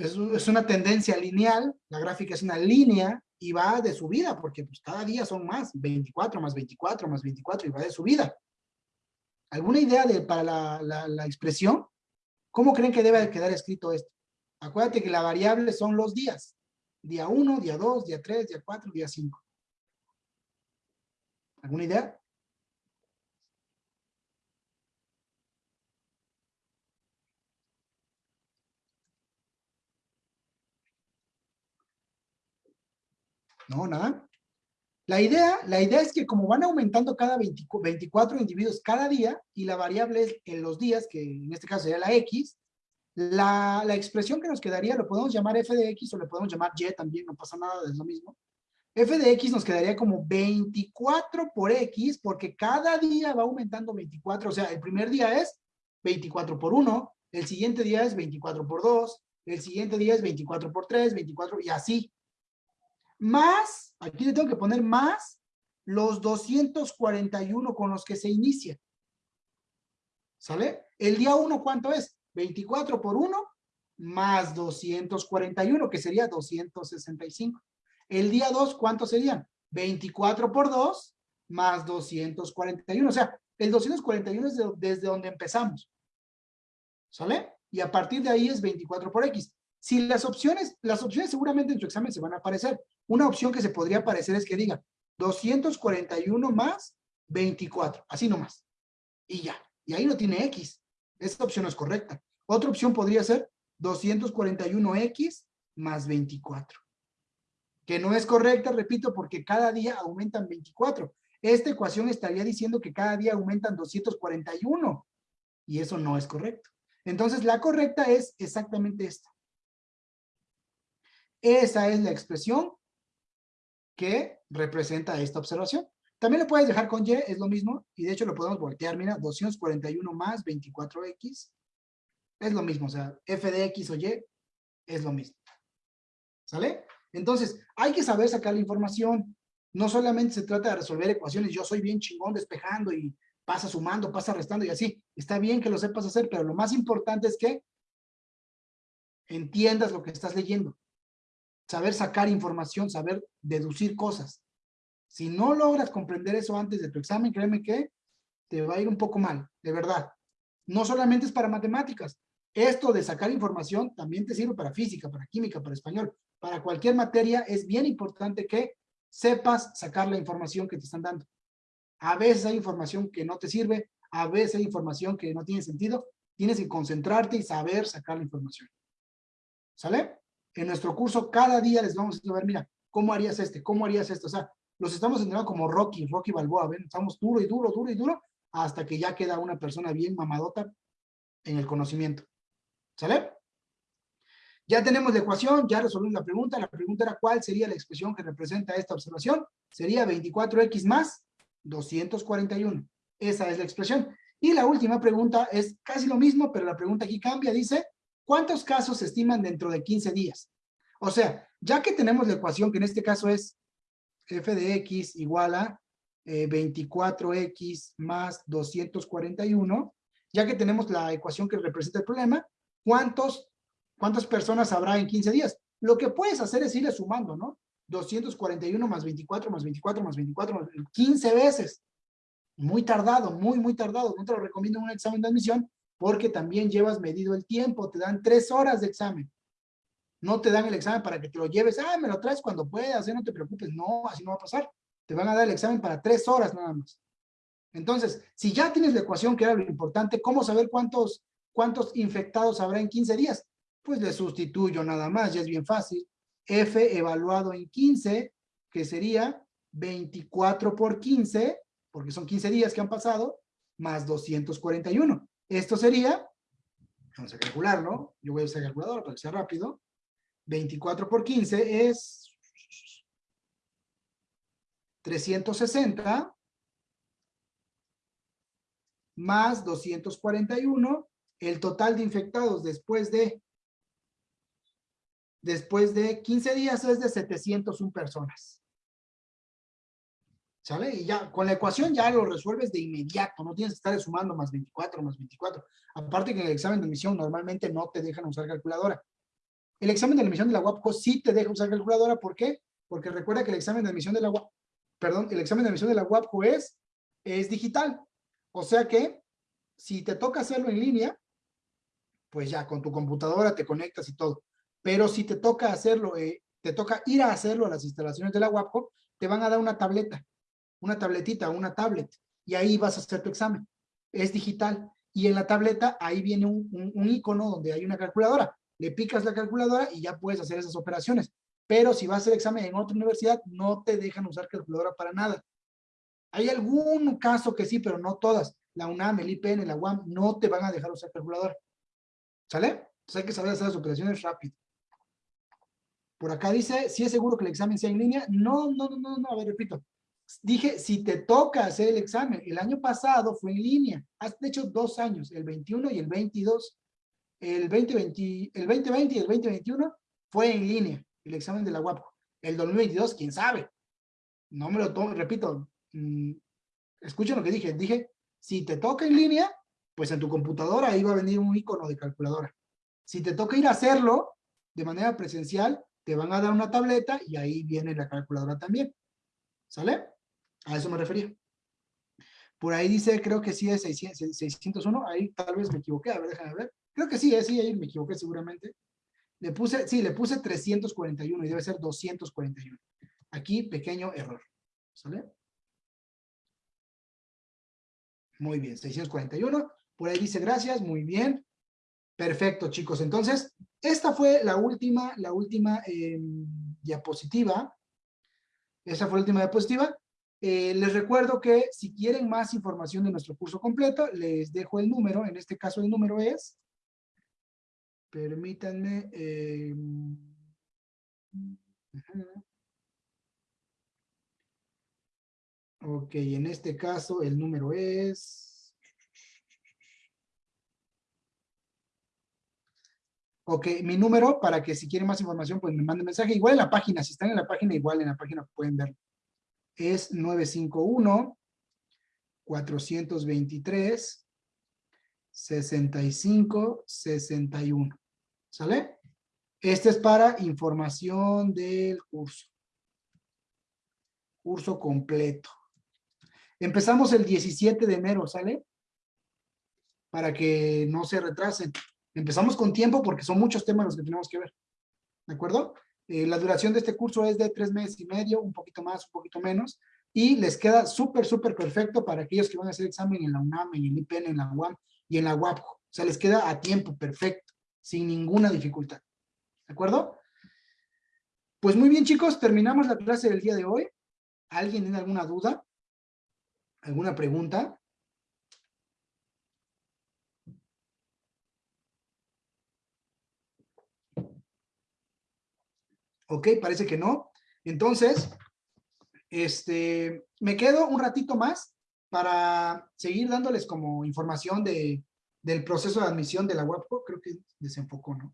Es, es, una tendencia lineal, la gráfica es una línea y va de subida, porque pues, cada día son más, 24 más 24 más 24 y va de subida. ¿Alguna idea de, para la, la, la expresión? ¿Cómo creen que debe quedar escrito esto? Acuérdate que la variable son los días. Día 1, día 2, día 3, día 4, día 5. ¿Alguna idea? No, nada. La idea, la idea es que como van aumentando cada 20, 24 individuos cada día y la variable es en los días, que en este caso sería la X, la, la expresión que nos quedaría lo podemos llamar f de X o le podemos llamar Y también, no pasa nada, es lo mismo f de x nos quedaría como 24 por x, porque cada día va aumentando 24, o sea, el primer día es 24 por 1, el siguiente día es 24 por 2, el siguiente día es 24 por 3, 24 y así. Más, aquí le tengo que poner más los 241 con los que se inicia. ¿Sale? El día 1, ¿cuánto es? 24 por 1 más 241, que sería 265. El día 2, ¿cuántos serían? 24 por 2 más 241. O sea, el 241 es de, desde donde empezamos. ¿Sale? Y a partir de ahí es 24 por X. Si las opciones, las opciones seguramente en tu examen se van a aparecer. Una opción que se podría aparecer es que diga 241 más 24. Así nomás. Y ya. Y ahí no tiene X. Esta opción es correcta. Otra opción podría ser 241X más 24 que no es correcta, repito, porque cada día aumentan 24. Esta ecuación estaría diciendo que cada día aumentan 241, y eso no es correcto. Entonces, la correcta es exactamente esta. Esa es la expresión que representa esta observación. También lo puedes dejar con Y, es lo mismo, y de hecho lo podemos voltear, mira, 241 más 24X, es lo mismo, o sea, f de X o Y es lo mismo. ¿Sale? Entonces, hay que saber sacar la información. No solamente se trata de resolver ecuaciones, yo soy bien chingón despejando y pasa sumando, pasa restando y así. Está bien que lo sepas hacer, pero lo más importante es que entiendas lo que estás leyendo. Saber sacar información, saber deducir cosas. Si no logras comprender eso antes de tu examen, créeme que te va a ir un poco mal, de verdad. No solamente es para matemáticas. Esto de sacar información también te sirve para física, para química, para español. Para cualquier materia es bien importante que sepas sacar la información que te están dando. A veces hay información que no te sirve, a veces hay información que no tiene sentido. Tienes que concentrarte y saber sacar la información. ¿Sale? En nuestro curso cada día les vamos a ver, mira, ¿cómo harías este? ¿Cómo harías esto? O sea, los estamos entrenando como Rocky, Rocky Balboa, ¿ven? Estamos duro y duro, duro y duro, hasta que ya queda una persona bien mamadota en el conocimiento. ¿Sale? Ya tenemos la ecuación, ya resolvimos la pregunta. La pregunta era cuál sería la expresión que representa esta observación. Sería 24x más 241. Esa es la expresión. Y la última pregunta es casi lo mismo, pero la pregunta aquí cambia. Dice, ¿cuántos casos se estiman dentro de 15 días? O sea, ya que tenemos la ecuación, que en este caso es f de x igual a 24x eh, más 241, ya que tenemos la ecuación que representa el problema, ¿cuántos, ¿cuántas personas habrá en 15 días? Lo que puedes hacer es irle sumando, ¿no? 241 más 24 más 24 más 24, 15 veces. Muy tardado, muy, muy tardado. No te lo recomiendo en un examen de admisión porque también llevas medido el tiempo. Te dan tres horas de examen. No te dan el examen para que te lo lleves. Ah, me lo traes cuando puedas, ¿eh? no te preocupes. No, así no va a pasar. Te van a dar el examen para tres horas nada más. Entonces, si ya tienes la ecuación, que era lo importante, ¿cómo saber cuántos, cuántos infectados habrá en 15 días? Pues le sustituyo nada más, ya es bien fácil. F evaluado en 15, que sería 24 por 15, porque son 15 días que han pasado, más 241. Esto sería, vamos a calcularlo, yo voy a usar calculador para que sea rápido, 24 por 15 es 360 más 241, el total de infectados después de después de 15 días es de 701 personas. ¿Sale? Y ya, con la ecuación ya lo resuelves de inmediato, no tienes que estar sumando más 24, más 24. Aparte que en el examen de admisión normalmente no te dejan usar calculadora. El examen de admisión de la UAPCO sí te deja usar calculadora, ¿por qué? Porque recuerda que el examen de admisión de la UAPCO, perdón, el examen de admisión de la UAPCO es, es digital. O sea que, si te toca hacerlo en línea, pues ya con tu computadora te conectas y todo. Pero si te toca hacerlo, eh, te toca ir a hacerlo a las instalaciones de la UAPCO, te van a dar una tableta, una tabletita, una tablet, y ahí vas a hacer tu examen. Es digital. Y en la tableta, ahí viene un, un icono donde hay una calculadora le picas la calculadora y ya puedes hacer esas operaciones. Pero si vas a hacer examen en otra universidad, no te dejan usar calculadora para nada. Hay algún caso que sí, pero no todas. La UNAM, el IPN, la UAM, no te van a dejar usar calculadora. ¿Sale? Entonces hay que saber hacer las operaciones rápido. Por acá dice, si es seguro que el examen sea en línea. No, no, no, no, no, a ver, repito. Dije, si te toca hacer el examen, el año pasado fue en línea. Has hecho dos años, el 21 y el 22 el 2020, el 2020 y el 2021 fue en línea, el examen de la UAPCO. El 2022, quién sabe. No me lo tomo, repito, mmm, escuchen lo que dije. Dije, si te toca en línea, pues en tu computadora ahí va a venir un icono de calculadora. Si te toca ir a hacerlo de manera presencial, te van a dar una tableta y ahí viene la calculadora también. ¿Sale? A eso me refería. Por ahí dice, creo que sí es 601, ahí tal vez me equivoqué, a ver, déjame ver. Creo que sí, ¿eh? sí, ahí me equivoqué seguramente. Le puse, sí, le puse 341 y debe ser 241. Aquí, pequeño error. ¿Sale? Muy bien, 641. Por ahí dice gracias, muy bien. Perfecto, chicos. Entonces, esta fue la última, la última em, diapositiva. Esa fue la última diapositiva. Eh, les recuerdo que si quieren más información de nuestro curso completo, les dejo el número. En este caso, el número es Permítanme. Eh, ok, en este caso el número es... Ok, mi número para que si quieren más información pues me manden mensaje. Igual en la página, si están en la página, igual en la página pueden ver. Es 951 423 65 61. ¿Sale? Este es para información del curso. curso completo. Empezamos el 17 de enero, ¿sale? Para que no se retrasen. Empezamos con tiempo porque son muchos temas los que tenemos que ver. ¿De acuerdo? Eh, la duración de este curso es de tres meses y medio, un poquito más, un poquito menos, y les queda súper, súper perfecto para aquellos que van a hacer examen en la UNAM, en el IPN, en la UAM y en la UAPJO. O sea, les queda a tiempo perfecto, sin ninguna dificultad. ¿De acuerdo? Pues muy bien, chicos, terminamos la clase del día de hoy. ¿Alguien tiene alguna duda? ¿Alguna pregunta? Ok, parece que no. Entonces, este, me quedo un ratito más para seguir dándoles como información de, del proceso de admisión de la WAPCO. Creo que desenfocó, ¿no?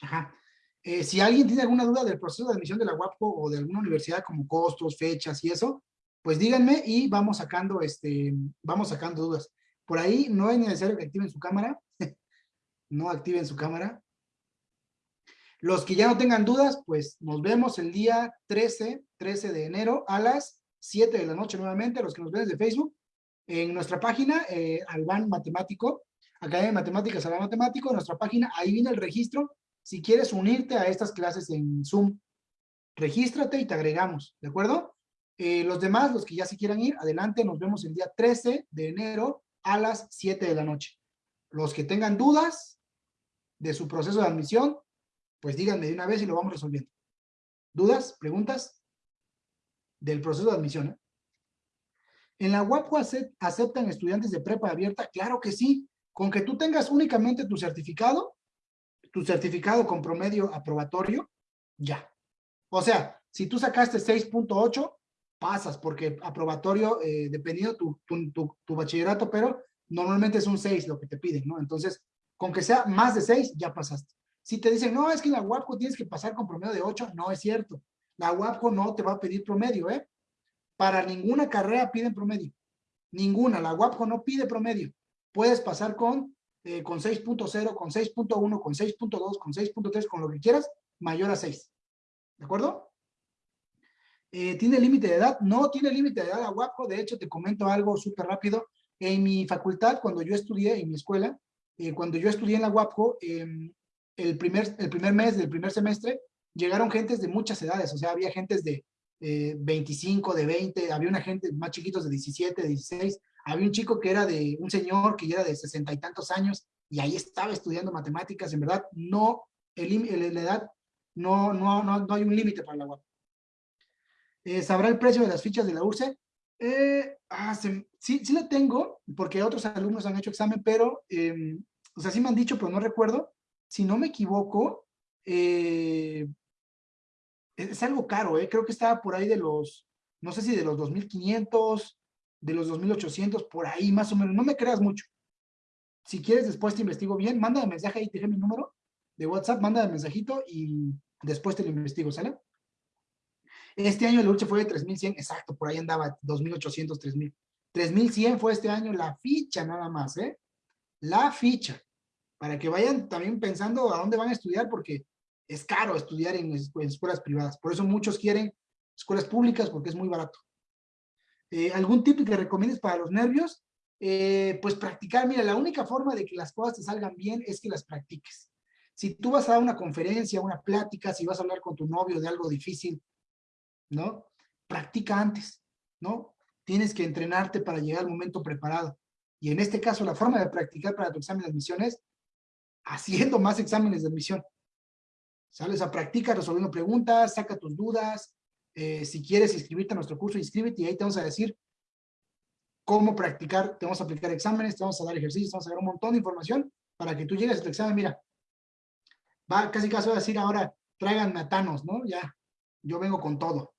Ajá. Eh, si alguien tiene alguna duda del proceso de admisión de la WAPCO o de alguna universidad como costos, fechas y eso, pues díganme y vamos sacando, este, vamos sacando dudas. Por ahí no es necesario que activen su cámara. <laughs> no activen su cámara. Los que ya no tengan dudas, pues nos vemos el día 13, 13 de enero a las 7 de la noche nuevamente, los que nos ven desde Facebook, en nuestra página, eh, Matemático, Academia de Matemáticas Alban Matemático, en nuestra página, ahí viene el registro, si quieres unirte a estas clases en Zoom, regístrate y te agregamos, ¿de acuerdo? Eh, los demás, los que ya se quieran ir, adelante, nos vemos el día 13 de enero a las 7 de la noche. Los que tengan dudas de su proceso de admisión, pues díganme de una vez y lo vamos resolviendo. ¿Dudas? ¿Preguntas? Del proceso de admisión. ¿eh? ¿En la UAPU aceptan estudiantes de prepa abierta? Claro que sí. Con que tú tengas únicamente tu certificado, tu certificado con promedio aprobatorio, ya. O sea, si tú sacaste 6.8, pasas, porque aprobatorio, eh, dependiendo tu, tu, tu, bachillerato, pero normalmente es un 6 lo que te piden, ¿no? Entonces, con que sea más de 6, ya pasaste. Si te dicen, no, es que la UAPCO tienes que pasar con promedio de 8, no es cierto. La UAPCO no te va a pedir promedio, ¿eh? Para ninguna carrera piden promedio. Ninguna. La UAPCO no pide promedio. Puedes pasar con, eh, con 6.0, con 6.1, con 6.2, con 6.3, con lo que quieras, mayor a 6. ¿De acuerdo? Eh, ¿Tiene límite de edad? No tiene límite de edad la UAPCO. De hecho, te comento algo súper rápido. En mi facultad, cuando yo estudié, en mi escuela, eh, cuando yo estudié en la UAPCO, em, el primer, el primer mes del primer semestre, llegaron gentes de muchas edades, o sea, había gentes de 25, de 20, había una gente más chiquitos de 17, de 16, había un chico que era de, un señor que ya era de sesenta y tantos años, y ahí estaba estudiando matemáticas, en verdad, no, el, la edad, no, no, no, no hay un límite para la UAP. Eh, ¿Sabrá el precio de las fichas de la URSE? Eh, ah, sí, sí lo tengo, porque otros alumnos han hecho examen, pero, em, o sea, sí me han dicho, pero no recuerdo, si no me equivoco, eh, es, algo caro, ¿eh? creo que estaba por ahí de los, no sé si de los 2.500, de los 2.800, por ahí más o menos, no me creas mucho. Si quieres, después te investigo bien, manda mensaje ahí, te mi número de WhatsApp, manda mensajito y después te lo investigo, ¿sale? Este año el ULCHE fue de 3.100, exacto, por ahí andaba 2.800, 3.000. 3.100 fue este año la ficha nada más, ¿eh? La ficha para que vayan también pensando a dónde van a estudiar, porque es caro estudiar en, escuelas privadas. Por eso muchos quieren escuelas públicas, porque es muy barato. Eh, ¿Algún tip que recomiendes para los nervios? Eh, pues practicar. Mira, la única forma de que las cosas te salgan bien es que las practiques. Si tú vas a dar una conferencia, una plática, si vas a hablar con tu novio de algo difícil, ¿no? Practica antes, ¿no? Tienes que entrenarte para llegar al momento preparado. Y en este caso, la forma de practicar para tu examen de admisión es haciendo más exámenes de admisión. ¿Sales? a practicar resolviendo preguntas, saca tus dudas. Eh, si quieres inscribirte a nuestro curso, inscríbete y ahí te vamos a decir cómo practicar, te vamos a aplicar exámenes, te vamos a dar ejercicios, te vamos a dar un montón de información para que tú llegues a tu examen. Mira, va casi casi a decir ahora, tráiganme a Thanos, ¿no? Ya, yo vengo con todo.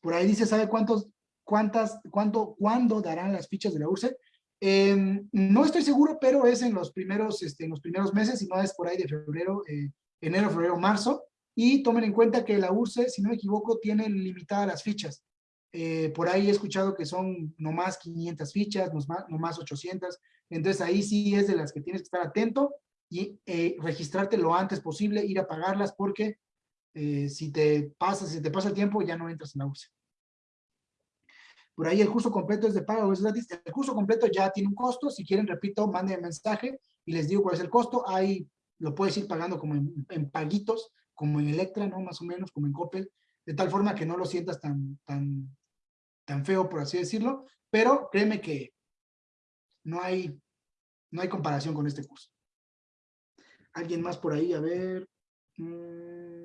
Por ahí dice, ¿sabe cuántos, cuántas, cuánto, cuándo darán las fichas de la URSE? Em, no estoy seguro, pero es en los primeros, este, en los primeros meses, y no es por ahí de febrero, eh, enero, febrero, marzo. Y tomen en cuenta que la URSE, si no me equivoco, tiene limitadas las fichas. Eh, por ahí he escuchado que son nomás 500 fichas, nomás, nomás 800. Entonces ahí sí es de las que tienes que estar atento y eh, registrarte lo antes posible, ir a pagarlas porque si te pasa, si te pasa el tiempo ya no entras en la URSE. Por ahí el curso completo es de pago es gratis. El curso completo ya tiene un costo. Si quieren, repito, manden mensaje y les digo cuál es el costo. Ahí lo puedes ir pagando como en, en paguitos, como en Electra, ¿no? Más o menos, como en Coppel, de tal forma que no lo sientas tan, tan, tan feo, por así decirlo. Pero créeme que no hay, no hay comparación con este curso. ¿Alguien más por ahí? A ver. Mm,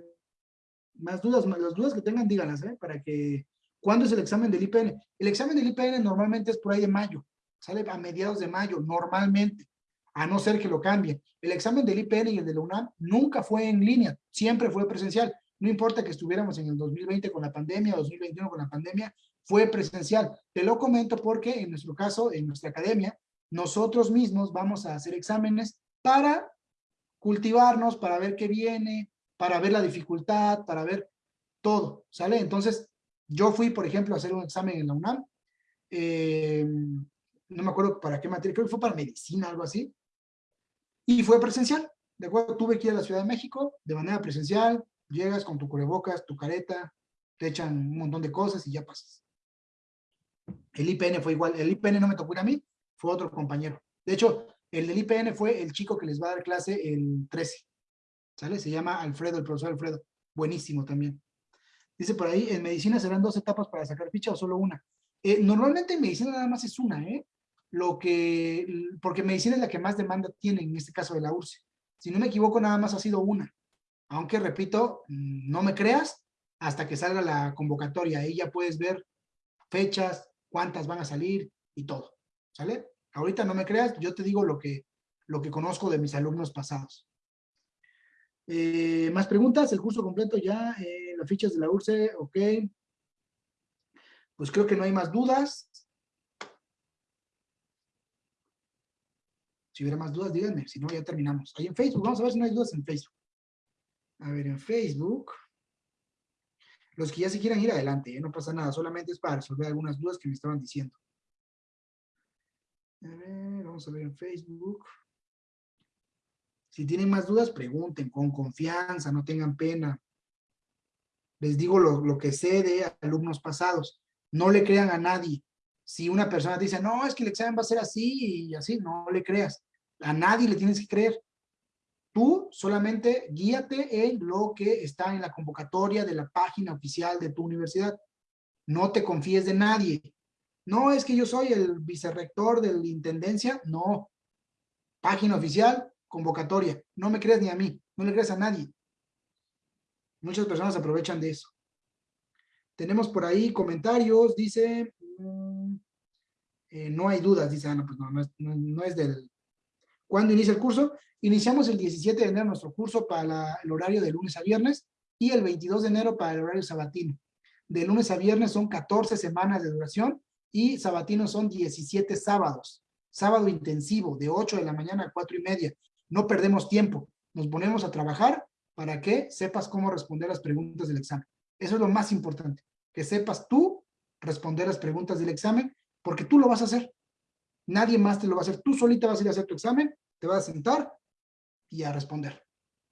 más dudas, más- las dudas que tengan, díganlas, ¿eh? Para que... ¿Cuándo es el examen del IPN? El examen del IPN normalmente es por ahí de mayo. Sale a mediados de mayo, normalmente. A no ser que lo cambien. El examen del IPN y el de la UNAM nunca fue en línea. Siempre fue presencial. No importa que estuviéramos en el 2020 con la pandemia, 2021 con la pandemia, fue presencial. Te lo comento porque en nuestro caso, en nuestra academia, nosotros mismos vamos a hacer exámenes para cultivarnos, para ver qué viene, para ver la dificultad, para ver todo, ¿sale? Entonces, yo fui, por ejemplo, a hacer un examen en la UNAM, eh, no me acuerdo para qué materia, creo que fue para medicina, algo así, y fue presencial, ¿de acuerdo? Tuve que ir a la Ciudad de México de manera presencial, llegas con tu cubrebocas, tu careta, te echan un montón de cosas y ya pasas. El IPN fue igual, el IPN no me tocó ir a mí, fue otro compañero. De hecho, el del IPN fue el chico que les va a dar clase el 13, ¿sale? Se llama Alfredo, el profesor Alfredo, buenísimo también. Dice por ahí, en medicina serán dos etapas para sacar ficha o solo una. Eh, normalmente en medicina nada más es una, ¿eh? Lo que, porque medicina es la que más demanda tiene, en este caso de la URSS. Si no me equivoco, nada más ha sido una. Aunque, repito, no me creas hasta que salga la convocatoria. Ahí ya puedes ver fechas, cuántas van a salir y todo. ¿Sale? Ahorita no me creas, yo te digo lo que, lo que conozco de mis alumnos pasados. Eh, ¿Más preguntas? El curso completo ya, eh, fichas de la URSE, ok. Pues creo que no hay más dudas. Si hubiera más dudas, díganme, si no, ya terminamos. Ahí en Facebook, vamos a ver si no hay dudas en Facebook. A ver, en Facebook. Los que ya se quieran ir adelante, ¿eh? no pasa nada, solamente es para resolver algunas dudas que me estaban diciendo. A ver, vamos a ver en Facebook. Si tienen más dudas, pregunten con confianza, no tengan pena. Les digo lo, que sé de alumnos pasados. No le crean a nadie. Si una persona te dice, no, es que el examen va a ser así y así, no le creas. A nadie le tienes que creer. Tú solamente guíate en lo que está en la convocatoria de la página oficial de tu universidad. No te confíes de nadie. No, es que yo soy el vicerrector de la intendencia. No. Página oficial, convocatoria. No me creas ni a mí. No le creas a nadie. Muchas personas aprovechan de eso. Tenemos por ahí comentarios. Dice, mm, eh, no hay dudas. Dice, ah, no, pues no, no es, no, no es del... ¿Cuándo inicia el curso? Iniciamos el 17 de enero nuestro curso para la- el horario de lunes a viernes y el 22 de enero para el horario sabatino. De lunes a viernes son 14 semanas de duración y sabatino son 17 sábados. Sábado intensivo, de 8 de la mañana a 4 y media. No perdemos tiempo. Nos ponemos a trabajar para que sepas cómo responder las preguntas del examen. Eso es lo más importante. Que sepas tú responder las preguntas del examen porque tú lo vas a hacer. Nadie más te lo va a hacer. Tú solita vas a ir a hacer tu examen, te vas a sentar y a responder.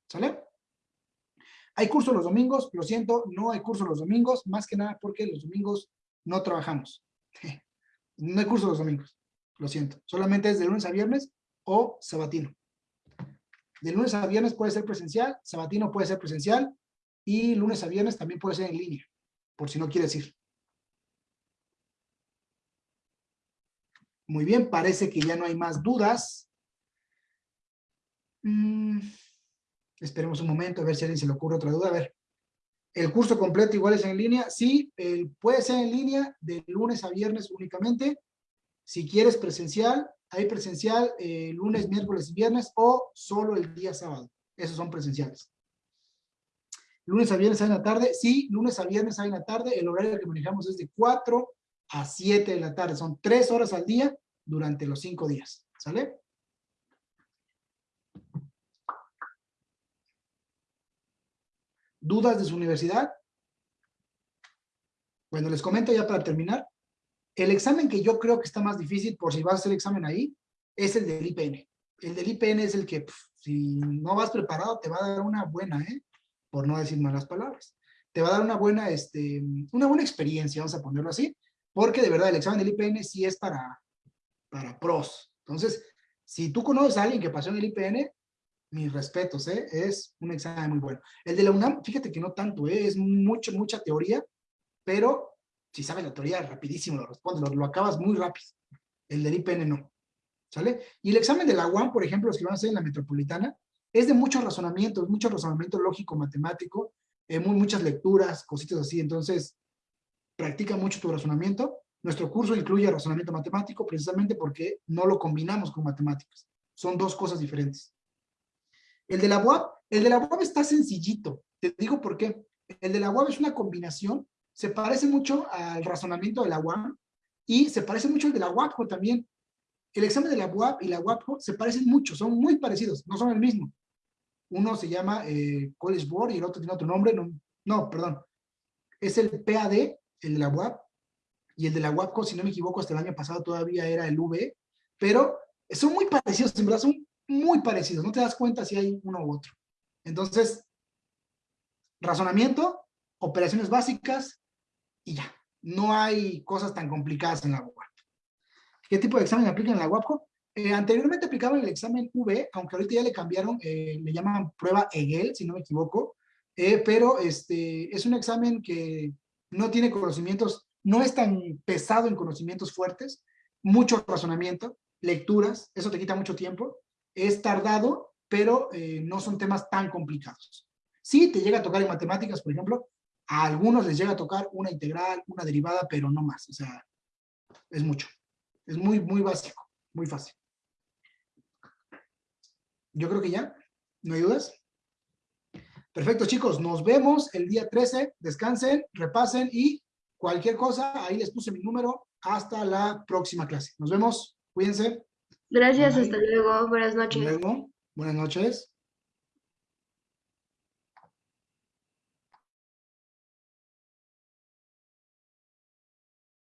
¿Sale? Hay curso los domingos, lo siento, no hay curso los domingos, más que nada porque los domingos no trabajamos. <laughs> No hay curso los domingos, lo siento. Solamente es de lunes a viernes o sabatino. De lunes a viernes puede ser presencial, sabatino puede ser presencial y lunes a viernes también puede ser en línea, por si no quieres ir. Muy bien, parece que ya no hay más dudas. Mm, esperemos un momento a ver si a alguien se le ocurre otra duda. A ver, ¿el curso completo igual es en línea? Sí, el- puede ser en línea de lunes a viernes únicamente. Si quieres presencial, hay presencial eh, lunes, miércoles y viernes o solo el día sábado. Esos son presenciales. Lunes a viernes hay en la tarde. Sí, lunes a viernes hay en la tarde. El horario que manejamos es de 4 a 7 de la tarde. Son 3 horas al día durante los 5 días. ¿Sale? ¿Dudas de su universidad? Bueno, les comento ya para terminar. El examen que yo creo que está más difícil, por si vas a hacer examen ahí, es el del IPN. El del IPN es el que, si no vas preparado, te va a dar una buena, ¿eh? Por no decir malas palabras. Te va a dar una buena, este, una buena experiencia, vamos a ponerlo así. porque de verdad el examen del IPN sí es para, para pros. Entonces, si tú conoces a alguien que pasó en el IPN, mis respetos, ¿eh? es un examen muy bueno. El de la UNAM, fíjate que no tanto, ¿eh? es mucho, mucha teoría, pero si sabes la teoría, rapidísimo lo respondes, lo, lo acabas muy rápido. El del IPN no, ¿sale? Y el examen de la UAM, por ejemplo, los que van a hacer en la metropolitana, es de mucho razonamiento, es mucho razonamiento lógico, matemático, eh, muy, muchas lecturas, cositas así, entonces practica mucho tu razonamiento. Nuestro curso incluye razonamiento matemático precisamente porque no lo combinamos con matemáticas. Son dos cosas diferentes. El de la UAP, el de la está sencillito. Te digo por qué. El de la UAP es una combinación, se parece mucho al razonamiento de la UAM y se parece mucho al de la UAPCO también. El examen de la UAP y la UAPCO se parecen mucho, son muy parecidos, no son el mismo. Uno se llama eh, College Board y el otro tiene otro nombre, no, no, perdón. Es el PAD, el de la UAP, y el de la UAPCO, si no me equivoco, hasta el año pasado todavía era el V, pero son muy parecidos, en verdad son muy parecidos, no te das cuenta si hay uno u otro. Entonces, razonamiento, operaciones básicas y ya. No hay cosas tan complicadas en la UAP. ¿Qué tipo de examen aplican en la UAPCO? Eh, anteriormente aplicaban el examen V, aunque ahorita ya le cambiaron, eh, le llaman prueba EGEL, si no me equivoco, eh, pero este, es un examen que no tiene conocimientos, no es tan pesado en conocimientos fuertes, mucho razonamiento, lecturas, eso te quita mucho tiempo, es tardado, pero eh, no son temas tan complicados. Sí, te llega a tocar en matemáticas, por ejemplo, a algunos les llega a tocar una integral, una derivada, pero no más, o sea, es mucho. Es muy, muy básico, muy fácil. Yo creo que ya, ¿no hay dudas? Perfecto, chicos, nos vemos el día 13, descansen, repasen y cualquier cosa, ahí les puse mi número, hasta la próxima clase. Nos vemos, cuídense. Gracias, Bye. hasta luego. Buenas Hasta noches. luego, buenas noches.